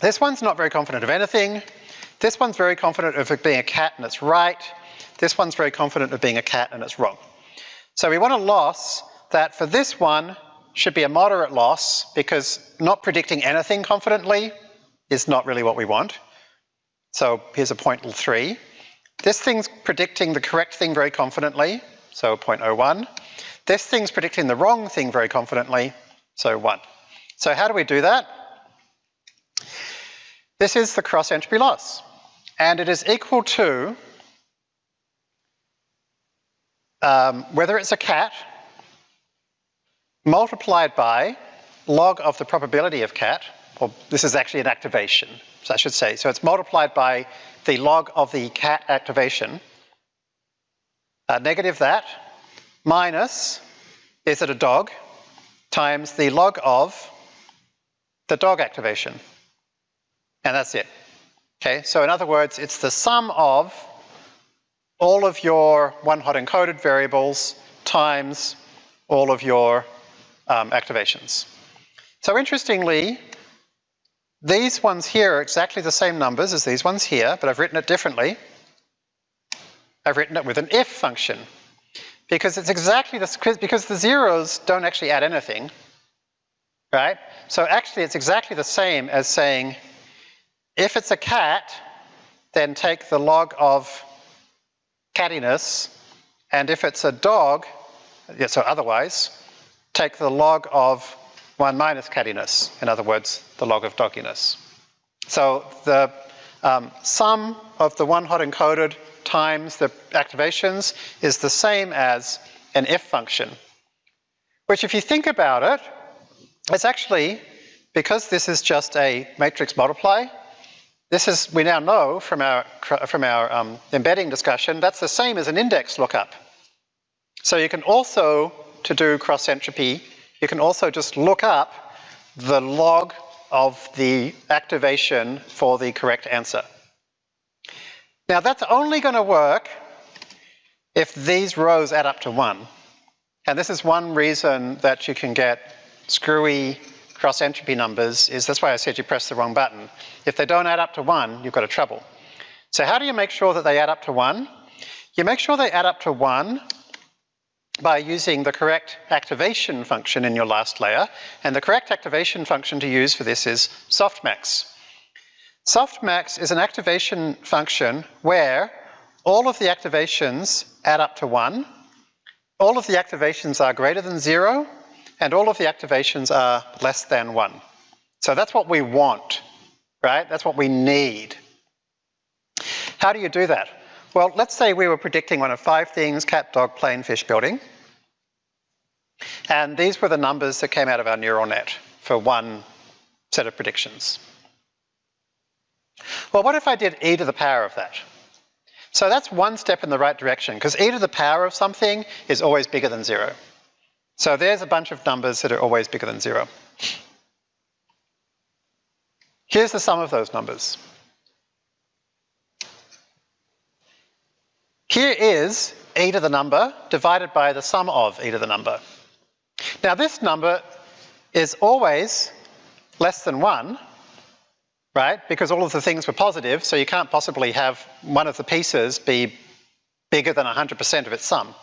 This one's not very confident of anything. This one's very confident of it being a cat and it's right. This one's very confident of being a cat and it's wrong. So we want a loss that for this one should be a moderate loss because not predicting anything confidently is not really what we want. So here's a 0.3. This thing's predicting the correct thing very confidently, so 0.01. This thing's predicting the wrong thing very confidently, so 1. So how do we do that? This is the cross entropy loss, and it is equal to um, whether it's a cat multiplied by log of the probability of cat, or this is actually an activation, so I should say. So it's multiplied by the log of the cat activation, uh, negative that, minus, is it a dog, times the log of the dog activation. And that's it. Okay, so in other words, it's the sum of all of your one hot encoded variables times all of your um, activations. So interestingly, these ones here are exactly the same numbers as these ones here, but I've written it differently. I've written it with an if function because it's exactly the, because the zeros don't actually add anything, right? So actually it's exactly the same as saying if it's a cat, then take the log of cattiness, and if it's a dog, yeah, so otherwise, take the log of 1 minus cattiness, in other words, the log of dogginess. So the um, sum of the one hot encoded times the activations is the same as an if function, which if you think about it, it's actually, because this is just a matrix multiply, this is, we now know from our, from our um, embedding discussion, that's the same as an index lookup. So you can also, to do cross entropy, you can also just look up the log of the activation for the correct answer. Now that's only going to work if these rows add up to one. And this is one reason that you can get screwy cross entropy numbers is that's why I said you press the wrong button. If they don't add up to one, you've got a trouble. So how do you make sure that they add up to one? You make sure they add up to one by using the correct activation function in your last layer. And the correct activation function to use for this is softmax. Softmax is an activation function where all of the activations add up to one, all of the activations are greater than zero, and all of the activations are less than one. So that's what we want, right? That's what we need. How do you do that? Well, let's say we were predicting one of five things, cat, dog, plane, fish, building. And these were the numbers that came out of our neural net for one set of predictions. Well, what if I did e to the power of that? So that's one step in the right direction, because e to the power of something is always bigger than zero. So there's a bunch of numbers that are always bigger than zero. Here's the sum of those numbers. Here is e to the number divided by the sum of e to the number. Now this number is always less than 1, right? Because all of the things were positive, so you can't possibly have one of the pieces be bigger than 100% of its sum.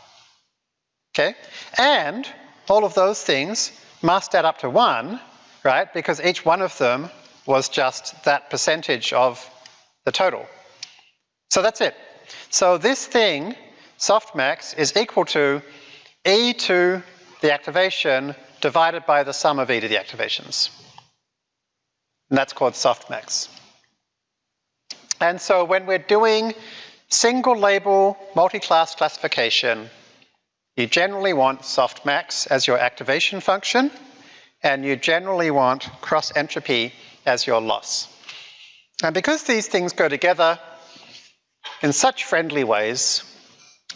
Okay? And all of those things must add up to one, right? Because each one of them was just that percentage of the total. So that's it. So this thing, softmax, is equal to e to the activation divided by the sum of e to the activations. And that's called softmax. And so when we're doing single label multi-class classification, You generally want softmax as your activation function, and you generally want cross entropy as your loss. And because these things go together in such friendly ways,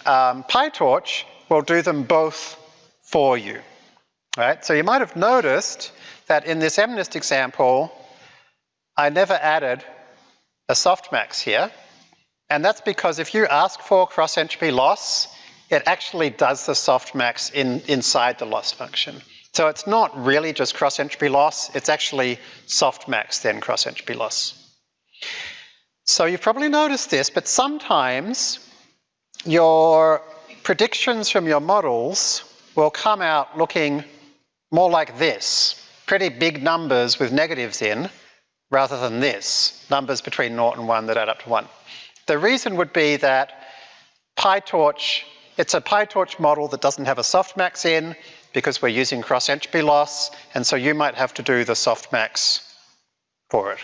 um, PyTorch will do them both for you. Right? So you might have noticed that in this MNIST example, I never added a softmax here. And that's because if you ask for cross entropy loss, it actually does the softmax in, inside the loss function. So it's not really just cross entropy loss, it's actually softmax then cross entropy loss. So you've probably noticed this, but sometimes your predictions from your models will come out looking more like this, pretty big numbers with negatives in, rather than this, numbers between 0 and 1 that add up to 1. The reason would be that PyTorch, it's a PyTorch model that doesn't have a softmax in because we're using cross entropy loss, and so you might have to do the softmax for it.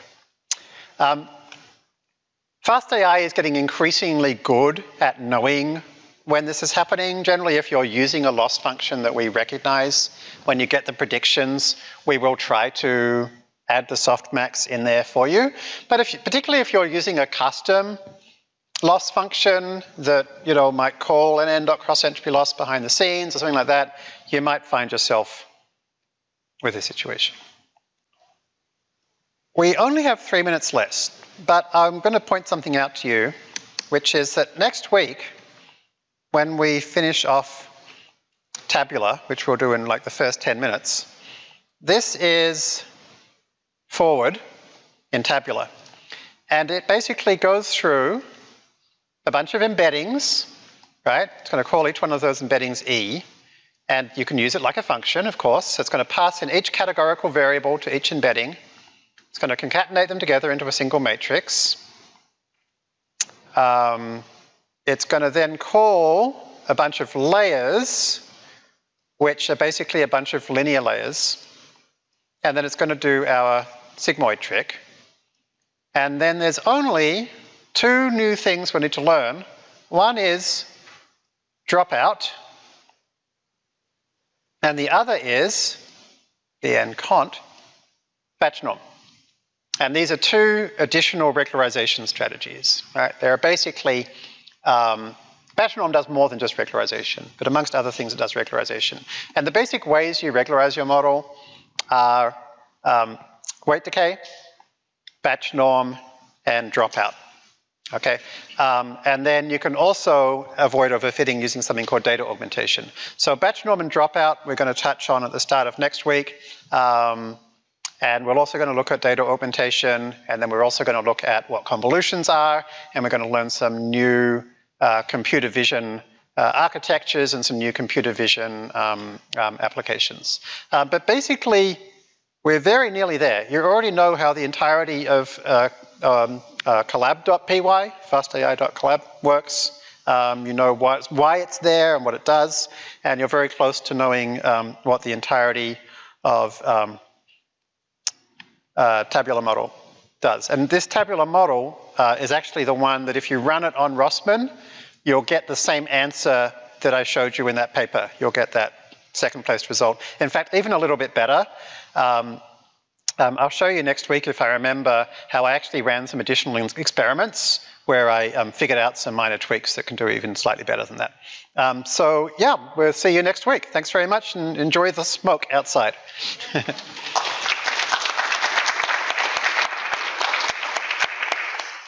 Um, FastAI is getting increasingly good at knowing when this is happening. Generally, if you're using a loss function that we recognize, when you get the predictions, we will try to add the softmax in there for you. But if, particularly if you're using a custom loss function that you know might call nn.cross entropy loss behind the scenes or something like that, you might find yourself with a situation. We only have three minutes left, but I'm going to point something out to you, which is that next week, when we finish off tabular, which we'll do in like the first 10 minutes, this is forward in tabular. And it basically goes through a bunch of embeddings, right? It's going to call each one of those embeddings E, and you can use it like a function, of course. So it's going to pass in each categorical variable to each embedding. It's going to concatenate them together into a single matrix. Um, it's going to then call a bunch of layers, which are basically a bunch of linear layers. And then it's going to do our sigmoid trick. And then there's only two new things we need to learn. One is dropout, and the other is the encont batch norm. And these are two additional regularization strategies. Right? They're basically, um, batch norm does more than just regularization, but amongst other things it does regularization. And the basic ways you regularize your model are um, weight decay, batch norm, and dropout. Okay, um, and then you can also avoid overfitting using something called data augmentation. So batch norm and dropout we're going to touch on at the start of next week. Um, and we're also going to look at data augmentation, and then we're also going to look at what convolutions are, and we're going to learn some new uh, computer vision uh, architectures and some new computer vision um, um applications. Uh, but basically, we're very nearly there. You already know how the entirety of uh, um, uh, collab.py, fastai.collab works. Um, you know why it's, why it's, there and what it does, and you're very close to knowing um, what the entirety of um, tabular model does. And this tabular model uh, is actually the one that if you run it on Rossmann, you'll get the same answer that I showed you in that paper. You'll get that second place result. In fact, even a little bit better. Um, um, I'll show you next week, if I remember, how I actually ran some additional experiments where I um, figured out some minor tweaks that can do even slightly better than that. Um, so yeah, we'll see you next week. Thanks very much and enjoy the smoke outside.